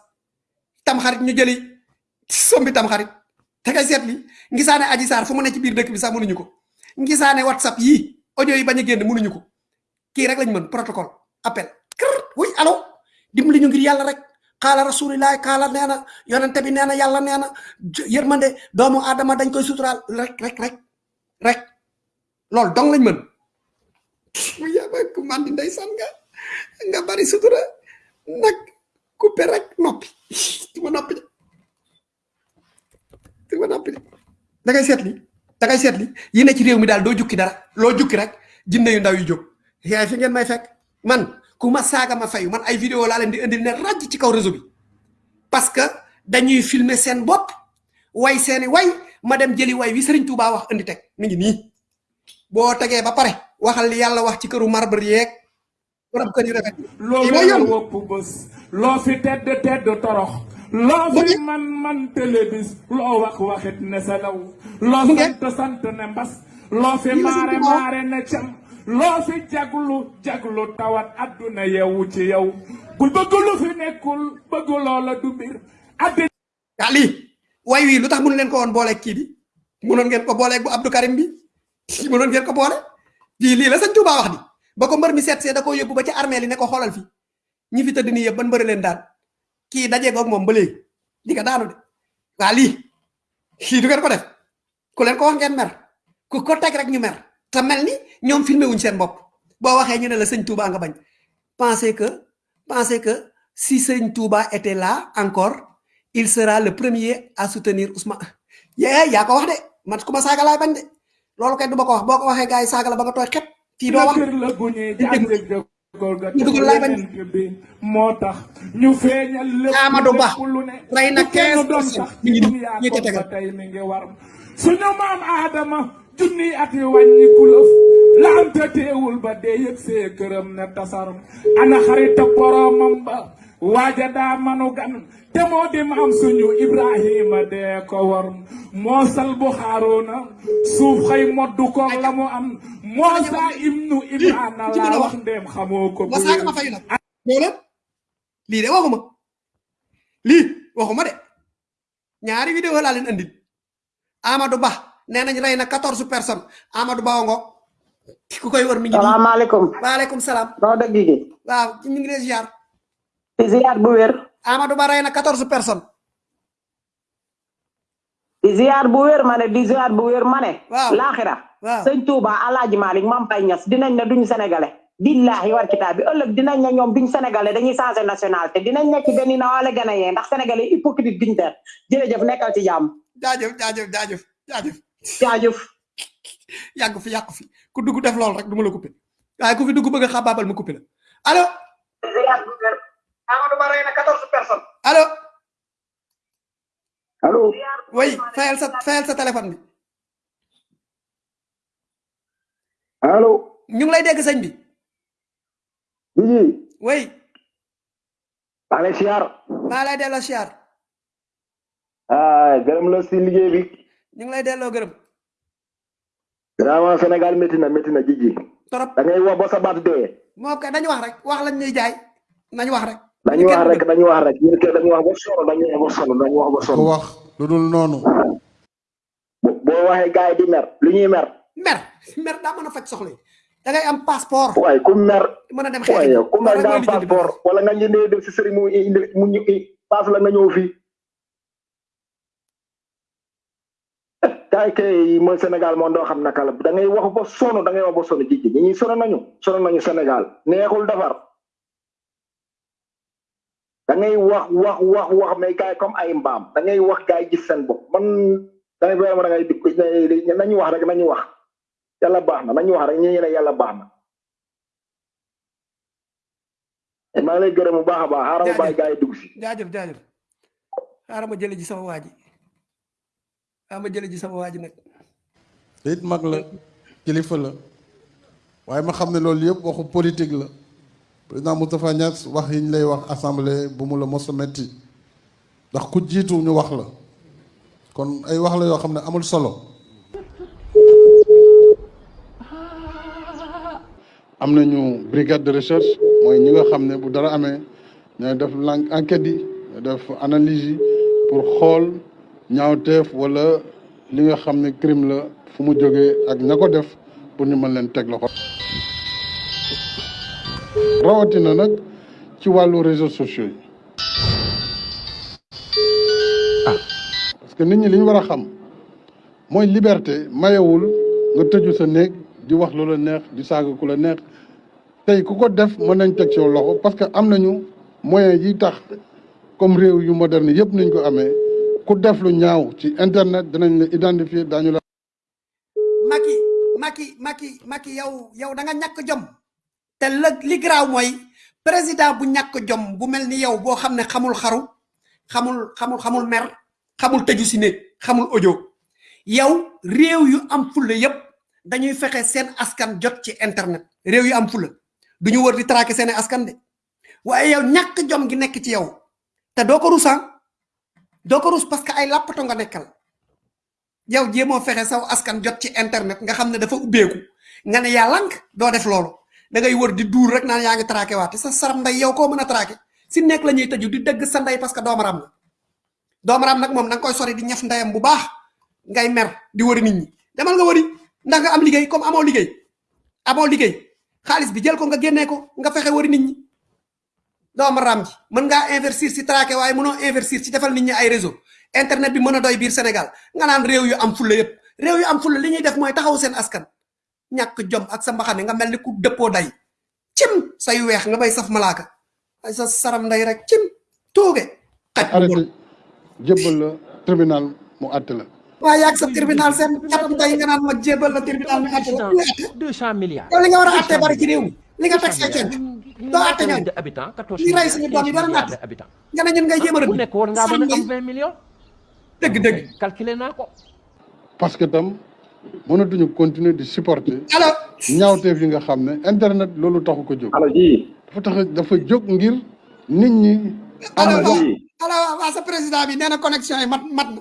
Tam xarit ñu jëli sombi tam xarit kay seet li ngisaane aji saar fu mu ne ci biir dëkk bi sax mënuñu ko. Ngisaane whatsapp yii audio yi bañ a génn mënuñu ko. Kii rek lañ mën protocole appel. Wuy allo. Dimbali ñu ngir yàlla rek xaala rasulillahi xaala nee na yonente bi nee na yàlla yërmande doomu aadama dañ koy suturaal rek rek rek rek. Loolu dong lañ mën. Mu yaba ku mandi ndeysaan nga nga bari sutura nag coupé rek noppi. Du ma noppi de. Du ma noppi de. Da ngay seet li da ngay seet li yi ne ci réew mi daal doo jukki dara loo jukki rek jinne yu ndaw yu jóg. Yaay fi ngeen may fekk man ku ma saaga ma fayu. Man ay vidéo laa leen di indil ne ràjj ci kaw réseau bi. Parce que dañuy filmer seen bopp way seeni way ma dem jëli way wi Serigne Touba wax indi teg. Mi ngi nii. Boo tegee ba pare waxal li yàlla wax ci këru marbre yeeg borom kër yu rafet yoon. wopp bés. Loo fi tedd tedd torox. Loo fi man man télébis loo wax waxit ne selaw loo sant sant ne mbas. Loo fi la waaw. maare ne cam loo fi jaglu jaglu tawat adduna yewu ci yow bul bëgg lu fi nekkul bëgg loola du mbir addi yaa lii way wii lu tax mënu leen ko woon booleeg kii bi mënoon ngeen ko booleeg bu Abdou Karim bi mënoon ngeen ko boole lii lii la sëñ Touba wax di. Ba ko mbër mi seet see da koo yóbbu ba ci armée li ne ko xoolal fi. Ñi fi tëdd nii yëpp ban mbëri leen daan. Kii dajee goog moom ba di nga daanu de. Waa lii. Lii du ngeen ko def. Ku leen ko wax ngeen mer. Ku ko teg rek ñu mer te mel ni ñoom filmé wuñ seen bopp. Boo waxee ñu ne la sëñ Touba nga bañ. Pensez que pensez que si sëñ Touba était là encore il sera le premier à soutenir Ousmane. Yee yaa ko wax de. Man ku ma saaga laay bañ de. Loolu kay du ma ko wax. Boo ko waxee gars yi saaga la ba nga tooy xet. Fii doo wax. Kër la gu ñuy jànge jëkkoor ga ñu dugal laay bañ. yonent bi moo tax ñu feeñal lépp Amadou Ba lépp lu ne. rey na bu kenn 15 doon sax mi ngi ci nii duniyaa ñi ca kon tegal. ba tey mi ngi war. Suñu maam aadama junni at yi wàññi kulëf la am te teewul ba dee yëg see këram ne tasaram ana xarita boromam ba. Waaja daa manu gan. Te moo di maam suñu ibrahima dee ko war. Moo sal bu xaaroona suuf xëy moddu ko la mu am. Moosa ibnu ibrahima ci mën a laa wax. wax ndéem xamoo ko bu lii de waxuma. Lii waxuma de. Ñaari vidéo laa leen andil. Amadou Ba nee nañ rey na 14 personnes. Amadou Ba ngo ku koy wër mi ngi salaamaaleykum. Waaleykum salaam. Noo dëgg gi? Waaw ñu ngi lay ziar. Di ziar bu wér. Amadou Ba rey na 14 personnes. Di ziar bu wér ma ne di ziar bu wér ma ne. Waaw. laaxira. Waaw. sëñ Touba Alaaji Malick Mam Bay Ñas dinañ ne duñ sénégalais. Billahi war kitaab bi. Ëllëg dinañ ne ñoom duñ sénégalais dañuy changé nationalité. Dinañ nekk benn na wala gën a yee ndax sénégalais hypocrite duñ der jërëjëf nekkal ci jàmm. Jaajëf jaajëf jaajëf jaajëf jaajëf. Yàgg fi yàgg fi. Ku dugg def loolu rek du ma la coupé waaye ku fi dugg bëgg a xabaabal ma coupé la. Allo? Amadou Ba rey na 14 personnes. Allo? Allo? Oui fayal sa fayal sa téléphone bi. Allo? Ñu ngi lay dégg sëñ bi. Biji oui. Maa lay siyaar. Maa lay delloo siyaar. Ah gërëm la si liggéey bi ñu ngi lay delloo gërëm vraiment Sénégal métti na métti na jiji trop da ngay wax ba sa baat dee moo kay dañu wax rek. Wax lañ ñuy jaay. Nañu wax rek. Dañu wax rek dañu wax rek. Ñun kay dañu wax ba sonn dañu wax ba sonn dañu wax ba sonn. Ku wax lu dul noonu. Waxee gars yi di mer lu ñuy mer. Mer. Mer daa mën a faj soxla da ngay am passeport. Waaye ku mer mën a dem xeex waaye ku mer rek am passeport. wala nga ñëndee dem si sëriñ mu indi mu ñu paas la nga ñëw fii kay kay mooy Sénégal moom doo xam naka la. Da ngay wax ba sonn da ngay wax ba sonn jiji ñi. Ñuy sonn nañu sonn nañu Sénégal. Neexul defar. Da ngay wax wax wax wax mais gars yi comme ay mbaam. Da ngay wax yi gis seen bopp. Man da ngay vraiment da ngay dikk nañu wax rek nañu wax. Yàlla baax na nañu wax rek ñu ne yàlla baax na. Maa ngi lay gërëm bu baax a baax. Xaaral ma bàyyi gars yi dugg si. Jaajëf jaajëf. Xaaral ma jële ji sama waa ji xaaral ma jële ji sama waa ji nag te it mag la kilifa la. Waaye ma xam ne loolu yëpp waxu politique la. Président Moustapha Niass wax yi ñu lay wax assemblée bu mu la mos a metti. Ndax ku jiitu ñu wax la. Kon ay wax la yoo xam ne amul solo. Am nañu brigade de recherche mooy ñi nga xam ne bu dara amee ñooy def enquête yi def analyse yi pour xool ñaawteef wala li nga xam ne crime la fu mu jógee ak ko def pour ñu mën leen teg loxo. Rawatina nag ci wàllu réseaux sociaux ah. Parce que nit ñi li ñu war a xam mooy liberté mayewul nga tëju sa néeg di wax lu def mën nañ teg ci loxo parce que am nañu yi tax comme réew ku def lu ñaaw ci internet dinañ la identifier daañu la Macky Macky Macky Macky yow yow da nga ñàkk jom. La li garaaw mooy président bu ñàkk jom bu mel ni yow boo xam ne xamul xaru xamul xamul xamul mer xamul tëju si néeg xamul audio. Yow réew yu am fulla yépp dañuy fexe seen askan jot ci internet. Réew yu am fulla. Duñu wër di traquer seen askan de. Waaye yow ñàkk jom gi nekk ci yow. Te doo ko ah doo ko rus parce que ay làppato nga nekkal. Yow jéemoo fexe saw askan jot ci internet nga xam ne dafa ubbeeku. Nga ne yaa lank doo def loolu. Da ngay wër di duur rek naan yaa ngi traqué waate. Sa saram nday yow koo mën a traqué? Si nekk la ñuy tëju di dëgg sa nday parce que koy sori di ñaf ndayam bu baax. Ngay mer di wëri nit ñi. Demal nga wëri. Ndax nga am liggéey comme amoo liggéey. Amoo liggéey. Xaalis bi jël ko nga génnee ko nga fexe wëri nit ñi doomaram ji mën ngaa investir si traqué waaye mënoo investir ci defal nit ñi ay réseau. Internet bi mën a doy biir Sénégal. Nga naan réew yu am fulla yépp réew yu am fulla li ñuy def mooy taxaw seen askan. Ñàkk jom ak sa mbaxane nga mel ni ku dëppoo day. Cim! Say weex nga bay saf malaaka. Ay sa saram nday rek cim! Tooge! Xaj arrêté. Jébbal la tribunal mu àtte la. Waa yaag sa tribunal seen catam tey nga naan ma jébal la tribunal la. Deux cent milliards. Yow li nga war a atte bari ci réew li nga teg say ñooñu de habitants quatorze li rey suñu doom yi dara habitants nga ne ñun ngay jéem a bu rëbb nekk war ngaa mën a am vingt millions dëgg dëgg calculer naa ko parce que tam mënatuñu continuer di supporter allo ñaawteef yi nga xam ne internet loolu taxu ko jóg. Allo ji. Dafa tax dafa jóg ngir nit ñi am allo wax allo waa sa président bi nee na connexion yi mat mat na.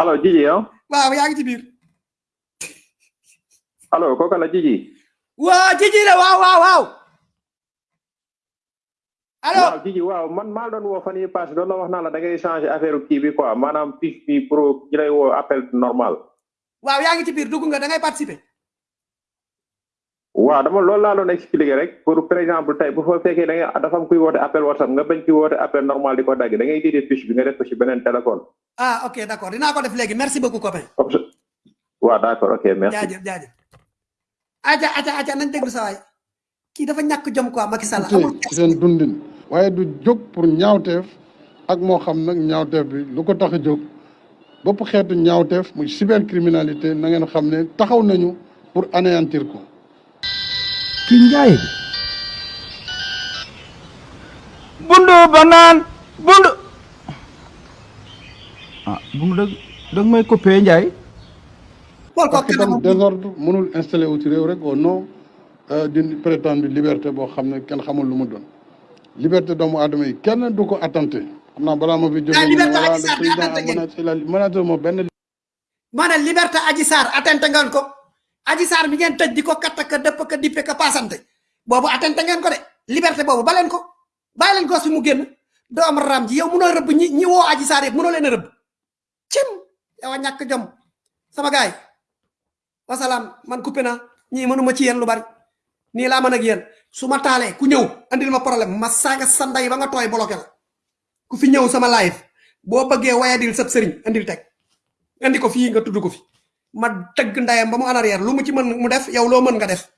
Allo Jiji yow? Waaw yaa ngi ci biir. Allo kooku la Jiji waa jiji la waaw waaw waaw allo? Waaw Jiji waaw man maa doon woo fan yii passé doon la wax naa la da ngay changer affaire kii bi quoi. Maanaam fiche bi pour ñu lay woo appel normal. Waaw yaa ngi ci biir dugg nga da ngay participer. Waaw dama loolu laa doon expliquer rek. Pour par exemple tey bu fa fekkee da ngay dafa am kuy woote appel whatsapp nga bañ ki woote appel normal di ko dagg da ngay dindi fiche bi nga def ko ci beneen téléphone. Ah ok d' accord dinaa ko def léegi. Merci beaucoup copain. Waaw d'accord ok merci. Jaajëf jaajëf. Aja aja aja nañ déglu sa waay. Kii dafa ñàkk jom quoi Macky Sall. Amul ci seen dundin waaye du jóg pour ñaawteef ak moo xam nag ñaawteef bi lu ko tax a jóg. Bopp xeetu ñaawteef muy cybercriminalité na ngeen xam ne taxaw nañu pour anéantir ko. Ki njaay bi. Bundu banaan bundu. Ah bundu dag dag may coupé njaay. Parce que tam désordre mënul installé wu ci réew rek au nom euh, d'une prétendue liberté boo xam ne kenn xamul lu mu doon liberté doomu aadama yi kenn du ko attenté xam naa balaa ma fi ne liberté voilà Adji le Sarr président attenté a ngeen. menacé la menacé moo benn ma ne liberté Adji Sarr attente ngeen ko. Adji Sarr mi ngeen tëj di ko katt ka dëpp ka dippe ka paasante. Boobu attente ngeen ko de. Liberté boobu ba leen ko. Bàyyi leen ko fi mu génn. Doom ram ji yow munoo rëbb ñi ñi woo Adji Sarr yëpp munoo leen rëbb. Cim! Yow ñàkk jom. Sama gaay wasalaam. Man coupé na ñii mënuma ci yéen lu bari. Nii laa mën ak yéen su ma taalee ku ñëw andil ma problème ma saaga sa ndey ba nga tooy bloqué la ku fi ñëw sama live boo bëggee wayadil sab sëriñ andil teg. Andi ko fii nga tudd ko fi. Ma tëgg ndayam ba mu en arrière lu mu ci mën mu def yow loo mën nga def.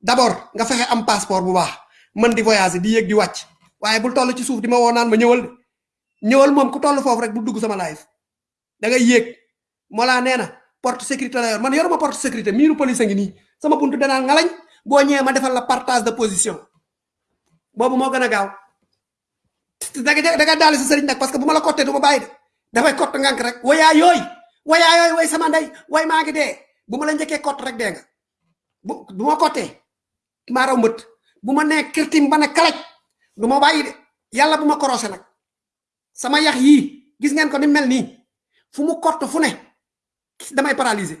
D'abord nga fexe am passeport bu baax. Mën di voyager di yéeg di wàcc. Waaye bul toll ci suuf di ma woo naan ma ñëwal de. Ñëwal moom ku toll foofu rek bu dugg sama live da ngay yéeg. Molaa nee na porte sécurité la yor. Man yoruma porte sécurité miiru police ngi nii. Sama buntu danaa ngalañ boo ñëwee ma defal la partage de position. Boobu moo gën a gaaw. Da nga da nga daal sa sëriñ nag parce que bu ma la cottee du ma bàyyi de. Dafay kott ngànk rek. Wayaa yooy wayaa yooy way sama ndey way maa ngi dee. Bu ma la njëkkee kott rek dee nga. Bu bu ma raw mbët. Bu ma nee kirtim ba kalaj du ma bàyyi de. Yàlla bu ma sama yax yii gis ngeen ko ni mel nii. Fu fu ne damay paralysé.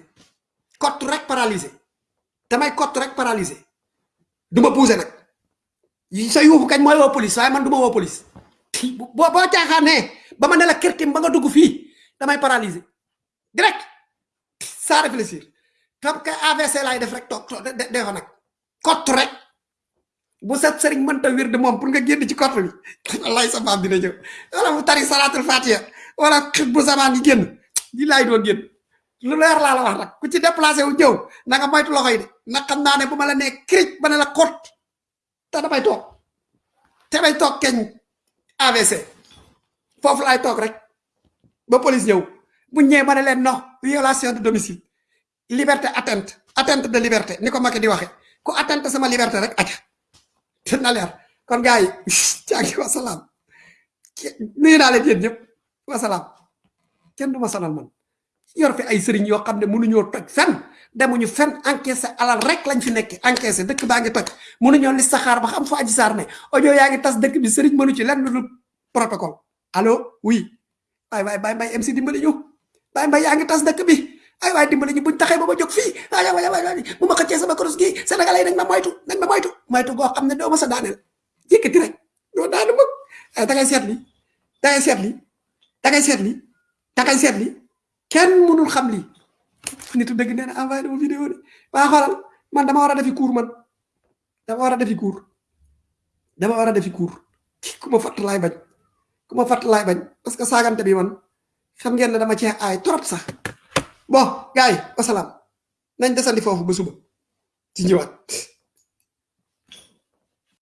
Kott rek paralysé damay kott rek paralysé. Du ma bougé nag yi sa yuuxu kañ mooy woo police waaye man du ma woo police. Boo boo caaxaanee ba ma ne la kirtim ba nga dugg fii damay paralysé. Direct. Sans réfléchir. Comme que AVC laay def rek toog toog de de fa nag. Kott rek. Bu sa sëriñ mënta wér de moom pour nga génn ci kott bi. Wallaay sa maam dina ñëw. Wala mu tari salatul fatiha wala bu zaman yi génn. Di doon génn lu leer laa la wax nag ku ci déplacé wu ñëw na nga moytu loxo yi de na xam naa ne bu ma la nee cric ba ne la kott te damay toog te damay toog keñ AVC foofu laay toog rek ba police ñëw bu ñëwee ma ne leen non violation de domicile liberté atteinte atteinte de liberté ni ko Macky di waxe ku atteinte sama liberté rek aca te na leer. Kon gars yi caagi wasalaam. Nuyu naa leen yéen ñëpp wasalaam. Kenn du ma sonal man. Yor fi ay sëriñ yoo xam ne mënuñoo toj fenn demuñu fenn encaissé alal rek lañ fi nekk encaissé dëkk baa ngi toj mënuñoo li saxaar ba xam fa aji saar ne audio yaa ngi tas dëkk bi sëriñ mënu ci lenn lu protocole. Allo oui. Waay waay bay mbay MC dimbali ñu. Bay mbay yaa ngi tas dëkk bi. Ay waay dimbali ñu buñ taxee ba ma jóg fii. Ay waay waay waay bu ma xëccee sama koros gi sénégalais nañ ma moytu nañ ma moytu. Moytu goo xam ne doo ma sa daaneel. Yëkkati rek. Doo daanu mag da ngay seet li da ngay seet li da ngay seet li da ngay seet li kenn mënul xam lii. Nitu dëgg nee na envoyé na ma vidéo de. Waa xoolal man dama war a defi cours man. Dama war a defi cours. Dama war a defi cours. Ku ma fatt laay bañ. Ku ma fatt laay bañ. Parce que saagante bi man xam ngeen ne dama cee aay trop sax. Bon gars yi wasalaam. Nañ desandi foofu ba suba. Ci ñëwaat